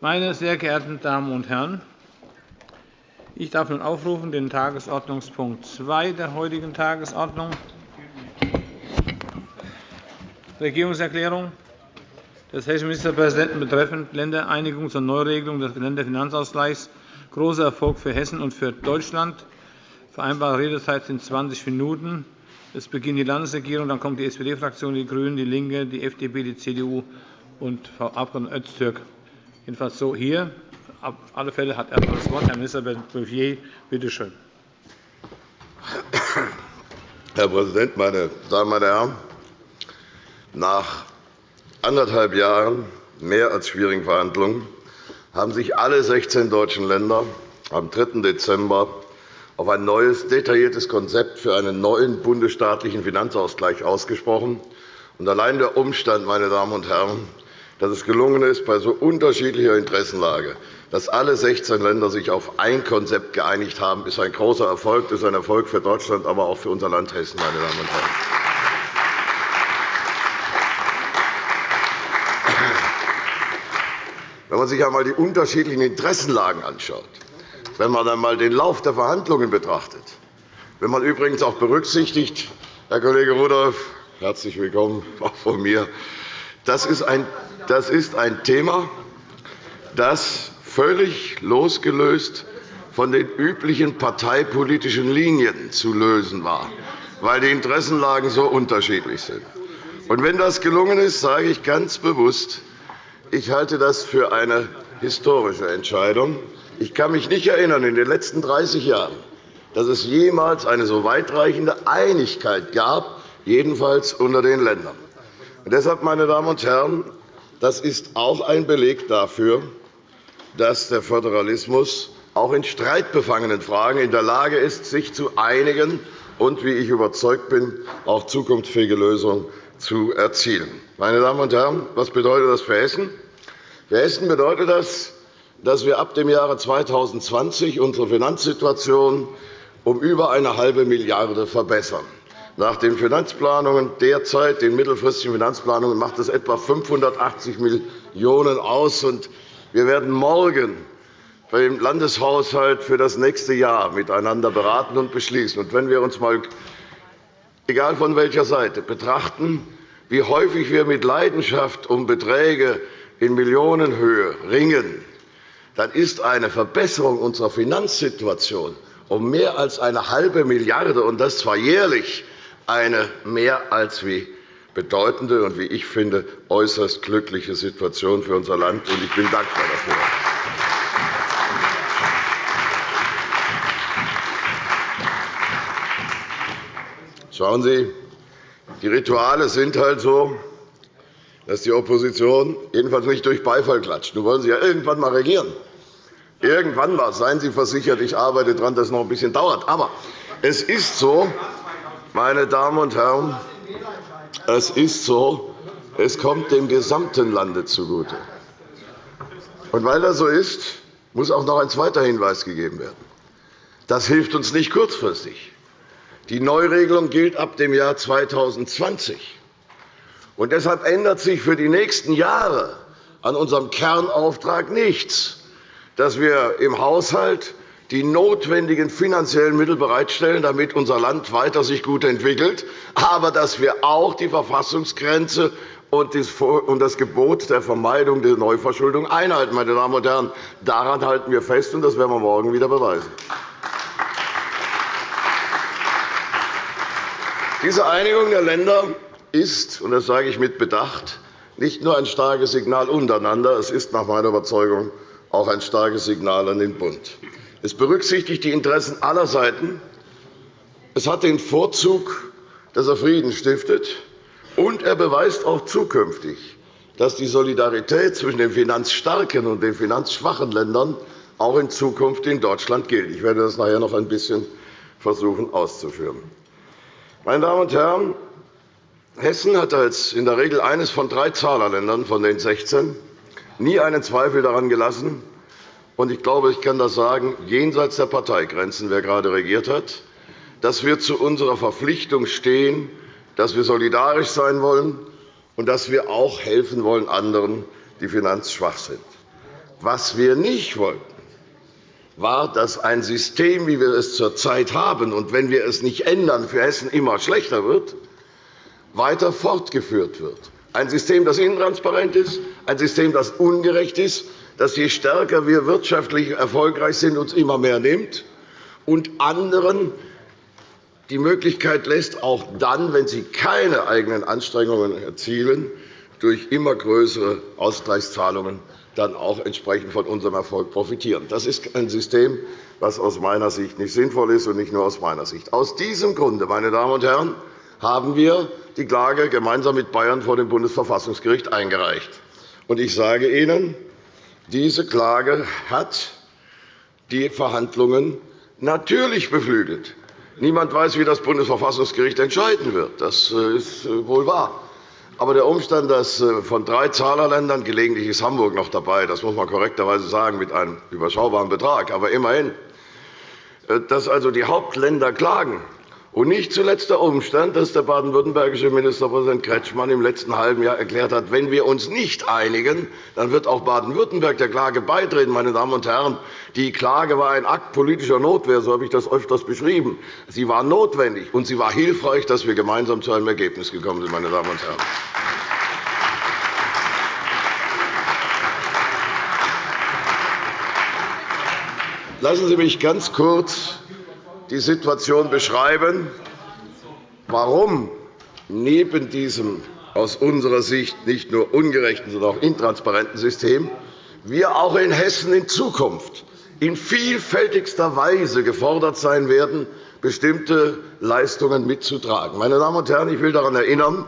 Meine sehr geehrten Damen und Herren, ich darf nun aufrufen den Tagesordnungspunkt 2 der heutigen Tagesordnung, Regierungserklärung des hessischen Ministerpräsidenten betreffend Ländereinigung zur Neuregelung des Länderfinanzausgleichs. Großer Erfolg für Hessen und für Deutschland. Vereinbarte Redezeit sind 20 Minuten. Es beginnt die Landesregierung, dann kommt die SPD-Fraktion, die GRÜNEN, DIE LINKE, die FDP, die CDU und Frau Abg. Öztürk. Jedenfalls so hier. Auf alle Fälle hat er das Wort Herr Ministerpräsident Bouffier. Bitte schön. Herr Präsident, meine Damen und Herren! Nach anderthalb Jahren mehr als schwierigen Verhandlungen haben sich alle 16 deutschen Länder am 3. Dezember auf ein neues, detailliertes Konzept für einen neuen bundesstaatlichen Finanzausgleich ausgesprochen. allein der Umstand, meine Damen und Herren, dass es gelungen ist, bei so unterschiedlicher Interessenlage, dass alle 16 Länder sich auf ein Konzept geeinigt haben, ist ein großer Erfolg. Das ist ein Erfolg für Deutschland, aber auch für unser Land Hessen. Meine Damen und Herren. Wenn man sich einmal die unterschiedlichen Interessenlagen anschaut, wenn man einmal den Lauf der Verhandlungen betrachtet, wenn man übrigens auch berücksichtigt, Herr Kollege Rudolph, herzlich willkommen auch von mir, das ist ein das ist ein Thema, das völlig losgelöst von den üblichen parteipolitischen Linien zu lösen war, weil die Interessenlagen so unterschiedlich sind. Und wenn das gelungen ist, sage ich ganz bewusst, ich halte das für eine historische Entscheidung. Ich kann mich nicht erinnern, in den letzten 30 Jahren, dass es jemals eine so weitreichende Einigkeit gab, jedenfalls unter den Ländern. Und deshalb, meine Damen und Herren, das ist auch ein Beleg dafür, dass der Föderalismus auch in streitbefangenen Fragen in der Lage ist, sich zu einigen und, wie ich überzeugt bin, auch zukunftsfähige Lösungen zu erzielen. Meine Damen und Herren, was bedeutet das für Hessen? Für Hessen bedeutet das, dass wir ab dem Jahre 2020 unsere Finanzsituation um über eine halbe Milliarde verbessern. Nach den Finanzplanungen derzeit, den mittelfristigen Finanzplanungen, macht es etwa 580 Millionen € aus. Wir werden morgen beim Landeshaushalt für das nächste Jahr miteinander beraten und beschließen. wenn wir uns einmal, egal von welcher Seite, betrachten, wie häufig wir mit Leidenschaft um Beträge in Millionenhöhe ringen, dann ist eine Verbesserung unserer Finanzsituation um mehr als eine halbe Milliarde und das zwar jährlich, eine mehr als wie bedeutende und, wie ich finde, äußerst glückliche Situation für unser Land. Ich bin dankbar dafür. Schauen Sie, die Rituale sind halt so, dass die Opposition jedenfalls nicht durch Beifall klatscht. Nun wollen Sie ja irgendwann einmal regieren. Irgendwann mal. Seien Sie versichert, ich arbeite daran, dass es noch ein bisschen dauert. Aber es ist so, meine Damen und Herren, es ist so, es kommt dem gesamten Lande zugute. Und weil das so ist, muss auch noch ein zweiter Hinweis gegeben werden. Das hilft uns nicht kurzfristig. Die Neuregelung gilt ab dem Jahr 2020. Und deshalb ändert sich für die nächsten Jahre an unserem Kernauftrag nichts, dass wir im Haushalt die notwendigen finanziellen Mittel bereitstellen, damit unser Land weiter sich gut entwickelt, aber dass wir auch die Verfassungsgrenze und das Gebot der Vermeidung der Neuverschuldung einhalten. Meine Damen und Herren, daran halten wir fest, und das werden wir morgen wieder beweisen. Diese Einigung der Länder ist, und das sage ich mit Bedacht, nicht nur ein starkes Signal untereinander, es ist nach meiner Überzeugung auch ein starkes Signal an den Bund. Es berücksichtigt die Interessen aller Seiten. Es hat den Vorzug, dass er Frieden stiftet, und er beweist auch zukünftig, dass die Solidarität zwischen den finanzstarken und den finanzschwachen Ländern auch in Zukunft in Deutschland gilt. Ich werde das nachher noch ein bisschen versuchen auszuführen. Meine Damen und Herren, Hessen hat als in der Regel eines von drei Zahlerländern von den 16 nie einen Zweifel daran gelassen, und ich glaube, ich kann das sagen, jenseits der Parteigrenzen, wer gerade regiert hat, dass wir zu unserer Verpflichtung stehen, dass wir solidarisch sein wollen und dass wir auch helfen wollen anderen, die finanzschwach sind. Was wir nicht wollten, war, dass ein System, wie wir es zurzeit haben, und wenn wir es nicht ändern, für Hessen immer schlechter wird, weiter fortgeführt wird. Ein System, das intransparent ist, ein System, das ungerecht ist, das je stärker wir wirtschaftlich erfolgreich sind, uns immer mehr nimmt und anderen die Möglichkeit lässt, auch dann, wenn sie keine eigenen Anstrengungen erzielen, durch immer größere Ausgleichszahlungen dann auch entsprechend von unserem Erfolg profitieren. Das ist ein System, das aus meiner Sicht nicht sinnvoll ist, und nicht nur aus meiner Sicht. Aus diesem Grunde, meine Damen und Herren, haben wir die Klage gemeinsam mit Bayern vor dem Bundesverfassungsgericht eingereicht. Ich sage Ihnen, diese Klage hat die Verhandlungen natürlich beflügelt. Niemand weiß, wie das Bundesverfassungsgericht entscheiden wird. Das äh, ist äh, wohl wahr. Aber der Umstand, dass äh, von drei Zahlerländern, gelegentlich ist Hamburg noch dabei, das muss man korrekterweise sagen, mit einem überschaubaren Betrag, aber immerhin, dass also die Hauptländer klagen, und nicht zuletzt der Umstand, dass der baden-württembergische Ministerpräsident Kretschmann im letzten halben Jahr erklärt hat, wenn wir uns nicht einigen, dann wird auch Baden-Württemberg der Klage beitreten. Meine Damen und Herren, die Klage war ein Akt politischer Notwehr, so habe ich das öfters beschrieben. Sie war notwendig, und sie war hilfreich, dass wir gemeinsam zu einem Ergebnis gekommen sind. Meine Damen und Herren. Lassen Sie mich ganz kurz die Situation beschreiben, warum neben diesem aus unserer Sicht nicht nur ungerechten, sondern auch intransparenten System wir auch in Hessen in Zukunft in vielfältigster Weise gefordert sein werden, bestimmte Leistungen mitzutragen. Meine Damen und Herren, ich will daran erinnern,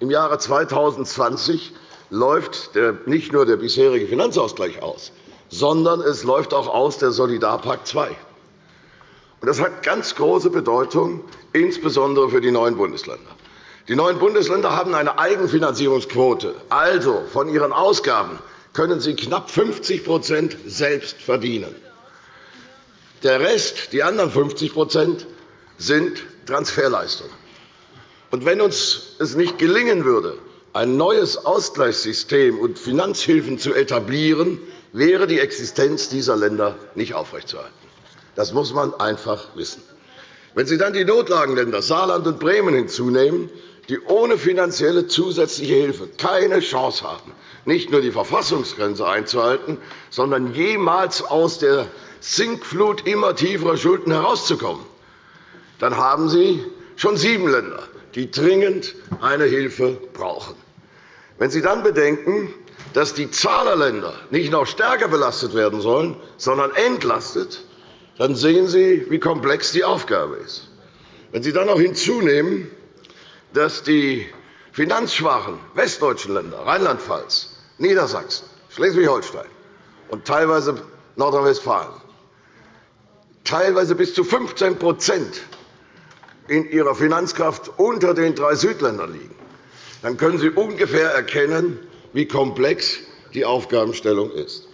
im Jahre 2020 läuft nicht nur der bisherige Finanzausgleich aus, sondern es läuft auch aus der Solidarpakt II. Das hat ganz große Bedeutung, insbesondere für die neuen Bundesländer. Die neuen Bundesländer haben eine Eigenfinanzierungsquote. Also von ihren Ausgaben können sie knapp 50% selbst verdienen. Der Rest, die anderen 50% sind Transferleistungen. Und wenn uns es nicht gelingen würde, ein neues Ausgleichssystem und Finanzhilfen zu etablieren, wäre die Existenz dieser Länder nicht aufrechtzuerhalten. Das muss man einfach wissen. Wenn Sie dann die Notlagenländer Saarland und Bremen hinzunehmen, die ohne finanzielle zusätzliche Hilfe keine Chance haben, nicht nur die Verfassungsgrenze einzuhalten, sondern jemals aus der Sinkflut immer tieferer Schulden herauszukommen, dann haben Sie schon sieben Länder, die dringend eine Hilfe brauchen. Wenn Sie dann bedenken, dass die Zahlerländer nicht noch stärker belastet werden sollen, sondern entlastet, dann sehen Sie, wie komplex die Aufgabe ist. Wenn Sie dann noch hinzunehmen, dass die finanzschwachen westdeutschen Länder Rheinland-Pfalz, Niedersachsen, Schleswig-Holstein und teilweise Nordrhein-Westfalen teilweise bis zu 15% in ihrer Finanzkraft unter den drei Südländern liegen, dann können Sie ungefähr erkennen, wie komplex die Aufgabenstellung ist.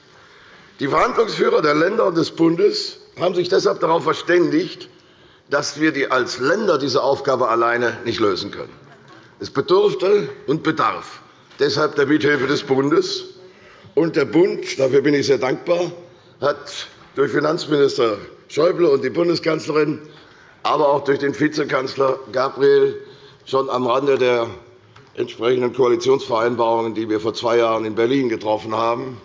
Die Verhandlungsführer der Länder und des Bundes haben sich deshalb darauf verständigt, dass wir als Länder diese Aufgabe alleine nicht lösen können. Es bedurfte und bedarf deshalb der Mithilfe des Bundes. Und der Bund, dafür bin ich sehr dankbar, hat durch Finanzminister Schäuble und die Bundeskanzlerin, aber auch durch den Vizekanzler Gabriel schon am Rande der entsprechenden Koalitionsvereinbarungen, die wir vor zwei Jahren in Berlin getroffen haben,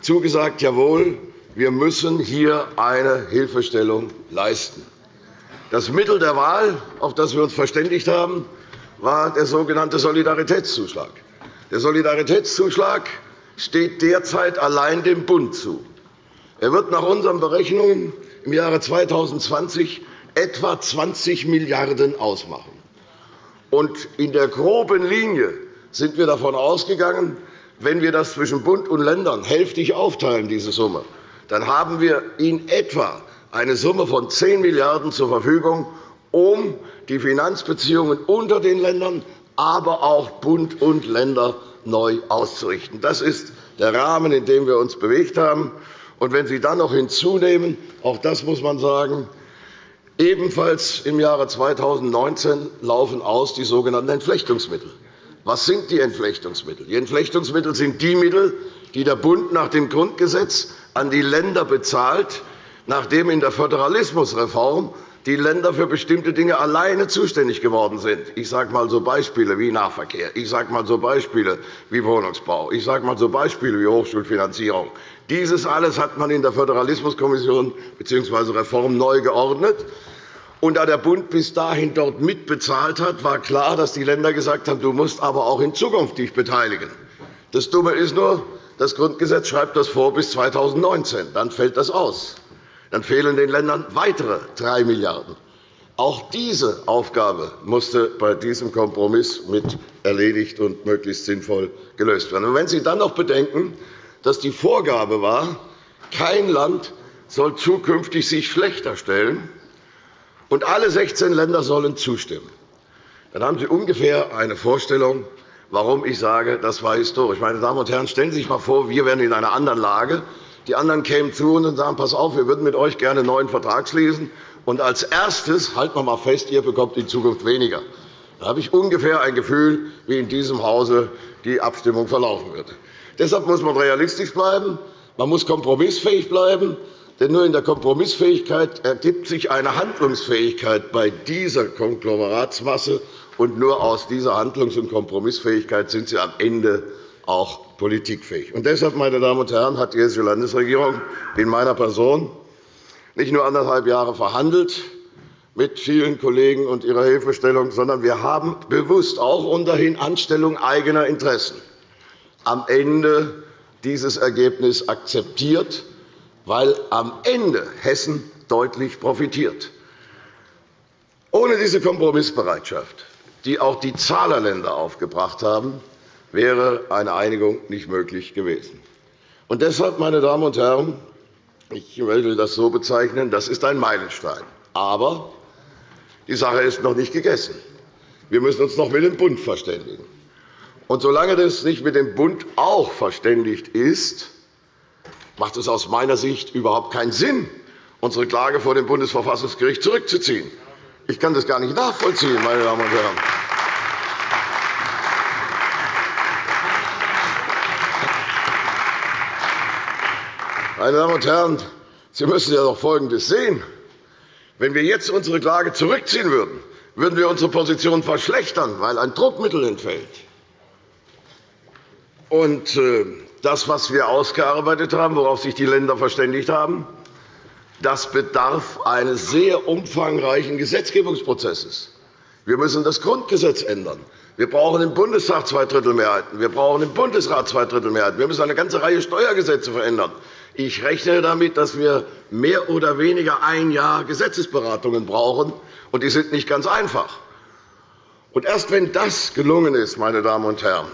zugesagt, jawohl, wir müssen hier eine Hilfestellung leisten. Das Mittel der Wahl, auf das wir uns verständigt haben, war der sogenannte Solidaritätszuschlag. Der Solidaritätszuschlag steht derzeit allein dem Bund zu. Er wird nach unseren Berechnungen im Jahre 2020 etwa 20 Milliarden € ausmachen. in der groben Linie sind wir davon ausgegangen, wenn wir das zwischen Bund und Ländern hälftig aufteilen, diese Summe, dann haben wir in etwa eine Summe von 10 Milliarden € zur Verfügung, um die Finanzbeziehungen unter den Ländern, aber auch Bund und Länder neu auszurichten. Das ist der Rahmen, in dem wir uns bewegt haben. Und wenn Sie dann noch hinzunehmen, auch das muss man sagen, ebenfalls im Jahre 2019 laufen aus die sogenannten Entflechtungsmittel. Was sind die Entflechtungsmittel? Die Entflechtungsmittel sind die Mittel, die der Bund nach dem Grundgesetz an die Länder bezahlt, nachdem in der Föderalismusreform die Länder für bestimmte Dinge alleine zuständig geworden sind. Ich sage einmal so Beispiele wie Nahverkehr, ich sage einmal so Beispiele wie Wohnungsbau, ich sage einmal so Beispiele wie Hochschulfinanzierung. Dieses alles hat man in der Föderalismuskommission bzw. Reform neu geordnet. Und da der Bund bis dahin dort mitbezahlt hat, war klar, dass die Länder gesagt haben, du musst aber auch in Zukunft dich beteiligen. Das Dumme ist nur, das Grundgesetz schreibt das vor bis 2019. Dann fällt das aus. Dann fehlen den Ländern weitere 3 Milliarden €. Auch diese Aufgabe musste bei diesem Kompromiss mit erledigt und möglichst sinnvoll gelöst werden. Und wenn Sie dann noch bedenken, dass die Vorgabe war, kein Land soll zukünftig sich schlechter stellen, und alle 16 Länder sollen zustimmen, dann haben Sie ungefähr eine Vorstellung, warum ich sage, das war historisch. Meine Damen und Herren, stellen Sie sich einmal vor, wir wären in einer anderen Lage. Die anderen kämen zu uns und sagen, pass auf, wir würden mit euch gerne einen neuen Vertrag schließen. Und als erstes, halten wir einmal fest, ihr bekommt in Zukunft weniger. Da habe ich ungefähr ein Gefühl, wie in diesem Hause die Abstimmung verlaufen wird. Deshalb muss man realistisch bleiben. Man muss kompromissfähig bleiben. Denn nur in der Kompromissfähigkeit ergibt sich eine Handlungsfähigkeit bei dieser Konglomeratsmasse. Und nur aus dieser Handlungs- und Kompromissfähigkeit sind Sie am Ende auch politikfähig. Und deshalb, meine Damen und Herren, hat die Hessische Landesregierung in meiner Person nicht nur anderthalb Jahre verhandelt mit vielen Kollegen und ihrer Hilfestellung, sondern wir haben bewusst auch unter Anstellung eigener Interessen am Ende dieses Ergebnis akzeptiert weil am Ende Hessen deutlich profitiert. Ohne diese Kompromissbereitschaft, die auch die Zahlerländer aufgebracht haben, wäre eine Einigung nicht möglich gewesen. Und deshalb, meine Damen und Herren, ich will das so bezeichnen, das ist ein Meilenstein. Aber die Sache ist noch nicht gegessen. Wir müssen uns noch mit dem Bund verständigen. Und solange das nicht mit dem Bund auch verständigt ist, macht es aus meiner Sicht überhaupt keinen Sinn, unsere Klage vor dem Bundesverfassungsgericht zurückzuziehen. Ich kann das gar nicht nachvollziehen, meine Damen und Herren. Meine Damen und Herren, Sie müssen ja doch Folgendes sehen. Wenn wir jetzt unsere Klage zurückziehen würden, würden wir unsere Position verschlechtern, weil ein Druckmittel entfällt. Und äh, das, was wir ausgearbeitet haben, worauf sich die Länder verständigt haben, das bedarf eines sehr umfangreichen Gesetzgebungsprozesses. Wir müssen das Grundgesetz ändern. Wir brauchen im Bundestag Zweidrittelmehrheiten. Wir brauchen im Bundesrat Zweidrittelmehrheiten. Wir müssen eine ganze Reihe Steuergesetze verändern. Ich rechne damit, dass wir mehr oder weniger ein Jahr Gesetzesberatungen brauchen, und die sind nicht ganz einfach. Und erst wenn das gelungen ist, meine Damen und Herren,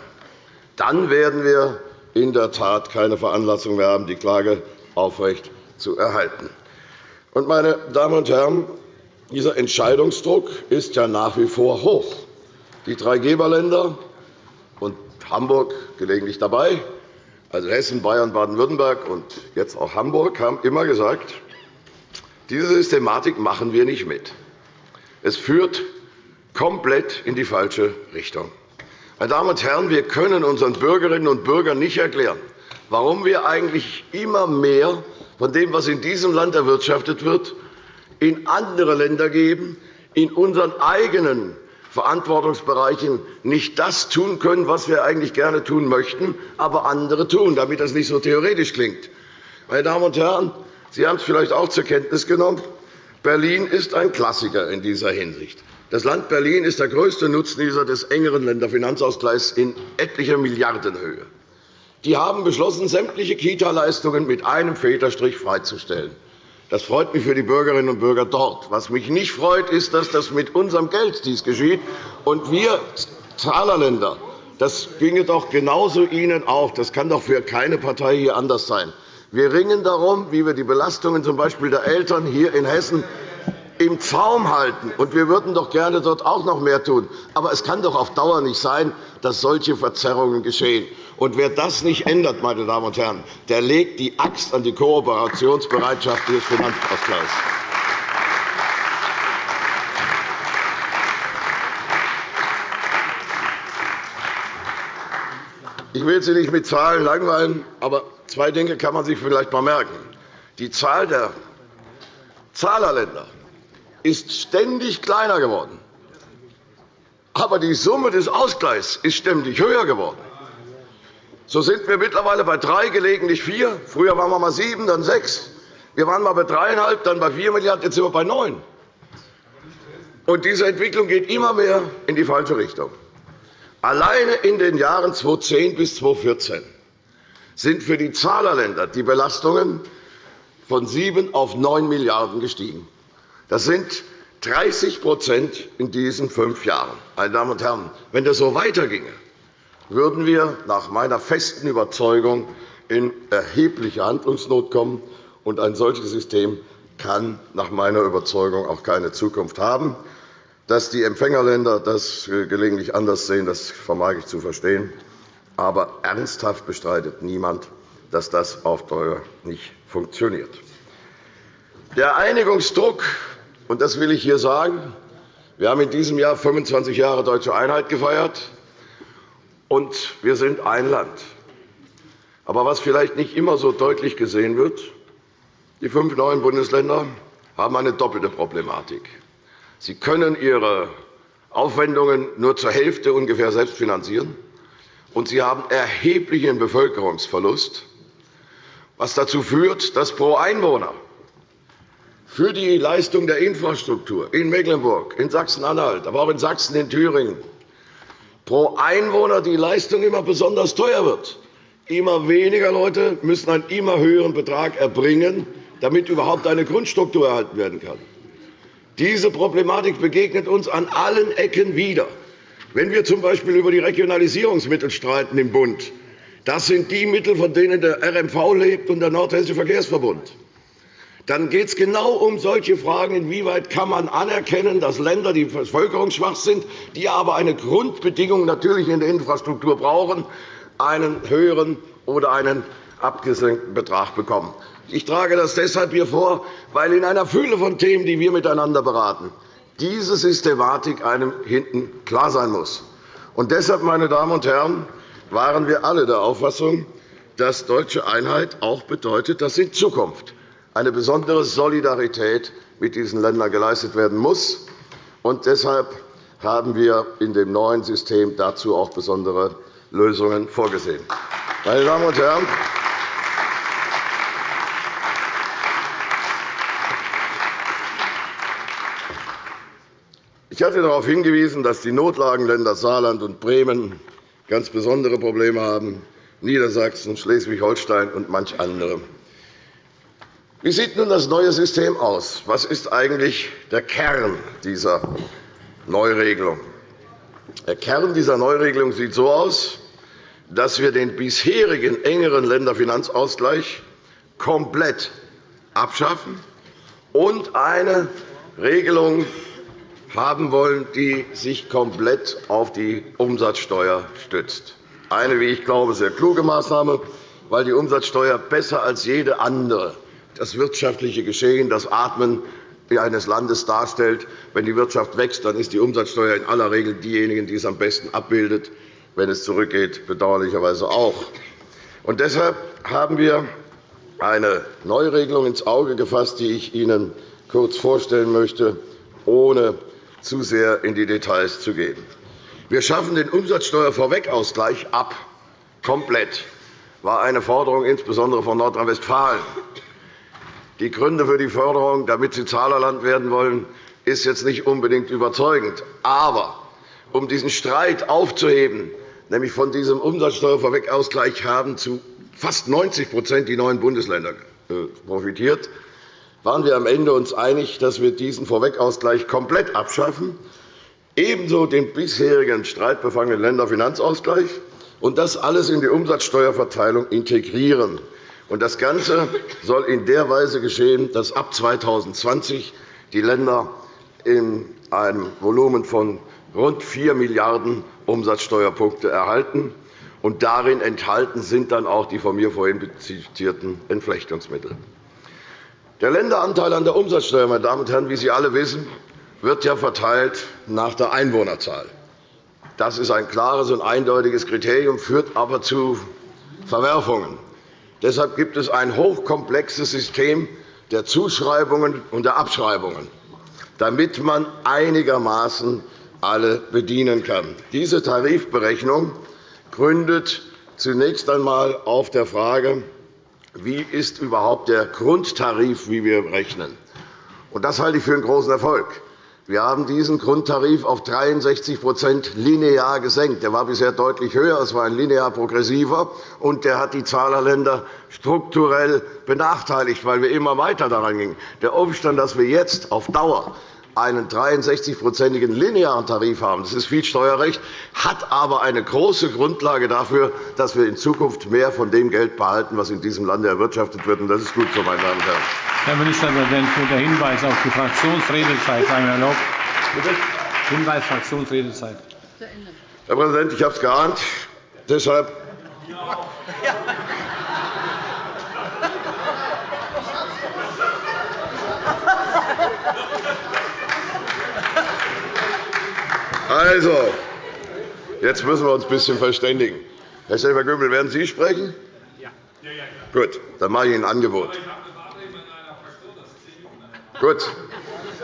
dann werden wir in der Tat keine Veranlassung mehr haben, die Klage aufrecht zu erhalten. Meine Damen und Herren, dieser Entscheidungsdruck ist ja nach wie vor hoch. Die drei Geberländer und Hamburg gelegentlich dabei, also Hessen, Bayern, Baden-Württemberg und jetzt auch Hamburg, haben immer gesagt, diese Systematik machen wir nicht mit. Es führt komplett in die falsche Richtung. Meine Damen und Herren, wir können unseren Bürgerinnen und Bürgern nicht erklären, warum wir eigentlich immer mehr von dem, was in diesem Land erwirtschaftet wird, in andere Länder geben, in unseren eigenen Verantwortungsbereichen nicht das tun können, was wir eigentlich gerne tun möchten, aber andere tun, damit das nicht so theoretisch klingt. Meine Damen und Herren, Sie haben es vielleicht auch zur Kenntnis genommen. Berlin ist ein Klassiker in dieser Hinsicht. Das Land Berlin ist der größte Nutznießer des engeren Länderfinanzausgleichs in etlicher Milliardenhöhe. Die haben beschlossen, sämtliche Kita-Leistungen mit einem Federstrich freizustellen. Das freut mich für die Bürgerinnen und Bürger dort. Was mich nicht freut, ist, dass das mit unserem Geld dies geschieht. Und wir Zahlerländer, das ginge doch genauso Ihnen auch. Das kann doch für keine Partei hier anders sein. Wir ringen darum, wie wir die Belastungen z. Der Eltern hier in Hessen im Zaum halten. Und wir würden doch gerne dort auch noch mehr tun. Aber es kann doch auf Dauer nicht sein, dass solche Verzerrungen geschehen. Und wer das nicht ändert, meine Damen und Herren, der legt die Axt an die Kooperationsbereitschaft des Finanzausgleichs. Ich will Sie nicht mit Zahlen langweilen, aber zwei Dinge kann man sich vielleicht einmal merken. Die Zahl der Zahlerländer ist ständig kleiner geworden. Aber die Summe des Ausgleichs ist ständig höher geworden. So sind wir mittlerweile bei drei, gelegentlich vier. Früher waren wir mal sieben, dann sechs. Wir waren mal bei dreieinhalb, dann bei vier Milliarden, jetzt sind wir bei neun. Und diese Entwicklung geht immer mehr in die falsche Richtung. Alleine in den Jahren 2010 bis 2014 sind für die Zahlerländer die Belastungen von 7 auf 9 Milliarden € gestiegen. Das sind 30% in diesen fünf Jahren. Meine Damen und Herren, wenn das so weiterginge, würden wir nach meiner festen Überzeugung in erhebliche Handlungsnot kommen. Und ein solches System kann nach meiner Überzeugung auch keine Zukunft haben. Dass die Empfängerländer das gelegentlich anders sehen, das vermag ich zu verstehen. Aber ernsthaft bestreitet niemand, dass das auf Dauer nicht funktioniert. Der Einigungsdruck, und das will ich hier sagen, wir haben in diesem Jahr 25 Jahre Deutsche Einheit gefeiert, und wir sind ein Land. Aber was vielleicht nicht immer so deutlich gesehen wird, die fünf neuen Bundesländer haben eine doppelte Problematik. Sie können Ihre Aufwendungen nur zur Hälfte ungefähr selbst finanzieren, und Sie haben erheblichen Bevölkerungsverlust, was dazu führt, dass pro Einwohner für die Leistung der Infrastruktur in Mecklenburg, in Sachsen-Anhalt, aber auch in Sachsen, in Thüringen pro Einwohner die Leistung immer besonders teuer wird. Immer weniger Leute müssen einen immer höheren Betrag erbringen, damit überhaupt eine Grundstruktur erhalten werden kann. Diese Problematik begegnet uns an allen Ecken wieder. Wenn wir z. B. über die Regionalisierungsmittel streiten im Bund, das sind die Mittel, von denen der RMV lebt und der Nordhessische Verkehrsverbund. Dann geht es genau um solche Fragen, inwieweit kann man anerkennen, dass Länder, die bevölkerungsschwach sind, die aber eine Grundbedingung natürlich in der Infrastruktur brauchen, einen höheren oder einen abgesenkten Betrag bekommen. Ich trage das deshalb hier vor, weil in einer Fülle von Themen, die wir miteinander beraten, diese Systematik einem hinten klar sein muss. Und deshalb, meine Damen und Herren, waren wir alle der Auffassung, dass deutsche Einheit auch bedeutet, dass in Zukunft eine besondere Solidarität mit diesen Ländern geleistet werden muss. Und deshalb haben wir in dem neuen System dazu auch besondere Lösungen vorgesehen. Meine Damen und Herren, Ich hatte darauf hingewiesen, dass die Notlagenländer Saarland und Bremen ganz besondere Probleme haben, Niedersachsen, Schleswig-Holstein und manch andere. Wie sieht nun das neue System aus? Was ist eigentlich der Kern dieser Neuregelung? Der Kern dieser Neuregelung sieht so aus, dass wir den bisherigen engeren Länderfinanzausgleich komplett abschaffen und eine Regelung haben wollen, die sich komplett auf die Umsatzsteuer stützt. Eine, wie ich glaube, sehr kluge Maßnahme, weil die Umsatzsteuer besser als jede andere das wirtschaftliche Geschehen, das Atmen eines Landes darstellt. Wenn die Wirtschaft wächst, dann ist die Umsatzsteuer in aller Regel diejenige, die es am besten abbildet. Wenn es zurückgeht, bedauerlicherweise auch. Und deshalb haben wir eine Neuregelung ins Auge gefasst, die ich Ihnen kurz vorstellen möchte, ohne zu sehr in die Details zu gehen. Wir schaffen den Umsatzsteuervorwegausgleich ab, komplett. War eine Forderung insbesondere von Nordrhein-Westfalen. Die Gründe für die Förderung, damit Sie Zahlerland werden wollen, ist jetzt nicht unbedingt überzeugend. Aber um diesen Streit aufzuheben, nämlich von diesem Umsatzsteuervorwegausgleich haben zu fast 90% die neuen Bundesländer äh, profitiert, waren wir am Ende uns einig, dass wir diesen Vorwegausgleich komplett abschaffen, ebenso den bisherigen streitbefangenen Länderfinanzausgleich und das alles in die Umsatzsteuerverteilung integrieren. Das Ganze soll in der Weise geschehen, dass ab 2020 die Länder in einem Volumen von rund 4 Milliarden € Umsatzsteuerpunkte erhalten. Und darin enthalten sind dann auch die von mir vorhin zitierten Entflechtungsmittel. Der Länderanteil an der Umsatzsteuer, meine Damen und Herren, wie Sie alle wissen, wird ja verteilt nach der Einwohnerzahl. Das ist ein klares und eindeutiges Kriterium, führt aber zu Verwerfungen. Deshalb gibt es ein hochkomplexes System der Zuschreibungen und der Abschreibungen, damit man einigermaßen alle bedienen kann. Diese Tarifberechnung gründet zunächst einmal auf der Frage, wie ist überhaupt der Grundtarif, wie wir rechnen. Das halte ich für einen großen Erfolg. Wir haben diesen Grundtarif auf 63% linear gesenkt. Der war bisher deutlich höher. Es war ein linear progressiver, und der hat die Zahl der Länder strukturell benachteiligt, weil wir immer weiter daran gingen. Der Umstand, dass wir jetzt auf Dauer einen 63-prozentigen linearen Tarif haben. Das ist viel Steuerrecht, hat aber eine große Grundlage dafür, dass wir in Zukunft mehr von dem Geld behalten, was in diesem Lande erwirtschaftet wird. Das ist gut so, meine Damen und Herren. Herr Ministerpräsident, der Hinweis auf die Fraktionsredezeit sei erlaubt. Bitte? Hinweis Fraktionsredezeit. Herr Präsident, ich habe es geahnt. Deshalb Also, jetzt müssen wir uns ein bisschen verständigen. Herr Schäfer-Gümbel, werden Sie sprechen? Ja. Gut, dann mache ich Ihnen ein Angebot. Gut,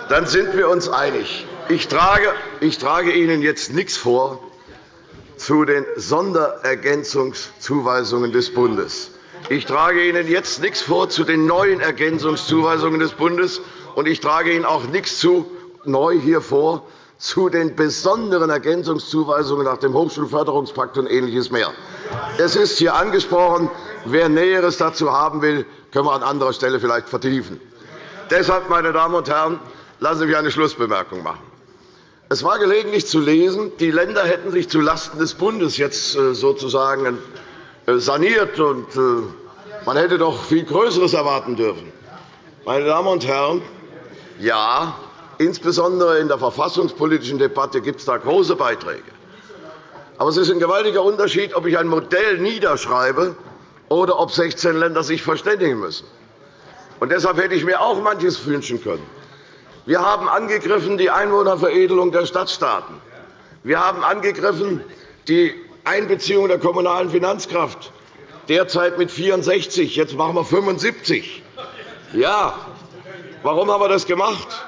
dann sind wir uns einig. Ich trage, ich trage Ihnen jetzt nichts vor zu den Sonderergänzungszuweisungen des Bundes. Ich trage Ihnen jetzt nichts vor zu den neuen Ergänzungszuweisungen des Bundes, und ich trage Ihnen auch nichts zu neu hier vor zu den besonderen Ergänzungszuweisungen nach dem Hochschulförderungspakt und Ähnliches mehr. Es ist hier angesprochen. Wer Näheres dazu haben will, können wir an anderer Stelle vielleicht vertiefen. Deshalb, meine Damen und Herren, lassen Sie mich eine Schlussbemerkung machen. Es war gelegentlich zu lesen, die Länder hätten sich zulasten des Bundes jetzt äh, sozusagen äh, saniert, und äh, man hätte doch viel Größeres erwarten dürfen. Meine Damen und Herren, ja, Insbesondere in der verfassungspolitischen Debatte gibt es da große Beiträge. Aber es ist ein gewaltiger Unterschied, ob ich ein Modell niederschreibe oder ob 16 Länder sich verständigen müssen. Und deshalb hätte ich mir auch manches wünschen können. Wir haben angegriffen die Einwohnerveredelung der Stadtstaaten. Wir haben angegriffen die Einbeziehung der kommunalen Finanzkraft, derzeit mit 64, jetzt machen wir 75. Ja, warum haben wir das gemacht?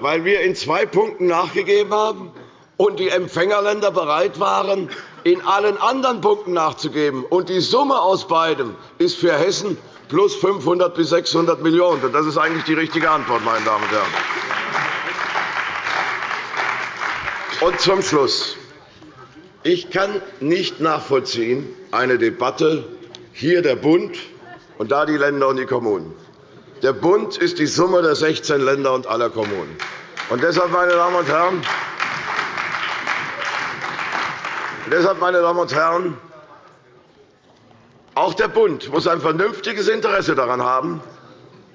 Weil wir in zwei Punkten nachgegeben haben und die Empfängerländer bereit waren, in allen anderen Punkten nachzugeben. Und die Summe aus beidem ist für Hessen plus 500 bis 600 Millionen €. Das ist eigentlich die richtige Antwort, meine Damen und Herren. Und zum Schluss. Ich kann nicht nachvollziehen, eine Debatte hier der Bund und da die Länder und die Kommunen. Der Bund ist die Summe der 16 Länder und aller Kommunen. Und deshalb, meine Damen und Herren, deshalb, meine Damen und Herren, auch der Bund muss ein vernünftiges Interesse daran haben,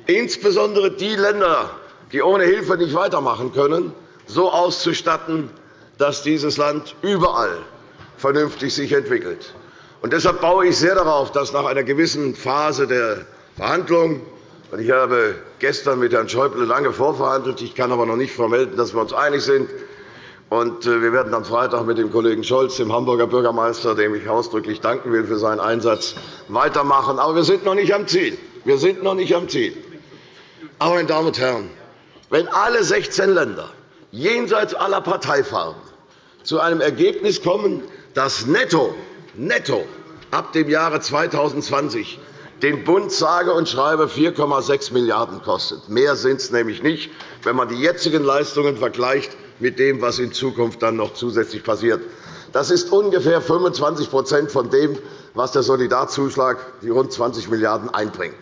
insbesondere die Länder, die ohne Hilfe nicht weitermachen können, so auszustatten, dass dieses Land überall vernünftig sich entwickelt. Und deshalb baue ich sehr darauf, dass nach einer gewissen Phase der Verhandlungen ich habe gestern mit Herrn Schäuble lange vorverhandelt. Ich kann aber noch nicht vermelden, dass wir uns einig sind. Äh, wir werden am Freitag mit dem Kollegen Scholz, dem Hamburger Bürgermeister, dem ich ausdrücklich danken will für seinen Einsatz, weitermachen. Aber wir sind noch nicht am Ziel. Wir sind noch nicht am Ziel. Aber, meine Damen und Herren, wenn alle 16 Länder jenseits aller Parteifarben zu einem Ergebnis kommen, dass netto, netto ab dem Jahre 2020 den Bund sage und schreibe 4,6 Milliarden € kostet. Mehr sind es nämlich nicht, wenn man die jetzigen Leistungen vergleicht mit dem, was in Zukunft dann noch zusätzlich passiert. Das ist ungefähr 25% von dem, was der Solidarzuschlag, die rund 20 Milliarden €, einbringt.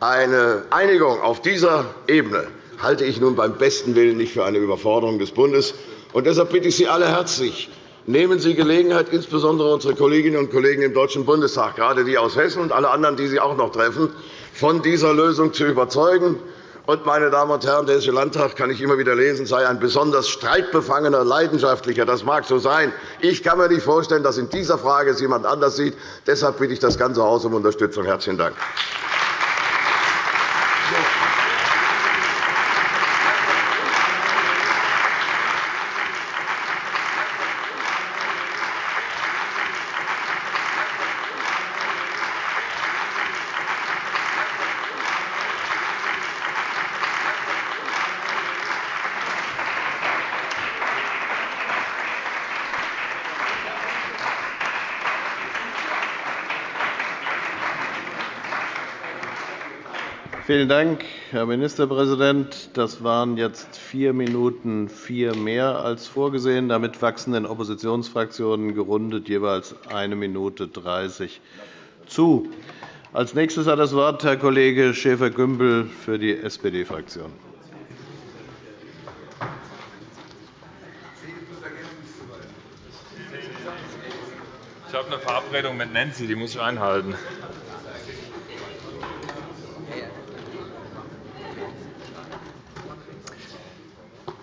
Eine Einigung auf dieser Ebene halte ich nun beim besten Willen nicht für eine Überforderung des Bundes. Und deshalb bitte ich Sie alle herzlich, Nehmen Sie Gelegenheit, insbesondere unsere Kolleginnen und Kollegen im Deutschen Bundestag, gerade die aus Hessen und alle anderen, die Sie auch noch treffen, von dieser Lösung zu überzeugen. Und, meine Damen und Herren, der Hessische Landtag, kann ich immer wieder lesen, sei ein besonders streitbefangener, leidenschaftlicher. Das mag so sein. Ich kann mir nicht vorstellen, dass in dieser Frage es jemand anders sieht. Deshalb bitte ich das ganze Haus um Unterstützung. Herzlichen Dank. Vielen Dank, Herr Ministerpräsident. Das waren jetzt vier Minuten vier mehr als vorgesehen. Damit wachsen den Oppositionsfraktionen gerundet jeweils eine Minute 30 zu. Als nächstes hat das Wort Herr Kollege Schäfer-Gümbel für die SPD-Fraktion. Ich habe eine Verabredung mit Nancy, die muss ich einhalten.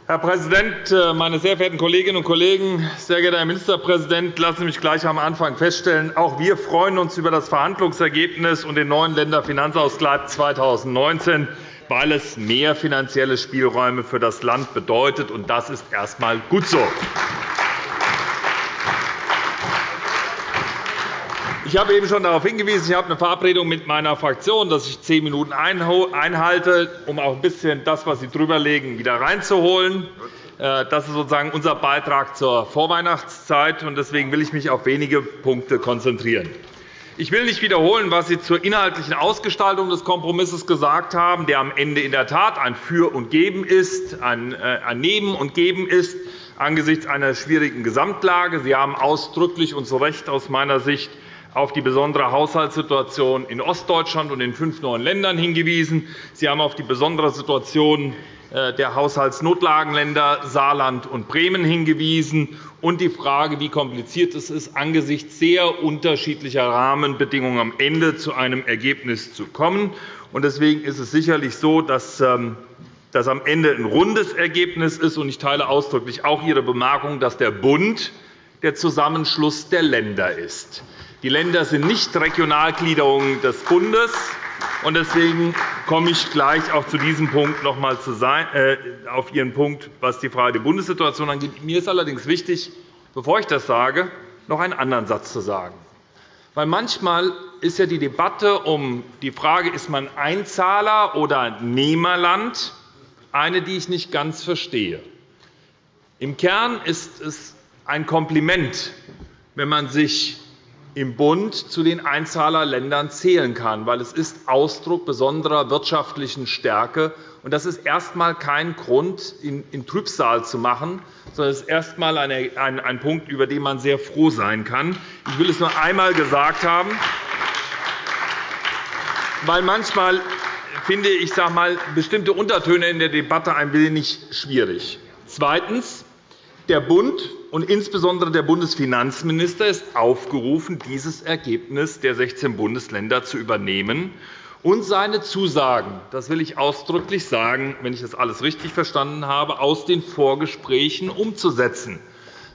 Herr Präsident, äh, meine sehr verehrten Kolleginnen und Kollegen! Sehr geehrter Herr Ministerpräsident, lassen Sie mich gleich am Anfang feststellen, auch wir freuen uns über das Verhandlungsergebnis und den neuen Länderfinanzausgleich 2019, weil es mehr finanzielle Spielräume für das Land bedeutet. und Das ist erst einmal gut so. Ich habe eben schon darauf hingewiesen, ich habe eine Verabredung mit meiner Fraktion, dass ich zehn Minuten einhalte, um auch ein bisschen das, was Sie drüberlegen, wieder reinzuholen. Äh, das ist sozusagen unser Beitrag zur Vorweihnachtszeit. Deswegen will ich mich auf wenige Punkte konzentrieren. Ich will nicht wiederholen, was Sie zur inhaltlichen Ausgestaltung des Kompromisses gesagt haben, der am Ende in der Tat ein Für und Geben ist, ein äh, Nehmen und Geben ist angesichts einer schwierigen Gesamtlage. Sie haben ausdrücklich und zu Recht aus meiner Sicht auf die besondere Haushaltssituation in Ostdeutschland und in fünf neuen Ländern hingewiesen. Sie haben auf die besondere Situation äh, der Haushaltsnotlagenländer Saarland und Bremen hingewiesen und die Frage, wie kompliziert es ist, angesichts sehr unterschiedlicher Rahmenbedingungen am Ende zu einem Ergebnis zu kommen. Deswegen ist es sicherlich so, dass ähm, das am Ende ein rundes Ergebnis ist. Ich teile ausdrücklich auch Ihre Bemerkung, dass der Bund der Zusammenschluss der Länder ist. Die Länder sind nicht Regionalgliederungen des Bundes. Deswegen komme ich gleich auch zu diesem Punkt noch einmal äh, auf Ihren Punkt, was die Frage der Bundessituation angeht. Mir ist allerdings wichtig, bevor ich das sage, noch einen anderen Satz zu sagen. Weil manchmal ist ja die Debatte um die Frage, ist man Einzahler oder Nehmerland, eine, die ich nicht ganz verstehe. Im Kern ist es ein Kompliment, wenn man sich im Bund zu den Einzahlerländern zählen kann, weil es ist Ausdruck besonderer wirtschaftlichen Stärke ist. Das ist erst einmal kein Grund, in Trübsal zu machen, sondern es ist erst einmal ein Punkt, über den man sehr froh sein kann. Ich will es nur einmal gesagt haben, weil manchmal finde ich sage mal, bestimmte Untertöne in der Debatte ein wenig schwierig. Zweitens. Der Bund und insbesondere der Bundesfinanzminister ist aufgerufen, dieses Ergebnis der 16 Bundesländer zu übernehmen und seine Zusagen – das will ich ausdrücklich sagen, wenn ich das alles richtig verstanden habe – aus den Vorgesprächen umzusetzen.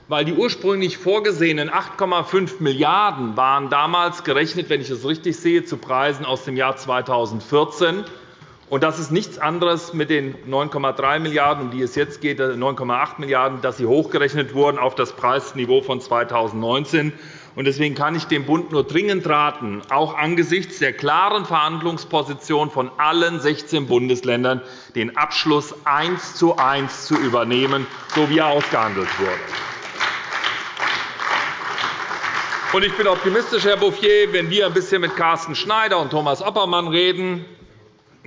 Weil die ursprünglich vorgesehenen 8,5 Milliarden € waren damals gerechnet, wenn ich es richtig sehe, zu Preisen aus dem Jahr 2014 und das ist nichts anderes mit den 9,3 Milliarden €, um die es jetzt geht, 9,8 Milliarden €, dass sie hochgerechnet wurden auf das Preisniveau von 2019. Deswegen kann ich dem Bund nur dringend raten, auch angesichts der klaren Verhandlungsposition von allen 16 Bundesländern den Abschluss eins zu eins zu übernehmen, so wie er ausgehandelt wurde. Ich bin optimistisch, Herr Bouffier, wenn wir ein bisschen mit Carsten Schneider und Thomas Oppermann reden,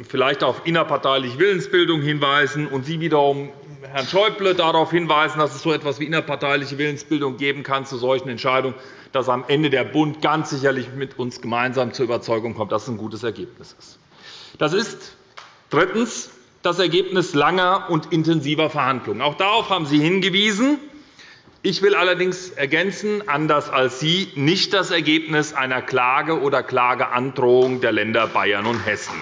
vielleicht auf innerparteiliche Willensbildung hinweisen und Sie wiederum Herrn Schäuble darauf hinweisen, dass es so etwas wie innerparteiliche Willensbildung geben kann zu solchen Entscheidungen, dass am Ende der Bund ganz sicherlich mit uns gemeinsam zur Überzeugung kommt, dass es ein gutes Ergebnis ist. Das ist drittens das Ergebnis langer und intensiver Verhandlungen. Auch darauf haben Sie hingewiesen. Ich will allerdings ergänzen, anders als Sie, nicht das Ergebnis einer Klage oder Klageandrohung der Länder Bayern und Hessen.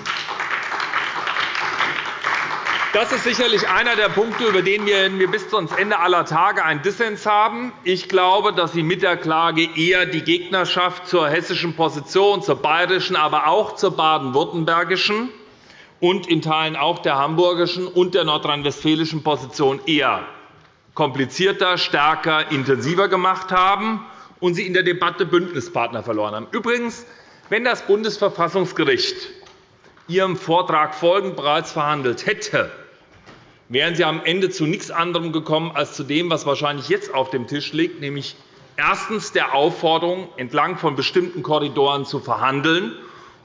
Das ist sicherlich einer der Punkte, über den wir bis zum Ende aller Tage einen Dissens haben. Ich glaube, dass Sie mit der Klage eher die Gegnerschaft zur hessischen Position, zur bayerischen, aber auch zur baden-württembergischen und in Teilen auch der hamburgischen und der nordrhein-westfälischen Position eher komplizierter, stärker, intensiver gemacht haben und Sie in der Debatte Bündnispartner verloren haben. Übrigens, wenn das Bundesverfassungsgericht Ihrem Vortrag folgend bereits verhandelt hätte, wären Sie am Ende zu nichts anderem gekommen als zu dem, was wahrscheinlich jetzt auf dem Tisch liegt, nämlich erstens der Aufforderung, entlang von bestimmten Korridoren zu verhandeln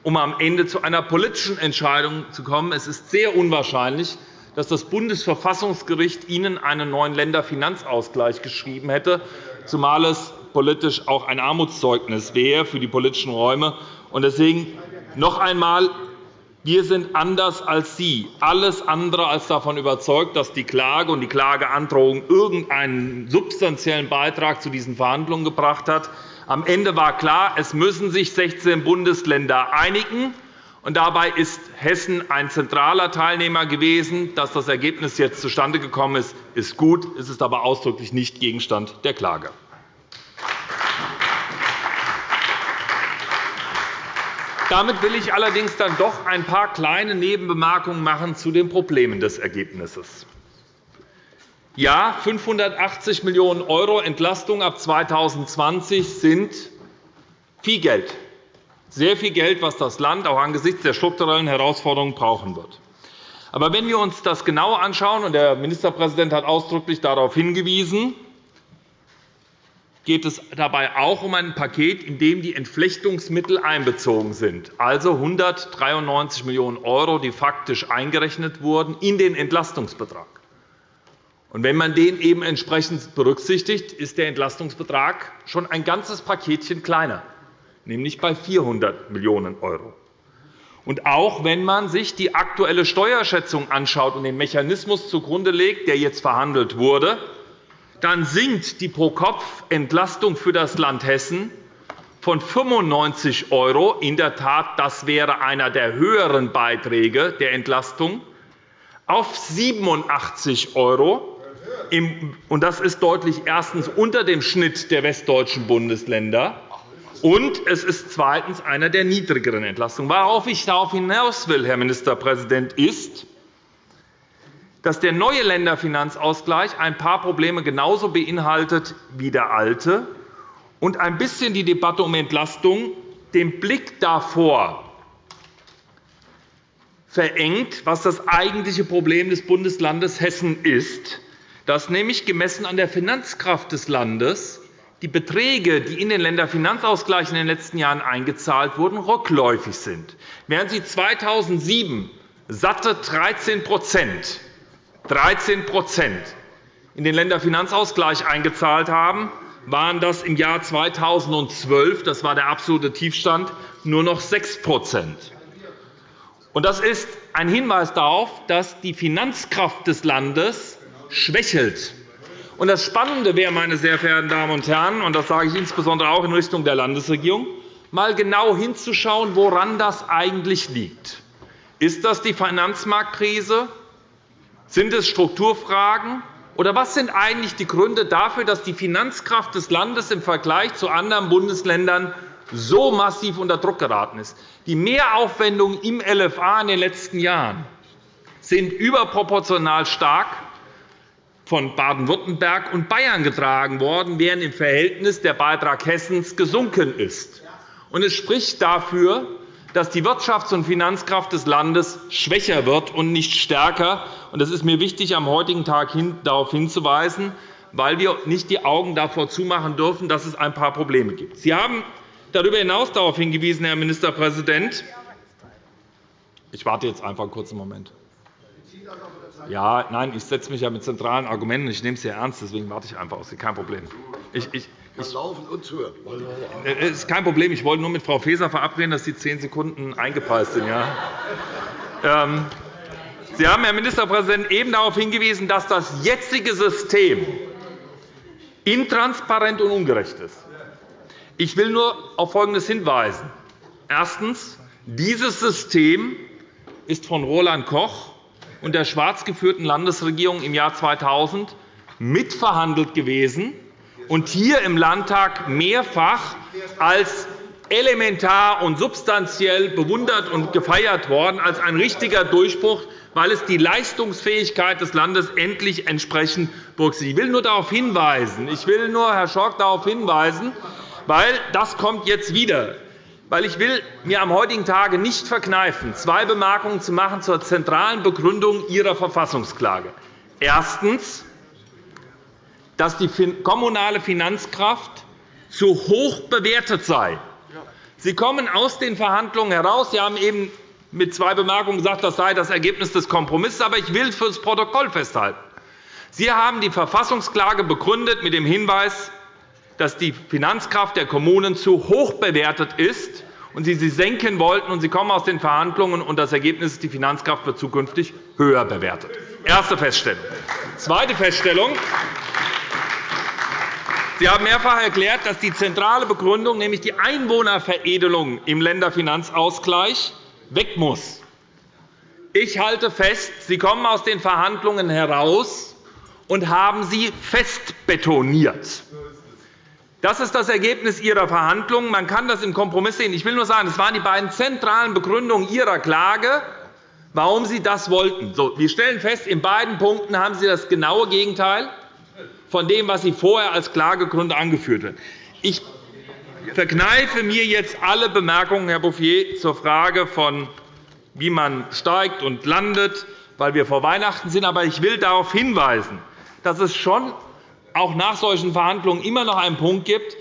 um am Ende zu einer politischen Entscheidung zu kommen. Es ist sehr unwahrscheinlich, dass das Bundesverfassungsgericht Ihnen einen neuen Länderfinanzausgleich geschrieben hätte, zumal es politisch auch ein Armutszeugnis wäre für die politischen Räume. Deswegen noch einmal. Wir sind anders als Sie, alles andere als davon überzeugt, dass die Klage und die Klageandrohung irgendeinen substanziellen Beitrag zu diesen Verhandlungen gebracht hat. Am Ende war klar, es müssen sich 16 Bundesländer einigen. Und dabei ist Hessen ein zentraler Teilnehmer gewesen. Dass das Ergebnis jetzt zustande gekommen ist, ist gut. Es ist aber ausdrücklich nicht Gegenstand der Klage. Damit will ich allerdings dann doch ein paar kleine Nebenbemerkungen machen zu den Problemen des Ergebnisses. Ja, 580 Millionen € Entlastung ab 2020 sind viel Geld, sehr viel Geld, was das Land auch angesichts der strukturellen Herausforderungen brauchen wird. Aber wenn wir uns das genau anschauen, und der Ministerpräsident hat ausdrücklich darauf hingewiesen, geht es dabei auch um ein Paket, in dem die Entflechtungsmittel einbezogen sind, also 193 Millionen €, die faktisch eingerechnet wurden in den Entlastungsbetrag. Und wenn man den eben entsprechend berücksichtigt, ist der Entlastungsbetrag schon ein ganzes Paketchen kleiner, nämlich bei 400 Millionen €. Und auch wenn man sich die aktuelle Steuerschätzung anschaut und den Mechanismus zugrunde legt, der jetzt verhandelt wurde, dann sinkt die Pro-Kopf-Entlastung für das Land Hessen von 95 €, in der Tat, das wäre einer der höheren Beiträge der Entlastung, auf 87 €. Und das ist deutlich erstens unter dem Schnitt der westdeutschen Bundesländer. Und es ist zweitens einer der niedrigeren Entlastungen. Worauf ich darauf hinaus will, Herr Ministerpräsident, ist, dass der neue Länderfinanzausgleich ein paar Probleme genauso beinhaltet wie der alte und ein bisschen die Debatte um Entlastung den Blick davor verengt, was das eigentliche Problem des Bundeslandes Hessen ist, dass nämlich gemessen an der Finanzkraft des Landes die Beträge, die in den Länderfinanzausgleich in den letzten Jahren eingezahlt wurden, rückläufig sind. Während Sie 2007 satte 13 13% in den Länderfinanzausgleich eingezahlt haben, waren das im Jahr 2012, das war der absolute Tiefstand, nur noch 6% Das ist ein Hinweis darauf, dass die Finanzkraft des Landes schwächelt. Das Spannende wäre, meine sehr verehrten Damen und Herren, und das sage ich insbesondere auch in Richtung der Landesregierung, mal genau hinzuschauen, woran das eigentlich liegt. Ist das die Finanzmarktkrise? Sind es Strukturfragen? Oder was sind eigentlich die Gründe dafür, dass die Finanzkraft des Landes im Vergleich zu anderen Bundesländern so massiv unter Druck geraten ist? Die Mehraufwendungen im LFA in den letzten Jahren sind überproportional stark von Baden-Württemberg und Bayern getragen worden, während im Verhältnis der Beitrag Hessens gesunken ist. Es spricht dafür, dass die Wirtschafts- und Finanzkraft des Landes schwächer wird und nicht stärker. Es ist mir wichtig, am heutigen Tag darauf hinzuweisen, weil wir nicht die Augen davor zumachen dürfen, dass es ein paar Probleme gibt. Sie haben darüber hinaus darauf hingewiesen, Herr Ministerpräsident. Ich warte jetzt einfach einen kurzen Moment. Ja, nein, ich setze mich ja mit zentralen Argumenten. Ich nehme es sehr ernst, deswegen warte ich einfach aus. Kein Problem. Ich, ich, ich laufen und hören. Es ist kein Problem. Ich wollte nur mit Frau Faeser verabreden, dass die zehn Sekunden eingepreist sind. Ja. Ähm, Sie haben, Herr Ministerpräsident, eben darauf hingewiesen, dass das jetzige System intransparent und ungerecht ist. Ich will nur auf Folgendes hinweisen. Erstens. Dieses System ist von Roland Koch und der schwarz geführten Landesregierung im Jahr 2000 mitverhandelt gewesen und hier im Landtag mehrfach als elementar und substanziell bewundert und gefeiert worden, als ein richtiger Durchbruch, weil es die Leistungsfähigkeit des Landes endlich entsprechend berücksichtigt. Ich will nur darauf hinweisen, ich will nur, Herr Schork, darauf hinweisen, weil das kommt jetzt wieder weil ich will mir am heutigen Tage nicht verkneifen, zwei Bemerkungen zu machen zur zentralen Begründung Ihrer Verfassungsklage. Erstens, dass die kommunale Finanzkraft zu hoch bewertet sei. Sie kommen aus den Verhandlungen heraus. Sie haben eben mit zwei Bemerkungen gesagt, das sei das Ergebnis des Kompromisses. Aber ich will für das Protokoll festhalten. Sie haben die Verfassungsklage begründet mit dem Hinweis, dass die Finanzkraft der Kommunen zu hoch bewertet ist und Sie sie senken wollten. Und Sie kommen aus den Verhandlungen, und das Ergebnis ist, die Finanzkraft wird zukünftig höher bewertet. Erste Feststellung. Zweite Feststellung. Sie haben mehrfach erklärt, dass die zentrale Begründung, nämlich die Einwohnerveredelung im Länderfinanzausgleich, weg muss. Ich halte fest, Sie kommen aus den Verhandlungen heraus und haben sie festbetoniert. Das ist das Ergebnis Ihrer Verhandlungen. Man kann das im Kompromiss sehen. Ich will nur sagen, es waren die beiden zentralen Begründungen Ihrer Klage, warum Sie das wollten. wir stellen fest, in beiden Punkten haben Sie das genaue Gegenteil von dem, was Sie vorher als Klagegründe angeführt haben. Ich verkneife mir jetzt alle Bemerkungen, Herr Bouffier, zur Frage, von, wie man steigt und landet, weil wir vor Weihnachten sind. Aber ich will darauf hinweisen, dass es schon auch nach solchen Verhandlungen immer noch einen Punkt gibt,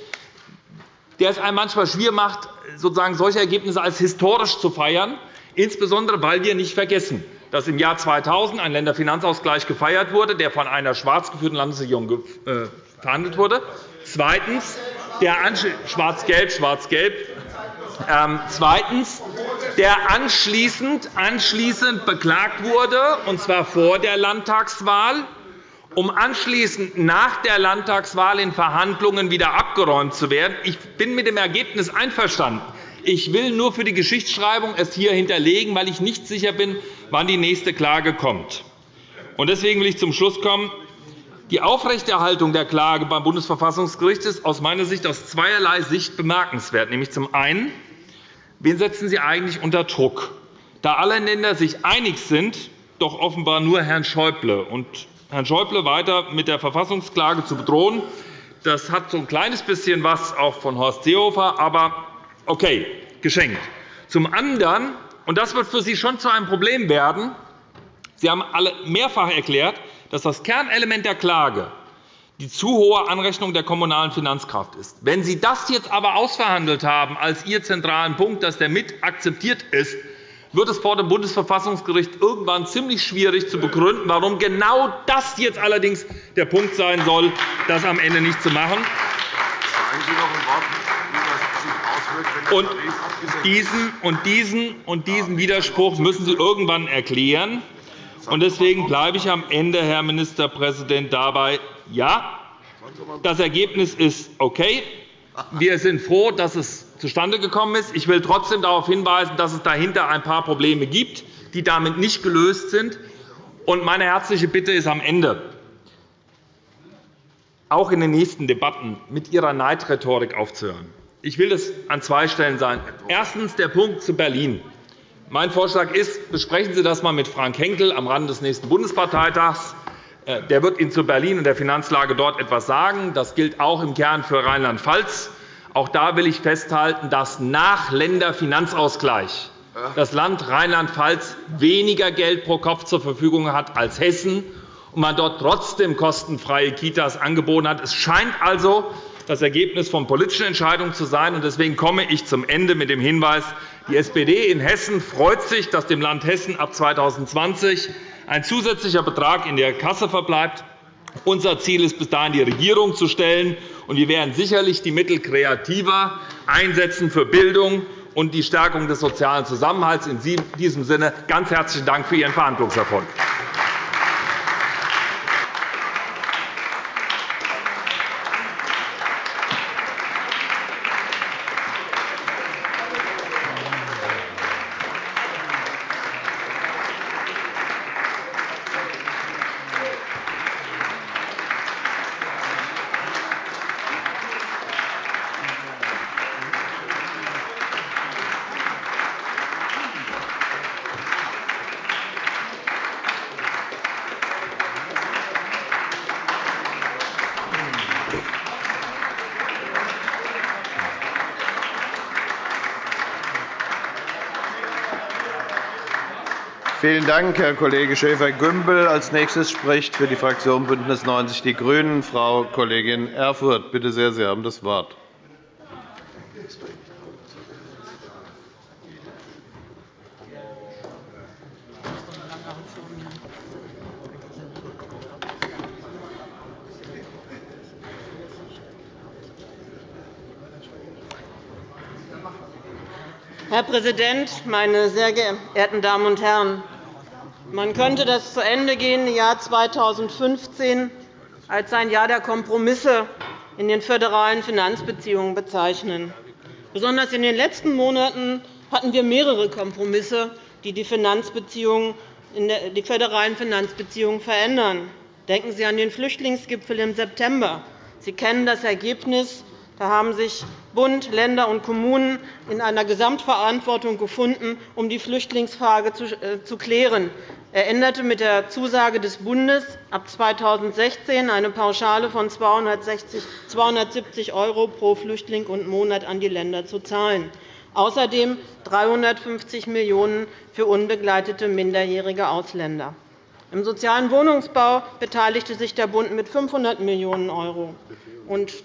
der es einem manchmal schwer macht, sozusagen solche Ergebnisse als historisch zu feiern, insbesondere weil wir nicht vergessen, dass im Jahr 2000 ein Länderfinanzausgleich gefeiert wurde, der von einer schwarz geführten Landesregierung äh, verhandelt wurde. Zweitens, der schwarz-gelb, schwarz-gelb. Ähm, zweitens, der anschließend, anschließend beklagt wurde, und zwar vor der Landtagswahl, um anschließend nach der Landtagswahl in Verhandlungen wieder abgeräumt zu werden. Ich bin mit dem Ergebnis einverstanden. Ich will nur für die Geschichtsschreibung es hier hinterlegen, weil ich nicht sicher bin, wann die nächste Klage kommt. Deswegen will ich zum Schluss kommen. Die Aufrechterhaltung der Klage beim Bundesverfassungsgericht ist aus meiner Sicht aus zweierlei Sicht bemerkenswert. Nämlich zum einen, wen setzen Sie eigentlich unter Druck? Da alle Länder sich einig sind, doch offenbar nur Herrn Schäuble. Und Herrn Schäuble weiter mit der Verfassungsklage zu bedrohen, das hat so ein kleines bisschen was auch von Horst Seehofer, aber Okay, geschenkt. Zum anderen, und das wird für Sie schon zu einem Problem werden, Sie haben alle mehrfach erklärt, dass das Kernelement der Klage die zu hohe Anrechnung der kommunalen Finanzkraft ist. Wenn Sie das jetzt aber ausverhandelt haben als Ihr zentralen Punkt, dass der mit akzeptiert ist, wird es vor dem Bundesverfassungsgericht irgendwann ziemlich schwierig zu begründen, warum genau das jetzt allerdings der Punkt sein soll, das am Ende nicht zu machen. Sagen Sie noch ein Wort und diesen, und, diesen, und diesen Widerspruch müssen Sie irgendwann erklären. Deswegen bleibe ich am Ende, Herr Ministerpräsident, dabei, ja, das Ergebnis ist okay. Wir sind froh, dass es zustande gekommen ist. Ich will trotzdem darauf hinweisen, dass es dahinter ein paar Probleme gibt, die damit nicht gelöst sind. Meine herzliche Bitte ist am Ende, auch in den nächsten Debatten mit Ihrer Neidrhetorik aufzuhören. Ich will das an zwei Stellen sagen. Erstens der Punkt zu Berlin. Mein Vorschlag ist, besprechen Sie das einmal mit Frank Henkel am Rande des nächsten Bundesparteitags. Äh, der wird Ihnen zu Berlin und der Finanzlage dort etwas sagen. Das gilt auch im Kern für Rheinland-Pfalz. Auch da will ich festhalten, dass nach Länderfinanzausgleich das Land Rheinland-Pfalz weniger Geld pro Kopf zur Verfügung hat als Hessen und man dort trotzdem kostenfreie Kitas angeboten hat. Es scheint also das Ergebnis von politischen Entscheidungen zu sein. Deswegen komme ich zum Ende mit dem Hinweis, die SPD in Hessen freut sich, dass dem Land Hessen ab 2020 ein zusätzlicher Betrag in der Kasse verbleibt. Unser Ziel ist, bis dahin die Regierung zu stellen. und Wir werden sicherlich die Mittel kreativer einsetzen für Bildung und die Stärkung des sozialen Zusammenhalts. In diesem Sinne ganz herzlichen Dank für Ihren Verhandlungserfolg. Vielen Dank, Herr Kollege Schäfer-Gümbel. Als nächstes spricht für die Fraktion BÜNDNIS 90 die GRÜNEN Frau Kollegin Erfurth. Bitte sehr, Sie haben das Wort. Herr Präsident, meine sehr geehrten Damen und Herren! Man könnte das zu Ende gehende Jahr 2015 als ein Jahr der Kompromisse in den föderalen Finanzbeziehungen bezeichnen. Besonders in den letzten Monaten hatten wir mehrere Kompromisse, die die, Finanzbeziehungen, die föderalen Finanzbeziehungen verändern. Denken Sie an den Flüchtlingsgipfel im September. Sie kennen das Ergebnis. Da haben sich Bund, Länder und Kommunen in einer Gesamtverantwortung gefunden, um die Flüchtlingsfrage zu äh, klären. Er änderte mit der Zusage des Bundes, ab 2016 eine Pauschale von 270 € pro Flüchtling und Monat an die Länder zu zahlen. Außerdem 350 Millionen € für unbegleitete minderjährige Ausländer. Im sozialen Wohnungsbau beteiligte sich der Bund mit 500 Millionen €.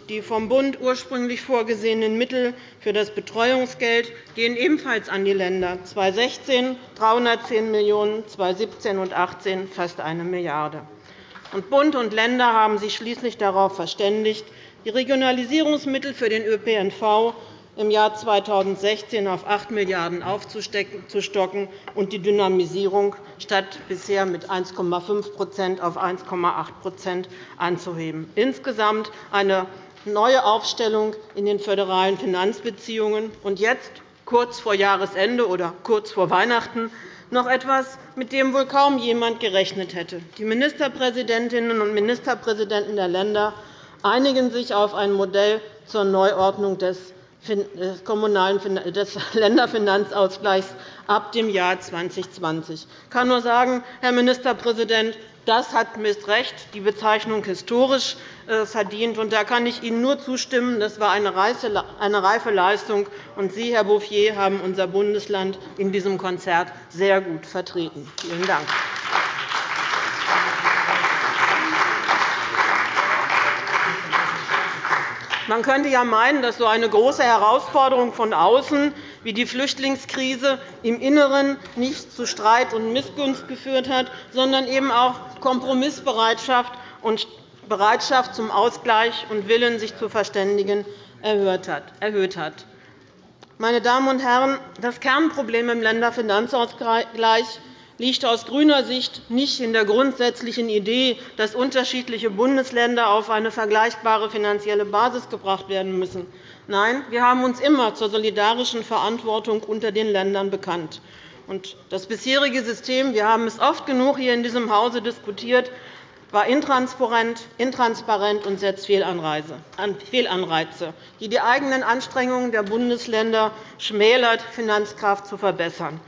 Die vom Bund ursprünglich vorgesehenen Mittel für das Betreuungsgeld gehen ebenfalls an die Länder, 2016 310 Millionen €, 2017 und 2018 fast 1 Milliarde €. Bund und Länder haben sich schließlich darauf verständigt, die Regionalisierungsmittel für den ÖPNV im Jahr 2016 auf 8 Milliarden € aufzustocken und die Dynamisierung statt bisher mit 1,5% auf 1,8% anzuheben. Insgesamt eine neue Aufstellung in den föderalen Finanzbeziehungen. Und jetzt, kurz vor Jahresende oder kurz vor Weihnachten, noch etwas, mit dem wohl kaum jemand gerechnet hätte. Die Ministerpräsidentinnen und Ministerpräsidenten der Länder einigen sich auf ein Modell zur Neuordnung des des, kommunalen, des Länderfinanzausgleichs ab dem Jahr 2020. Ich kann nur sagen, Herr Ministerpräsident, das hat mit Recht die Bezeichnung historisch äh, verdient. Da kann ich Ihnen nur zustimmen. Das war eine reife Leistung. Sie, Herr Bouffier, haben unser Bundesland in diesem Konzert sehr gut vertreten. Vielen Dank. Man könnte ja meinen, dass so eine große Herausforderung von außen wie die Flüchtlingskrise im Inneren nicht zu Streit und Missgunst geführt hat, sondern eben auch Kompromissbereitschaft und Bereitschaft zum Ausgleich und Willen, sich zu verständigen, erhöht hat. Meine Damen und Herren, das Kernproblem im Länderfinanzausgleich liegt aus grüner Sicht nicht in der grundsätzlichen Idee, dass unterschiedliche Bundesländer auf eine vergleichbare finanzielle Basis gebracht werden müssen. Nein, wir haben uns immer zur solidarischen Verantwortung unter den Ländern bekannt. Das bisherige System, wir haben es oft genug hier in diesem Hause diskutiert, war intransparent und setzt Fehlanreize, die die eigenen Anstrengungen der Bundesländer schmälert, Finanzkraft zu verbessern.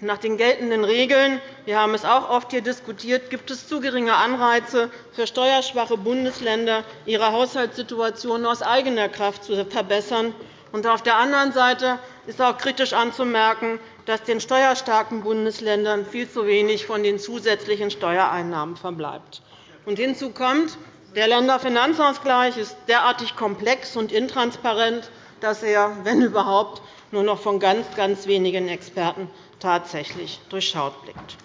Nach den geltenden Regeln wir haben es auch oft hier diskutiert, gibt es zu geringe Anreize für steuerschwache Bundesländer, ihre Haushaltssituation aus eigener Kraft zu verbessern. auf der anderen Seite ist auch kritisch anzumerken, dass den steuerstarken Bundesländern viel zu wenig von den zusätzlichen Steuereinnahmen verbleibt. hinzu kommt, der Länderfinanzausgleich ist derartig komplex und intransparent, dass er, wenn überhaupt, nur noch von ganz, ganz wenigen Experten tatsächlich durchschaut blickt.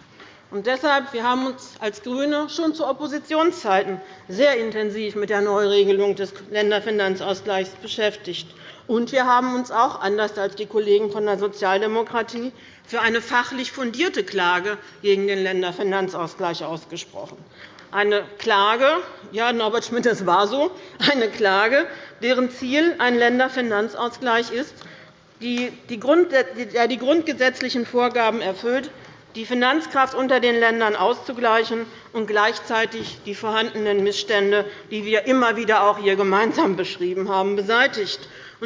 Und deshalb wir haben uns als GRÜNE schon zu Oppositionszeiten sehr intensiv mit der Neuregelung des Länderfinanzausgleichs beschäftigt. Und wir haben uns auch, anders als die Kollegen von der Sozialdemokratie, für eine fachlich fundierte Klage gegen den Länderfinanzausgleich ausgesprochen. Eine Klage, ja, Norbert Schmidt, das war so, eine Klage, deren Ziel ein Länderfinanzausgleich ist, die die grundgesetzlichen Vorgaben erfüllt, die Finanzkraft unter den Ländern auszugleichen und gleichzeitig die vorhandenen Missstände, die wir immer wieder auch hier gemeinsam beschrieben haben, beseitigt.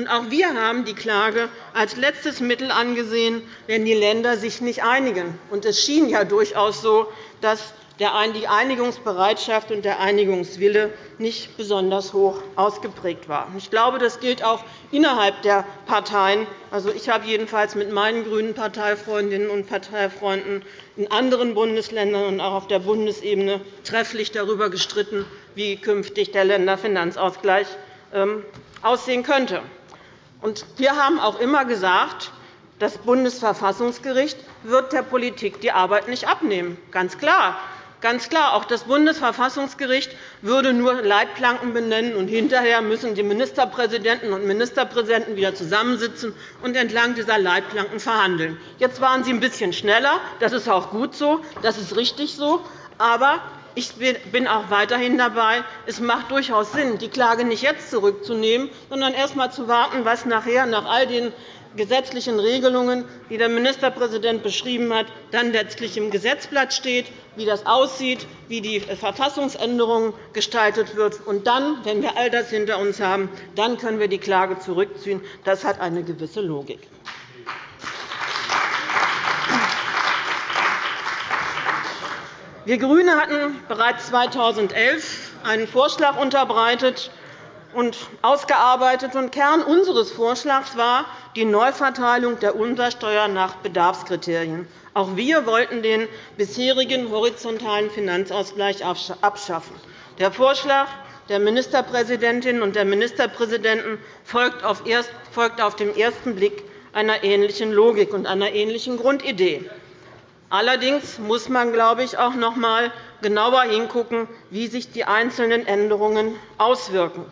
auch wir haben die Klage als letztes Mittel angesehen, wenn die Länder sich nicht einigen. es schien ja durchaus so, dass die Einigungsbereitschaft und der Einigungswille nicht besonders hoch ausgeprägt war. Ich glaube, das gilt auch innerhalb der Parteien. Also, ich habe jedenfalls mit meinen grünen Parteifreundinnen und Parteifreunden in anderen Bundesländern und auch auf der Bundesebene trefflich darüber gestritten, wie künftig der Länderfinanzausgleich ähm, aussehen könnte. Wir haben auch immer gesagt, Das Bundesverfassungsgericht wird der Politik die Arbeit nicht abnehmen. Ganz klar. Ganz klar, auch das Bundesverfassungsgericht würde nur Leitplanken benennen, und hinterher müssen die Ministerpräsidenten und Ministerpräsidenten wieder zusammensitzen und entlang dieser Leitplanken verhandeln. Jetzt waren Sie ein bisschen schneller. Das ist auch gut so, das ist richtig so. Aber ich bin auch weiterhin dabei. Es macht durchaus Sinn, die Klage nicht jetzt zurückzunehmen, sondern erst einmal zu warten, was nachher nach all den gesetzlichen Regelungen, die der Ministerpräsident beschrieben hat, dann letztlich im Gesetzblatt steht, wie das aussieht, wie die Verfassungsänderung gestaltet wird. Und dann, wenn wir all das hinter uns haben, dann können wir die Klage zurückziehen. Das hat eine gewisse Logik. Wir GRÜNE hatten bereits 2011 einen Vorschlag unterbreitet und ausgearbeitet. Und Kern unseres Vorschlags war die Neuverteilung der Umsatzsteuer nach Bedarfskriterien. Auch wir wollten den bisherigen horizontalen Finanzausgleich abschaffen. Der Vorschlag der Ministerpräsidentin und der Ministerpräsidenten folgt auf den ersten Blick einer ähnlichen Logik und einer ähnlichen Grundidee. Allerdings muss man, glaube ich, auch noch einmal genauer hinschauen, wie sich die einzelnen Änderungen auswirken.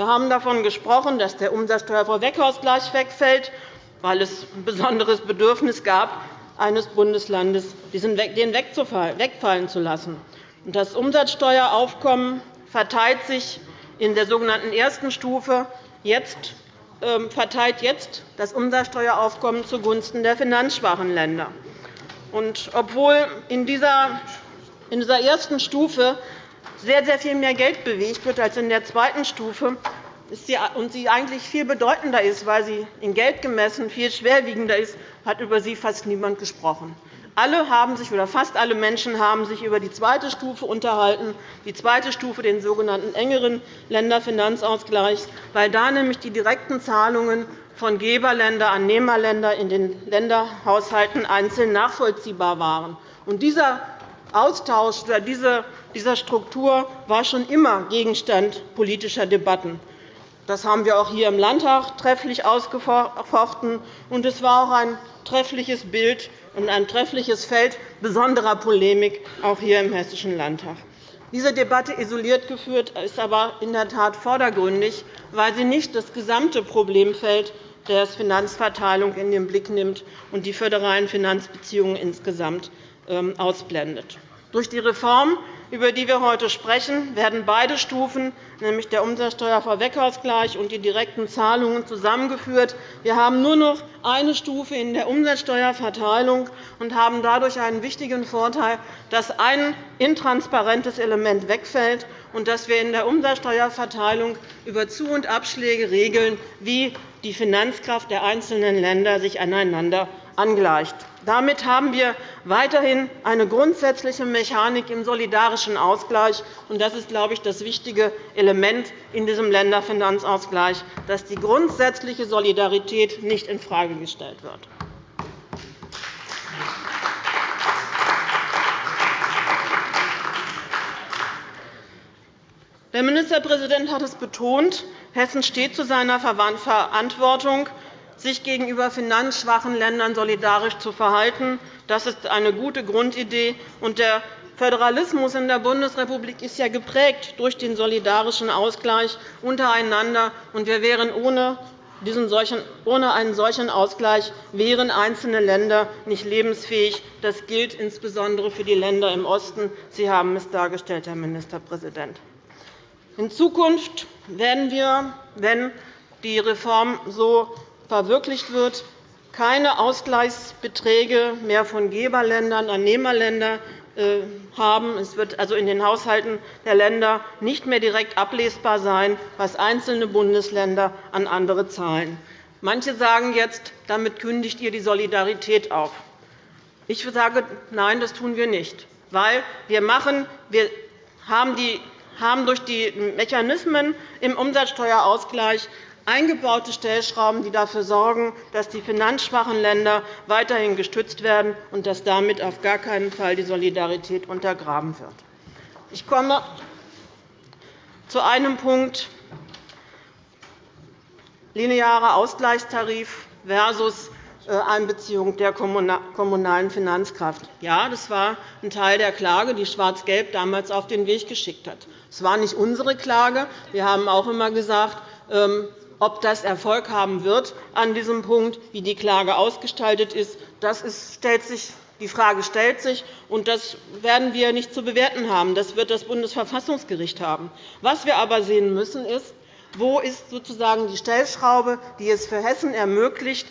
Wir haben davon gesprochen, dass der Umsatzsteuervorweggausgleich wegfällt, weil es ein besonderes Bedürfnis gab, eines Bundeslandes den wegfallen zu lassen. Das Umsatzsteueraufkommen verteilt sich in der sogenannten ersten Stufe jetzt ähm, verteilt jetzt das Umsatzsteueraufkommen zugunsten der finanzschwachen Länder. Und obwohl in dieser ersten Stufe sehr, sehr viel mehr Geld bewegt wird als in der zweiten Stufe und sie eigentlich viel bedeutender ist, weil sie in Geld gemessen viel schwerwiegender ist, hat über sie fast niemand gesprochen. Alle haben sich, oder fast alle Menschen haben sich über die zweite Stufe unterhalten, die zweite Stufe, den sogenannten engeren Länderfinanzausgleich, weil da nämlich die direkten Zahlungen von Geberländer an Nehmerländer in den Länderhaushalten einzeln nachvollziehbar waren. Und dieser Austausch oder diese dieser Struktur war schon immer Gegenstand politischer Debatten. Das haben wir auch hier im Landtag trefflich ausgefochten. Und es war auch ein treffliches Bild und ein treffliches Feld besonderer Polemik, auch hier im Hessischen Landtag. Diese Debatte isoliert geführt ist aber in der Tat vordergründig, weil sie nicht das gesamte Problemfeld der Finanzverteilung in den Blick nimmt und die föderalen Finanzbeziehungen insgesamt ähm, ausblendet. Durch die Reform über die wir heute sprechen, werden beide Stufen, nämlich der Umsatzsteuervorweggausgleich und die direkten Zahlungen, zusammengeführt. Wir haben nur noch eine Stufe in der Umsatzsteuerverteilung und haben dadurch einen wichtigen Vorteil, dass ein intransparentes Element wegfällt und dass wir in der Umsatzsteuerverteilung über Zu- und Abschläge regeln, wie die Finanzkraft der einzelnen Länder sich aneinander angleicht. Damit haben wir weiterhin eine grundsätzliche Mechanik im solidarischen Ausgleich. Das ist, glaube ich, das wichtige Element in diesem Länderfinanzausgleich, dass die grundsätzliche Solidarität nicht infrage gestellt wird. Der Ministerpräsident hat es betont. Hessen steht zu seiner Verantwortung sich gegenüber finanzschwachen Ländern solidarisch zu verhalten. Das ist eine gute Grundidee. Der Föderalismus in der Bundesrepublik ist ja geprägt durch den solidarischen Ausgleich untereinander. Wir wären ohne ohne einen solchen Ausgleich wären einzelne Länder nicht lebensfähig. Das gilt insbesondere für die Länder im Osten. Sie haben es dargestellt, Herr Ministerpräsident. In Zukunft werden wir, wenn die Reform so verwirklicht wird, keine Ausgleichsbeträge mehr von Geberländern an Nehmerländer äh, haben. Es wird also in den Haushalten der Länder nicht mehr direkt ablesbar sein, was einzelne Bundesländer an andere zahlen. Manche sagen jetzt, damit kündigt ihr die Solidarität auf. Ich sage, nein, das tun wir nicht, weil wir, machen, wir haben, die, haben durch die Mechanismen im Umsatzsteuerausgleich eingebaute Stellschrauben, die dafür sorgen, dass die finanzschwachen Länder weiterhin gestützt werden und dass damit auf gar keinen Fall die Solidarität untergraben wird. Ich komme zu einem Punkt linearer Ausgleichstarif versus Einbeziehung der kommunalen Finanzkraft. Ja, das war ein Teil der Klage, die Schwarz-Gelb damals auf den Weg geschickt hat. Es war nicht unsere Klage. Wir haben auch immer gesagt, ähm, ob das Erfolg haben wird an diesem Punkt, wie die Klage ausgestaltet ist, das stellt sich die Frage stellt sich, und das werden wir nicht zu bewerten haben. Das wird das Bundesverfassungsgericht haben. Was wir aber sehen müssen, ist, wo ist sozusagen die Stellschraube, die es für Hessen ermöglicht,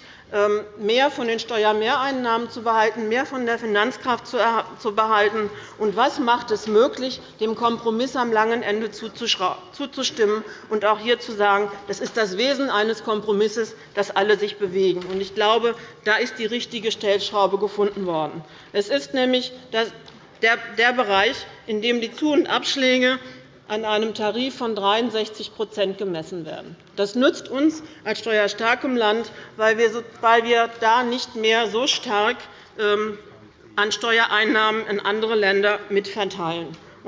mehr von den Steuermehreinnahmen zu behalten, mehr von der Finanzkraft zu behalten? Und was macht es möglich, dem Kompromiss am langen Ende zuzustimmen und auch hier zu sagen, das ist das Wesen eines Kompromisses, dass alle sich bewegen? Ich glaube, da ist die richtige Stellschraube gefunden worden. Es ist nämlich der Bereich, in dem die Zu- und Abschläge an einem Tarif von 63% gemessen werden. Das nützt uns als steuerstarkem Land, weil wir da nicht mehr so stark ähm, an Steuereinnahmen in andere Länder mitverteilen.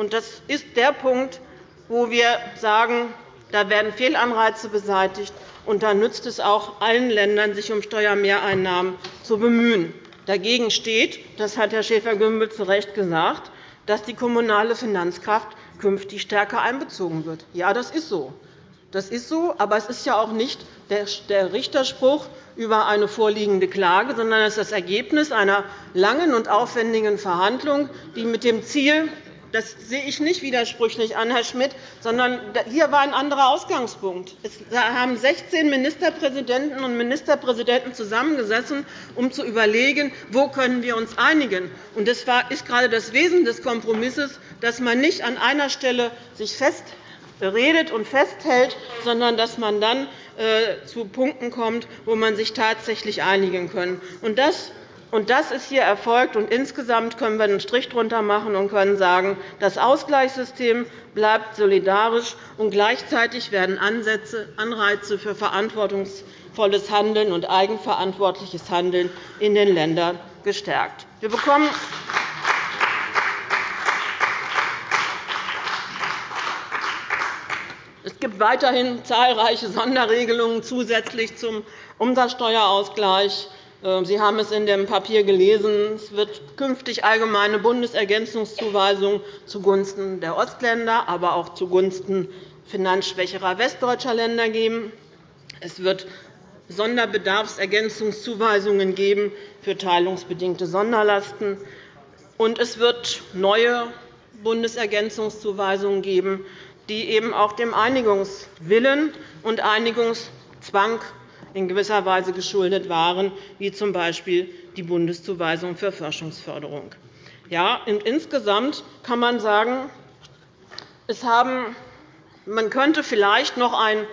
Das ist der Punkt, wo wir sagen, da werden Fehlanreize beseitigt, und da nützt es auch allen Ländern, sich um Steuermehreinnahmen zu bemühen. Dagegen steht, das hat Herr Schäfer-Gümbel zu Recht gesagt, dass die kommunale Finanzkraft künftig stärker einbezogen wird. Ja, das ist so. Das ist so, aber es ist ja auch nicht der Richterspruch über eine vorliegende Klage, sondern es ist das Ergebnis einer langen und aufwendigen Verhandlung, die mit dem Ziel das sehe ich nicht widersprüchlich an, Herr Schmidt, sondern hier war ein anderer Ausgangspunkt. Es haben 16 Ministerpräsidenten und Ministerpräsidenten zusammengesessen, um zu überlegen, wo können wir uns einigen. Und das ist gerade das Wesen des Kompromisses, dass man nicht an einer Stelle sich festredet und festhält, sondern dass man dann äh, zu Punkten kommt, wo man sich tatsächlich einigen kann. Das das ist hier erfolgt. Und insgesamt können wir einen Strich darunter machen und können sagen, das Ausgleichssystem bleibt solidarisch, und gleichzeitig werden Ansätze, Anreize für verantwortungsvolles Handeln und eigenverantwortliches Handeln in den Ländern gestärkt. Wir bekommen Es gibt weiterhin zahlreiche Sonderregelungen zusätzlich zum Umsatzsteuerausgleich. Ähm, Sie haben es in dem Papier gelesen. Es wird künftig allgemeine Bundesergänzungszuweisungen zugunsten der Ostländer, aber auch zugunsten finanzschwächerer westdeutscher Länder geben. Es wird Sonderbedarfsergänzungszuweisungen geben für teilungsbedingte Sonderlasten. Und es wird neue Bundesergänzungszuweisungen geben, die eben auch dem Einigungswillen und Einigungszwang in gewisser Weise geschuldet waren, wie z. B. die Bundeszuweisung für Forschungsförderung. Ja, insgesamt kann man sagen, es haben, man könnte vielleicht noch ein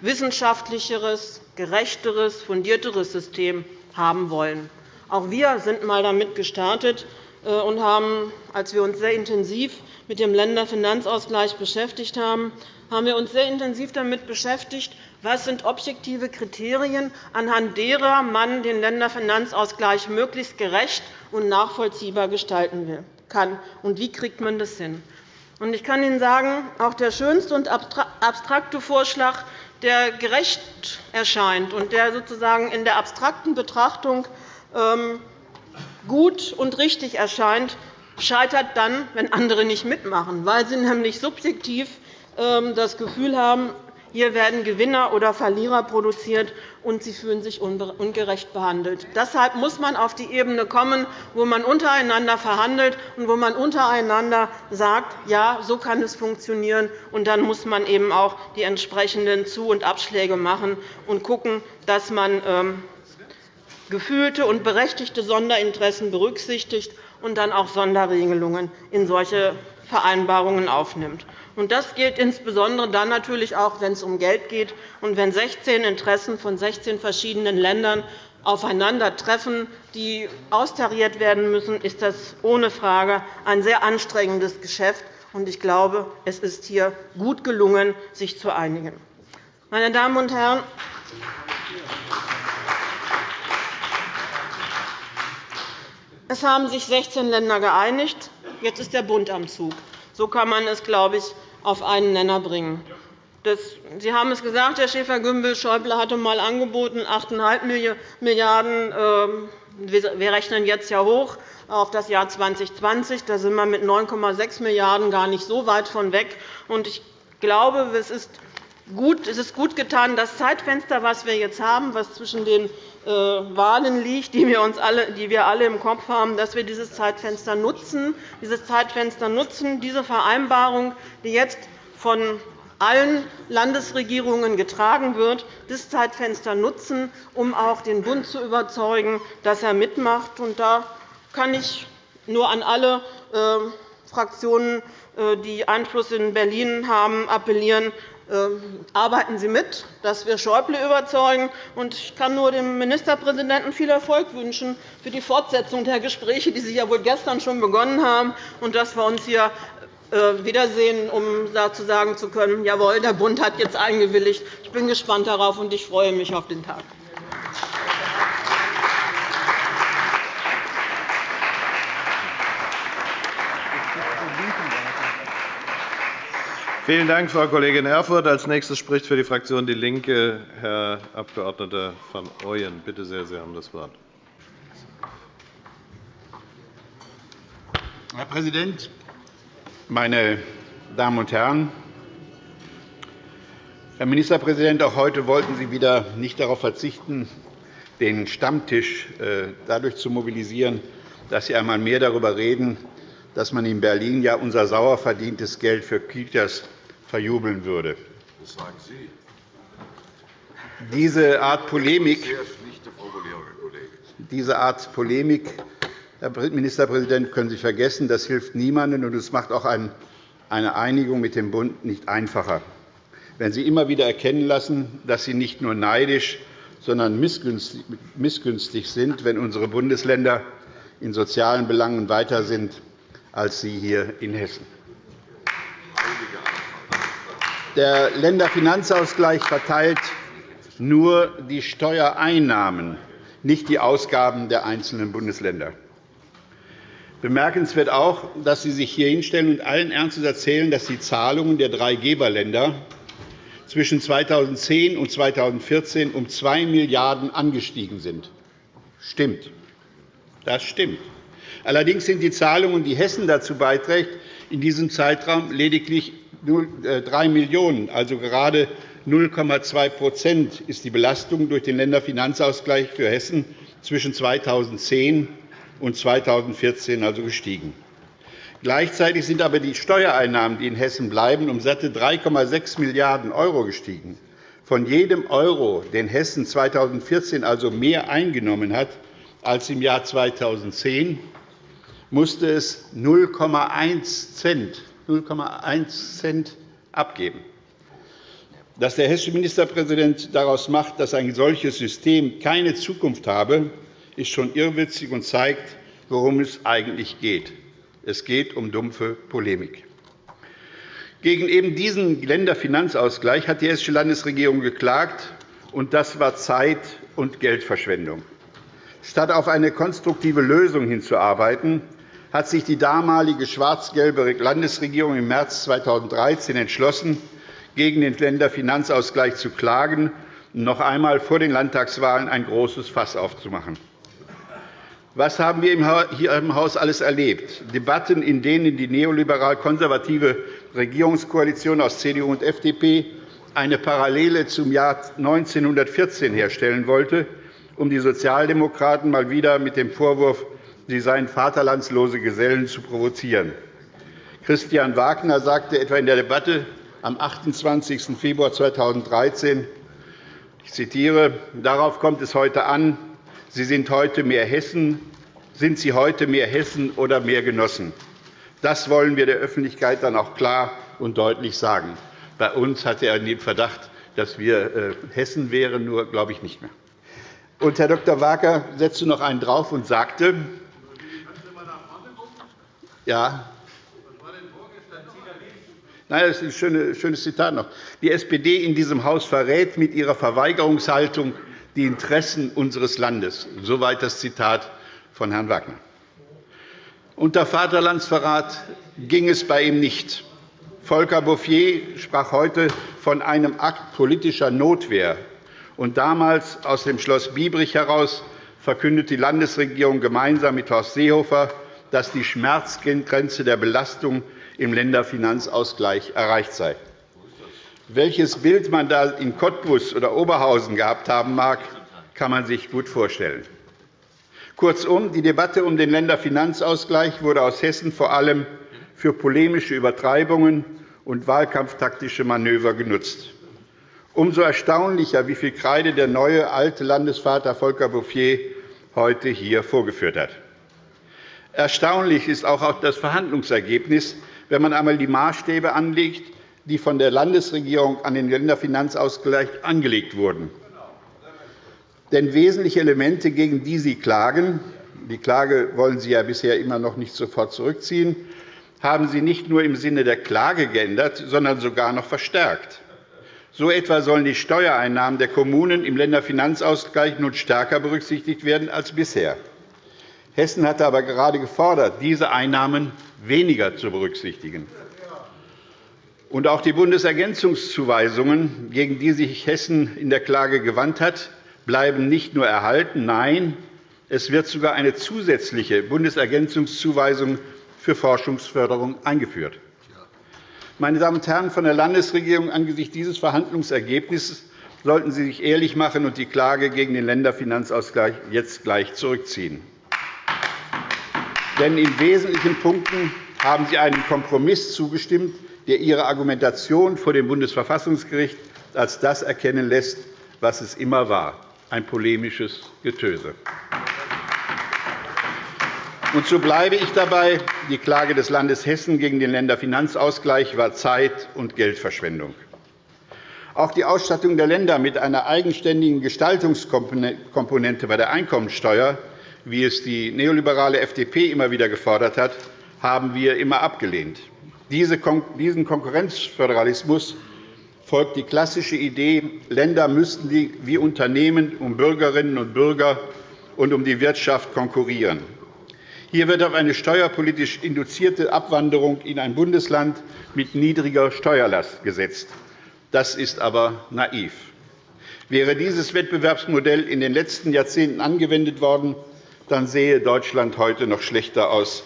wissenschaftlicheres, gerechteres, fundierteres System haben wollen. Auch wir sind einmal damit gestartet äh, und haben, als wir uns sehr intensiv mit dem Länderfinanzausgleich beschäftigt haben, haben wir uns sehr intensiv damit beschäftigt, was sind objektive Kriterien, anhand derer man den Länderfinanzausgleich möglichst gerecht und nachvollziehbar gestalten kann, und wie kriegt man das hin? Ich kann Ihnen sagen, auch der schönste und abstrakte Vorschlag, der gerecht erscheint und der sozusagen in der abstrakten Betrachtung ähm, gut und richtig erscheint, scheitert dann, wenn andere nicht mitmachen, weil sie nämlich subjektiv ähm, das Gefühl haben, hier werden Gewinner oder Verlierer produziert, und sie fühlen sich ungerecht behandelt. Deshalb muss man auf die Ebene kommen, wo man untereinander verhandelt und wo man untereinander sagt, ja, so kann es funktionieren. Und dann muss man eben auch die entsprechenden Zu- und Abschläge machen und schauen, dass man ähm, gefühlte und berechtigte Sonderinteressen berücksichtigt und dann auch Sonderregelungen in solche Vereinbarungen aufnimmt. Das gilt insbesondere dann natürlich auch, wenn es um Geld geht und wenn 16 Interessen von 16 verschiedenen Ländern aufeinandertreffen, die austariert werden müssen, ist das ohne Frage ein sehr anstrengendes Geschäft. Ich glaube, es ist hier gut gelungen, sich zu einigen. Meine Damen und Herren, es haben sich 16 Länder geeinigt. Jetzt ist der Bund am Zug. So kann man es, glaube ich, auf einen Nenner bringen. Sie haben es gesagt, Herr Schäfer-Gümbel, Schäuble hatte einmal angeboten, 8,5 Milliarden €. Wir rechnen jetzt ja hoch auf das Jahr 2020. Da sind wir mit 9,6 Milliarden € gar nicht so weit von weg. Ich glaube, es ist gut, getan, das Zeitfenster, das wir jetzt haben, das zwischen den Wahlen liegt, die wir, uns alle, die wir alle im Kopf haben, dass wir dieses Zeitfenster nutzen, dieses Zeitfenster nutzen, diese Vereinbarung, die jetzt von allen Landesregierungen getragen wird, das Zeitfenster nutzen, um auch den Bund zu überzeugen, dass er mitmacht. Da kann ich nur an alle äh, Fraktionen, äh, die Einfluss in Berlin haben, appellieren, arbeiten Sie mit, dass wir Schäuble überzeugen. Ich kann nur dem Ministerpräsidenten viel Erfolg wünschen für die Fortsetzung der Gespräche, die Sie ja wohl gestern schon begonnen haben, und dass wir uns hier äh, wiedersehen, um dazu sagen zu können, jawohl, der Bund hat jetzt eingewilligt. Ich bin gespannt darauf, und ich freue mich auf den Tag. Vielen Dank, Frau Kollegin Erfurth. Als nächstes spricht für die Fraktion DIE LINKE Herr Abg. van Ooyen. Bitte sehr, Sie haben das Wort. Herr Präsident, meine Damen und Herren! Herr Ministerpräsident, auch heute wollten Sie wieder nicht darauf verzichten, den Stammtisch äh, dadurch zu mobilisieren, dass Sie einmal mehr darüber reden, dass man in Berlin ja unser sauer verdientes Geld für Kitas verjubeln würde. Das sagen Sie. Diese Art Polemik, diese Art Polemik Herr Ministerpräsident, können Sie vergessen. Das hilft niemandem, und es macht auch eine Einigung mit dem Bund nicht einfacher. Wenn Sie immer wieder erkennen lassen, dass Sie nicht nur neidisch, sondern missgünstig sind, wenn unsere Bundesländer in sozialen Belangen weiter sind als Sie hier in Hessen. Der Länderfinanzausgleich verteilt nur die Steuereinnahmen, nicht die Ausgaben der einzelnen Bundesländer. Bemerkenswert auch, dass Sie sich hier hinstellen und allen Ernstes erzählen, dass die Zahlungen der drei Geberländer zwischen 2010 und 2014 um 2 Milliarden € angestiegen sind. Stimmt. Das stimmt. Allerdings sind die Zahlungen, die Hessen dazu beiträgt, in diesem Zeitraum lediglich 3 Millionen €, also gerade 0,2% ist die Belastung durch den Länderfinanzausgleich für Hessen zwischen 2010 und 2014 also gestiegen. Gleichzeitig sind aber die Steuereinnahmen, die in Hessen bleiben, um satte 3,6 Milliarden € gestiegen. Von jedem Euro, den Hessen 2014 also mehr eingenommen hat als im Jahr 2010, musste es 0,1 Cent 0,1 Cent abgeben. Dass der hessische Ministerpräsident daraus macht, dass ein solches System keine Zukunft habe, ist schon irrwitzig und zeigt, worum es eigentlich geht. Es geht um dumpfe Polemik. Gegen eben diesen Länderfinanzausgleich hat die hessische Landesregierung geklagt, und das war Zeit- und Geldverschwendung. Statt auf eine konstruktive Lösung hinzuarbeiten, hat sich die damalige schwarz-gelbe Landesregierung im März 2013 entschlossen, gegen den Länderfinanzausgleich zu klagen und noch einmal vor den Landtagswahlen ein großes Fass aufzumachen. Was haben wir hier im Haus alles erlebt? Debatten, in denen die neoliberal-konservative Regierungskoalition aus CDU und FDP eine Parallele zum Jahr 1914 herstellen wollte, um die Sozialdemokraten mal wieder mit dem Vorwurf sie seien vaterlandslose Gesellen zu provozieren. Christian Wagner sagte etwa in der Debatte am 28. Februar 2013, ich zitiere, darauf kommt es heute an, Sie sind heute mehr Hessen, sind Sie heute mehr Hessen oder mehr Genossen? Das wollen wir der Öffentlichkeit dann auch klar und deutlich sagen. Bei uns hatte er den Verdacht, dass wir äh, Hessen wären, nur glaube ich nicht mehr. Und Herr Dr. Wagner setzte noch einen drauf und sagte, ja. Nein, das ist ein schönes Zitat noch. Die SPD in diesem Haus verrät mit ihrer Verweigerungshaltung die Interessen unseres Landes. Soweit das Zitat von Herrn Wagner. Unter Vaterlandsverrat ging es bei ihm nicht. Volker Bouffier sprach heute von einem Akt politischer Notwehr. Und damals aus dem Schloss Biebrich heraus verkündet die Landesregierung gemeinsam mit Horst Seehofer, dass die Schmerzgrenze der Belastung im Länderfinanzausgleich erreicht sei. Welches Bild man da in Cottbus oder Oberhausen gehabt haben mag, kann man sich gut vorstellen. Kurzum, die Debatte um den Länderfinanzausgleich wurde aus Hessen vor allem für polemische Übertreibungen und wahlkampftaktische Manöver genutzt. Umso erstaunlicher, wie viel Kreide der neue alte Landesvater Volker Bouffier heute hier vorgeführt hat. Erstaunlich ist auch das Verhandlungsergebnis, wenn man einmal die Maßstäbe anlegt, die von der Landesregierung an den Länderfinanzausgleich angelegt wurden. Denn wesentliche Elemente, gegen die Sie klagen, die Klage wollen Sie ja bisher immer noch nicht sofort zurückziehen, haben Sie nicht nur im Sinne der Klage geändert, sondern sogar noch verstärkt. So etwa sollen die Steuereinnahmen der Kommunen im Länderfinanzausgleich nun stärker berücksichtigt werden als bisher. Hessen hatte aber gerade gefordert, diese Einnahmen weniger zu berücksichtigen. Und auch die Bundesergänzungszuweisungen, gegen die sich Hessen in der Klage gewandt hat, bleiben nicht nur erhalten, nein, es wird sogar eine zusätzliche Bundesergänzungszuweisung für Forschungsförderung eingeführt. Meine Damen und Herren von der Landesregierung, angesichts dieses Verhandlungsergebnisses sollten Sie sich ehrlich machen und die Klage gegen den Länderfinanzausgleich jetzt gleich zurückziehen. Denn in wesentlichen Punkten haben Sie einem Kompromiss zugestimmt, der Ihre Argumentation vor dem Bundesverfassungsgericht als das erkennen lässt, was es immer war, ein polemisches Getöse. Und so bleibe ich dabei, die Klage des Landes Hessen gegen den Länderfinanzausgleich war Zeit- und Geldverschwendung. Auch die Ausstattung der Länder mit einer eigenständigen Gestaltungskomponente bei der Einkommensteuer, wie es die neoliberale FDP immer wieder gefordert hat, haben wir immer abgelehnt. Diesen Konkurrenzföderalismus folgt die klassische Idee, Länder müssten wie Unternehmen um Bürgerinnen und Bürger und um die Wirtschaft konkurrieren. Hier wird auf eine steuerpolitisch induzierte Abwanderung in ein Bundesland mit niedriger Steuerlast gesetzt. Das ist aber naiv. Wäre dieses Wettbewerbsmodell in den letzten Jahrzehnten angewendet worden, dann sähe Deutschland heute noch schlechter aus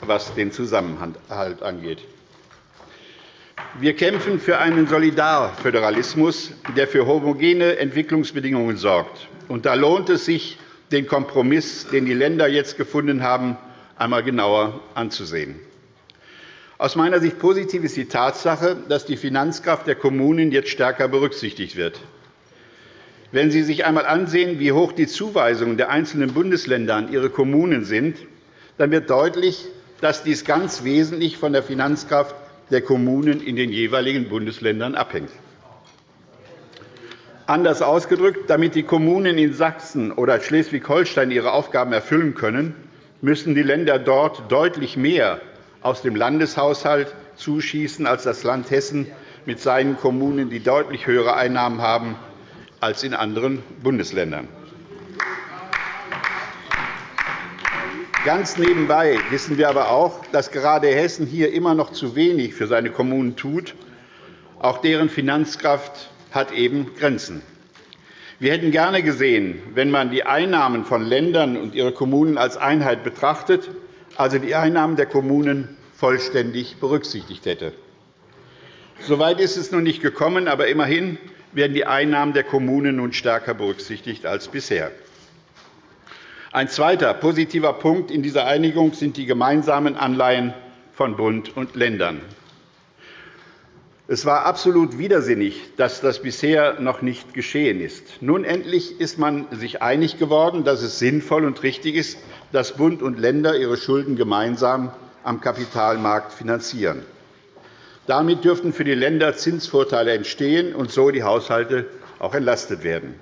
was den Zusammenhalt angeht. Wir kämpfen für einen Solidarföderalismus, der für homogene Entwicklungsbedingungen sorgt. Und da lohnt es sich, den Kompromiss, den die Länder jetzt gefunden haben, einmal genauer anzusehen. Aus meiner Sicht positiv ist die Tatsache, dass die Finanzkraft der Kommunen jetzt stärker berücksichtigt wird. Wenn Sie sich einmal ansehen, wie hoch die Zuweisungen der einzelnen Bundesländer an ihre Kommunen sind, dann wird deutlich, dass dies ganz wesentlich von der Finanzkraft der Kommunen in den jeweiligen Bundesländern abhängt. Anders ausgedrückt, damit die Kommunen in Sachsen oder Schleswig-Holstein ihre Aufgaben erfüllen können, müssen die Länder dort deutlich mehr aus dem Landeshaushalt zuschießen als das Land Hessen mit seinen Kommunen, die deutlich höhere Einnahmen haben als in anderen Bundesländern. Ganz nebenbei wissen wir aber auch, dass gerade Hessen hier immer noch zu wenig für seine Kommunen tut. Auch deren Finanzkraft hat eben Grenzen. Wir hätten gerne gesehen, wenn man die Einnahmen von Ländern und ihre Kommunen als Einheit betrachtet, also die Einnahmen der Kommunen vollständig berücksichtigt hätte. Soweit ist es noch nicht gekommen, aber immerhin werden die Einnahmen der Kommunen nun stärker berücksichtigt als bisher. Ein zweiter positiver Punkt in dieser Einigung sind die gemeinsamen Anleihen von Bund und Ländern. Es war absolut widersinnig, dass das bisher noch nicht geschehen ist. Nun endlich ist man sich einig geworden, dass es sinnvoll und richtig ist, dass Bund und Länder ihre Schulden gemeinsam am Kapitalmarkt finanzieren. Damit dürften für die Länder Zinsvorteile entstehen und so die Haushalte auch entlastet werden.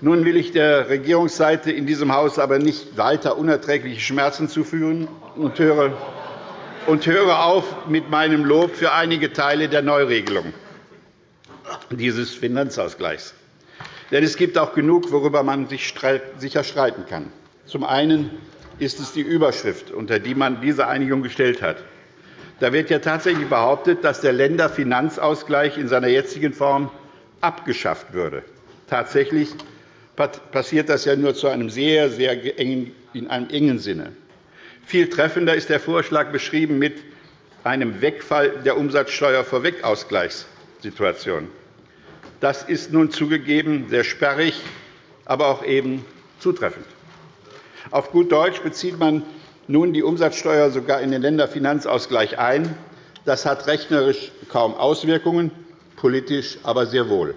Nun will ich der Regierungsseite in diesem Haus aber nicht weiter unerträgliche Schmerzen zufügen und höre, und höre auf mit meinem Lob für einige Teile der Neuregelung dieses Finanzausgleichs. Denn es gibt auch genug, worüber man sich sicher streiten kann. Zum einen ist es die Überschrift, unter die man diese Einigung gestellt hat. Da wird ja tatsächlich behauptet, dass der Länderfinanzausgleich in seiner jetzigen Form abgeschafft würde. Tatsächlich passiert das ja nur zu einem sehr, sehr engen, in einem engen Sinne. Viel treffender ist der Vorschlag beschrieben mit einem Wegfall der Umsatzsteuervorwegausgleichssituation. Das ist nun zugegeben sehr sperrig, aber auch eben zutreffend. Auf gut Deutsch bezieht man nun die Umsatzsteuer sogar in den Länderfinanzausgleich ein. Das hat rechnerisch kaum Auswirkungen, politisch aber sehr wohl.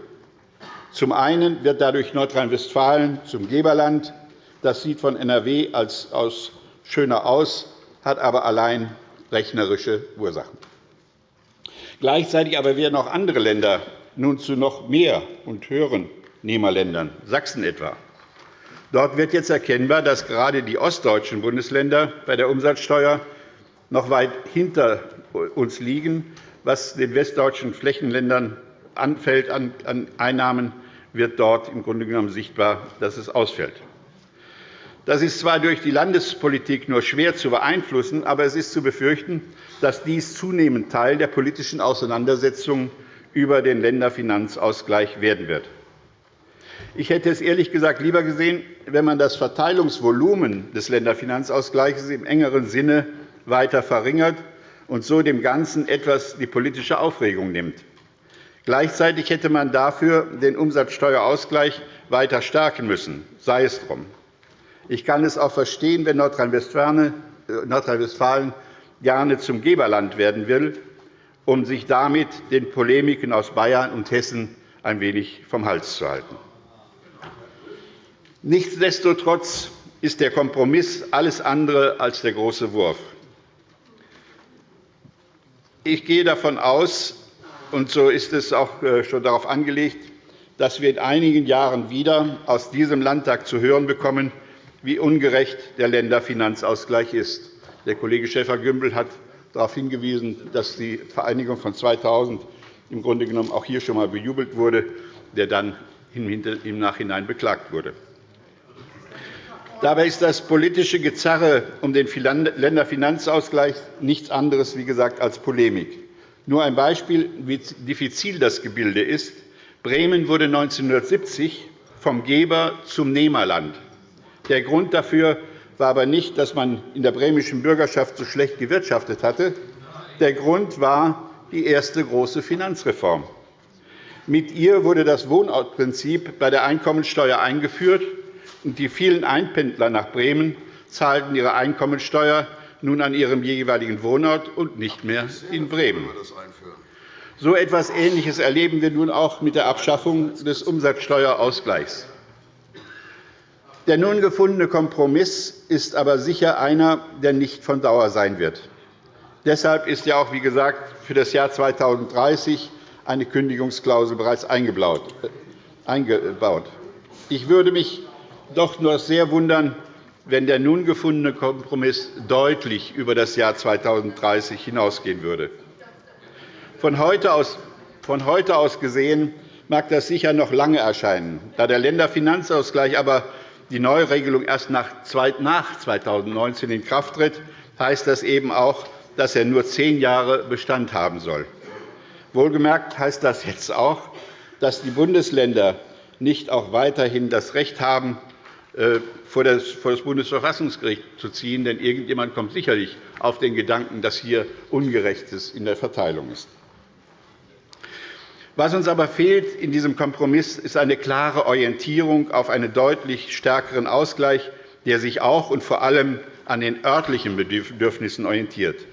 Zum einen wird dadurch Nordrhein-Westfalen zum Geberland. Das sieht von NRW als aus schöner aus, hat aber allein rechnerische Ursachen. Gleichzeitig aber werden auch andere Länder nun zu noch mehr und höheren Nehmerländern, Sachsen etwa. Dort wird jetzt erkennbar, dass gerade die ostdeutschen Bundesländer bei der Umsatzsteuer noch weit hinter uns liegen. Was den westdeutschen Flächenländern anfällt an Einnahmen, wird dort im Grunde genommen sichtbar, dass es ausfällt. Das ist zwar durch die Landespolitik nur schwer zu beeinflussen, aber es ist zu befürchten, dass dies zunehmend Teil der politischen Auseinandersetzungen über den Länderfinanzausgleich werden wird. Ich hätte es ehrlich gesagt lieber gesehen, wenn man das Verteilungsvolumen des Länderfinanzausgleichs im engeren Sinne weiter verringert und so dem Ganzen etwas die politische Aufregung nimmt. Gleichzeitig hätte man dafür den Umsatzsteuerausgleich weiter stärken müssen, sei es drum. Ich kann es auch verstehen, wenn Nordrhein-Westfalen gerne zum Geberland werden will, um sich damit den Polemiken aus Bayern und Hessen ein wenig vom Hals zu halten. Nichtsdestotrotz ist der Kompromiss alles andere als der große Wurf. Ich gehe davon aus, und so ist es auch äh, schon darauf angelegt, dass wir in einigen Jahren wieder aus diesem Landtag zu hören bekommen, wie ungerecht der Länderfinanzausgleich ist. Der Kollege Schäfer-Gümbel hat darauf hingewiesen, dass die Vereinigung von 2000 im Grunde genommen auch hier schon einmal bejubelt wurde, der dann im Nachhinein beklagt wurde. Dabei ist das politische Gezerre um den Länderfinanzausgleich nichts anderes wie gesagt, als Polemik. Nur ein Beispiel, wie diffizil das Gebilde ist. Bremen wurde 1970 vom Geber zum Nehmerland. Der Grund dafür war aber nicht, dass man in der bremischen Bürgerschaft so schlecht gewirtschaftet hatte. Der Grund war die erste große Finanzreform. Mit ihr wurde das Wohnortprinzip bei der Einkommensteuer eingeführt, und die vielen Einpendler nach Bremen zahlten ihre Einkommensteuer nun an ihrem jeweiligen Wohnort und nicht mehr in Bremen. So etwas Ähnliches erleben wir nun auch mit der Abschaffung des Umsatzsteuerausgleichs. Der nun gefundene Kompromiss ist aber sicher einer, der nicht von Dauer sein wird. Deshalb ist ja auch, wie gesagt, für das Jahr 2030 eine Kündigungsklausel bereits eingebaut. Ich würde mich doch nur sehr wundern, wenn der nun gefundene Kompromiss deutlich über das Jahr 2030 hinausgehen würde. Von heute aus, gesehen mag das sicher noch lange erscheinen. Da der Länderfinanzausgleich aber die Neuregelung erst nach 2019 in Kraft tritt, heißt das eben auch, dass er nur zehn Jahre Bestand haben soll. Wohlgemerkt heißt das jetzt auch, dass die Bundesländer nicht auch weiterhin das Recht haben, vor das Bundesverfassungsgericht zu ziehen. Denn irgendjemand kommt sicherlich auf den Gedanken, dass hier Ungerechtes in der Verteilung ist. Was uns aber fehlt in diesem Kompromiss, ist eine klare Orientierung auf einen deutlich stärkeren Ausgleich, der sich auch und vor allem an den örtlichen Bedürfnissen orientiert.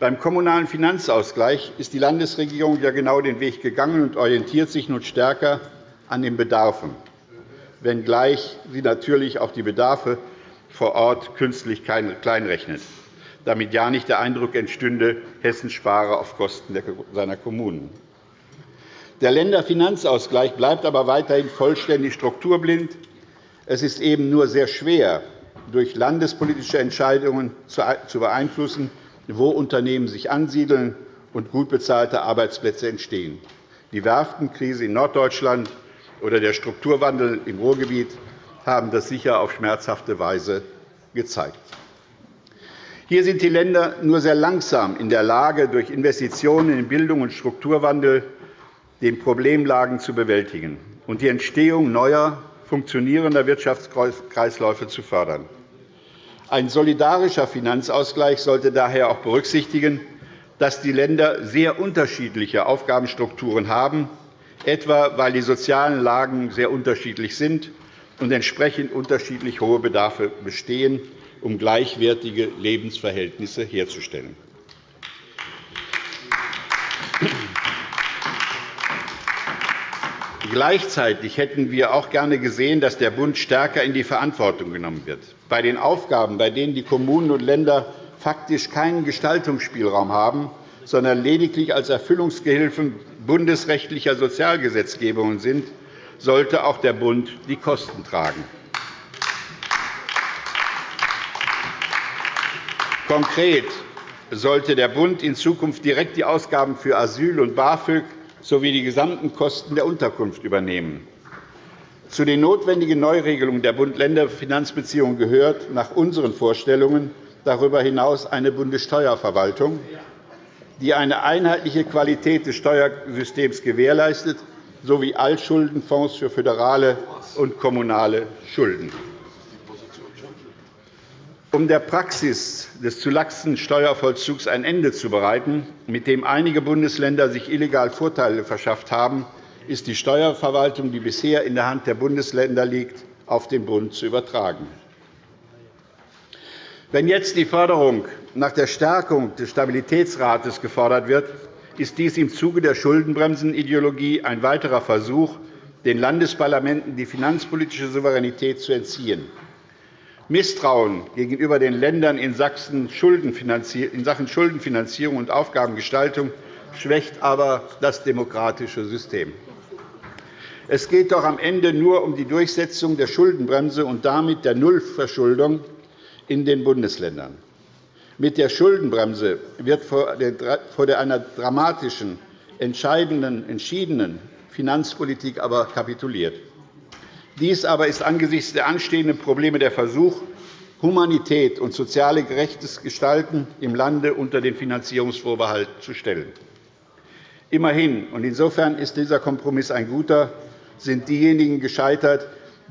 Beim Kommunalen Finanzausgleich ist die Landesregierung ja genau den Weg gegangen und orientiert sich nun stärker an den Bedarfen wenngleich sie natürlich auch die Bedarfe vor Ort künstlich kleinrechnet, damit ja nicht der Eindruck entstünde, Hessen spare auf Kosten seiner Kommunen. Der Länderfinanzausgleich bleibt aber weiterhin vollständig strukturblind. Es ist eben nur sehr schwer, durch landespolitische Entscheidungen zu beeinflussen, wo Unternehmen sich ansiedeln und gut bezahlte Arbeitsplätze entstehen. Die Werftenkrise in Norddeutschland oder der Strukturwandel im Ruhrgebiet haben das sicher auf schmerzhafte Weise gezeigt. Hier sind die Länder nur sehr langsam in der Lage, durch Investitionen in Bildung und Strukturwandel den Problemlagen zu bewältigen und die Entstehung neuer, funktionierender Wirtschaftskreisläufe zu fördern. Ein solidarischer Finanzausgleich sollte daher auch berücksichtigen, dass die Länder sehr unterschiedliche Aufgabenstrukturen haben, etwa weil die sozialen Lagen sehr unterschiedlich sind und entsprechend unterschiedlich hohe Bedarfe bestehen um gleichwertige Lebensverhältnisse herzustellen. Gleichzeitig hätten wir auch gerne gesehen, dass der Bund stärker in die Verantwortung genommen wird. Bei den Aufgaben, bei denen die Kommunen und Länder faktisch keinen Gestaltungsspielraum haben, sondern lediglich als Erfüllungsgehilfen bundesrechtlicher Sozialgesetzgebungen sind, sollte auch der Bund die Kosten tragen. Konkret sollte der Bund in Zukunft direkt die Ausgaben für Asyl und BAföG sowie die gesamten Kosten der Unterkunft übernehmen. Zu den notwendigen Neuregelungen der Bund-Länder-Finanzbeziehungen gehört nach unseren Vorstellungen darüber hinaus eine Bundessteuerverwaltung, die eine einheitliche Qualität des Steuersystems gewährleistet, sowie Altschuldenfonds für föderale und kommunale Schulden. Um der Praxis des zu laxen Steuervollzugs ein Ende zu bereiten, mit dem einige Bundesländer sich illegal Vorteile verschafft haben, ist die Steuerverwaltung, die bisher in der Hand der Bundesländer liegt, auf den Bund zu übertragen. Wenn jetzt die Förderung nach der Stärkung des Stabilitätsrates gefordert wird, ist dies im Zuge der Schuldenbremsenideologie ein weiterer Versuch, den Landesparlamenten die finanzpolitische Souveränität zu entziehen. Misstrauen gegenüber den Ländern in Sachen Schuldenfinanzierung und Aufgabengestaltung schwächt aber das demokratische System. Es geht doch am Ende nur um die Durchsetzung der Schuldenbremse und damit der Nullverschuldung in den Bundesländern. Mit der Schuldenbremse wird vor einer dramatischen, entscheidenden, entschiedenen Finanzpolitik aber kapituliert. Dies aber ist angesichts der anstehenden Probleme der Versuch, Humanität und soziale gerechtes Gestalten im Lande unter den Finanzierungsvorbehalt zu stellen. Immerhin, und insofern ist dieser Kompromiss ein guter, sind diejenigen gescheitert,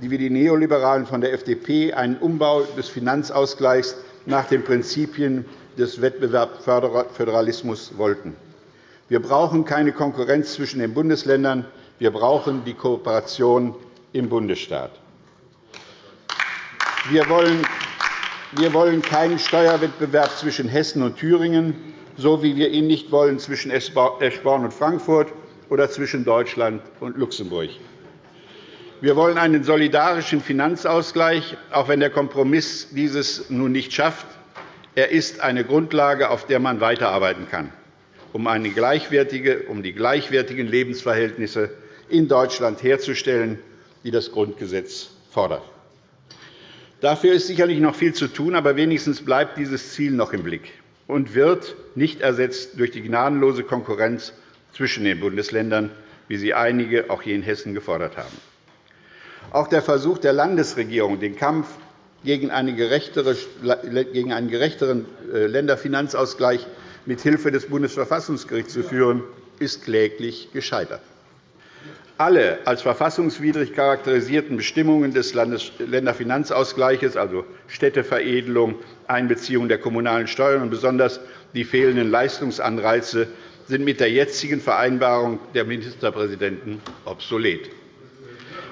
wie die Neoliberalen von der FDP einen Umbau des Finanzausgleichs nach den Prinzipien des Wettbewerbsföderalismus wollten. Wir brauchen keine Konkurrenz zwischen den Bundesländern. Wir brauchen die Kooperation im Bundesstaat. Wir wollen wir wollen keinen Steuerwettbewerb zwischen Hessen und Thüringen, so wie wir ihn nicht wollen zwischen Eschborn und Frankfurt oder zwischen Deutschland und Luxemburg. Wir wollen einen solidarischen Finanzausgleich, auch wenn der Kompromiss dieses nun nicht schafft. Er ist eine Grundlage, auf der man weiterarbeiten kann, um, die gleichwertigen Lebensverhältnisse in Deutschland herzustellen, die das Grundgesetz fordert. Dafür ist sicherlich noch viel zu tun, aber wenigstens bleibt dieses Ziel noch im Blick und wird nicht ersetzt durch die gnadenlose Konkurrenz zwischen den Bundesländern, wie sie einige auch hier in Hessen gefordert haben. Auch der Versuch der Landesregierung, den Kampf gegen einen gerechteren äh, Länderfinanzausgleich mit Hilfe des Bundesverfassungsgerichts zu führen, ist kläglich gescheitert. Alle als verfassungswidrig charakterisierten Bestimmungen des Länderfinanzausgleichs, also Städteveredelung, Einbeziehung der kommunalen Steuern und besonders die fehlenden Leistungsanreize, sind mit der jetzigen Vereinbarung der Ministerpräsidenten obsolet.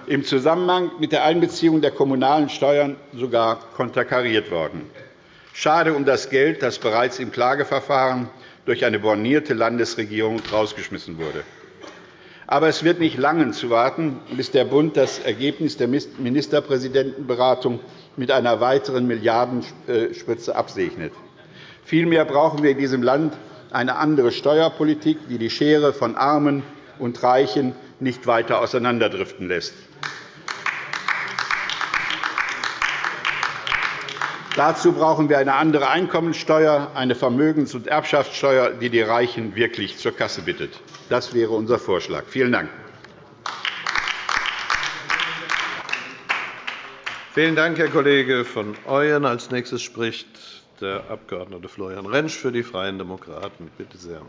Im Zusammenhang mit der Einbeziehung der kommunalen Steuern sogar konterkariert worden. Schade um das Geld, das bereits im Klageverfahren durch eine bornierte Landesregierung herausgeschmissen wurde. Aber es wird nicht lange zu warten, bis der Bund das Ergebnis der Ministerpräsidentenberatung mit einer weiteren Milliardenspritze absegnet. Vielmehr brauchen wir in diesem Land eine andere Steuerpolitik, die die Schere von Armen und Reichen nicht weiter auseinanderdriften lässt. Dazu brauchen wir eine andere Einkommensteuer, eine Vermögens- und Erbschaftssteuer, die die Reichen wirklich zur Kasse bittet. Das wäre unser Vorschlag. Vielen Dank. Vielen Dank, Herr Kollege von Ooyen. Als nächstes spricht der Abg. Florian Rentsch für die Freien Demokraten. Bitte sehr.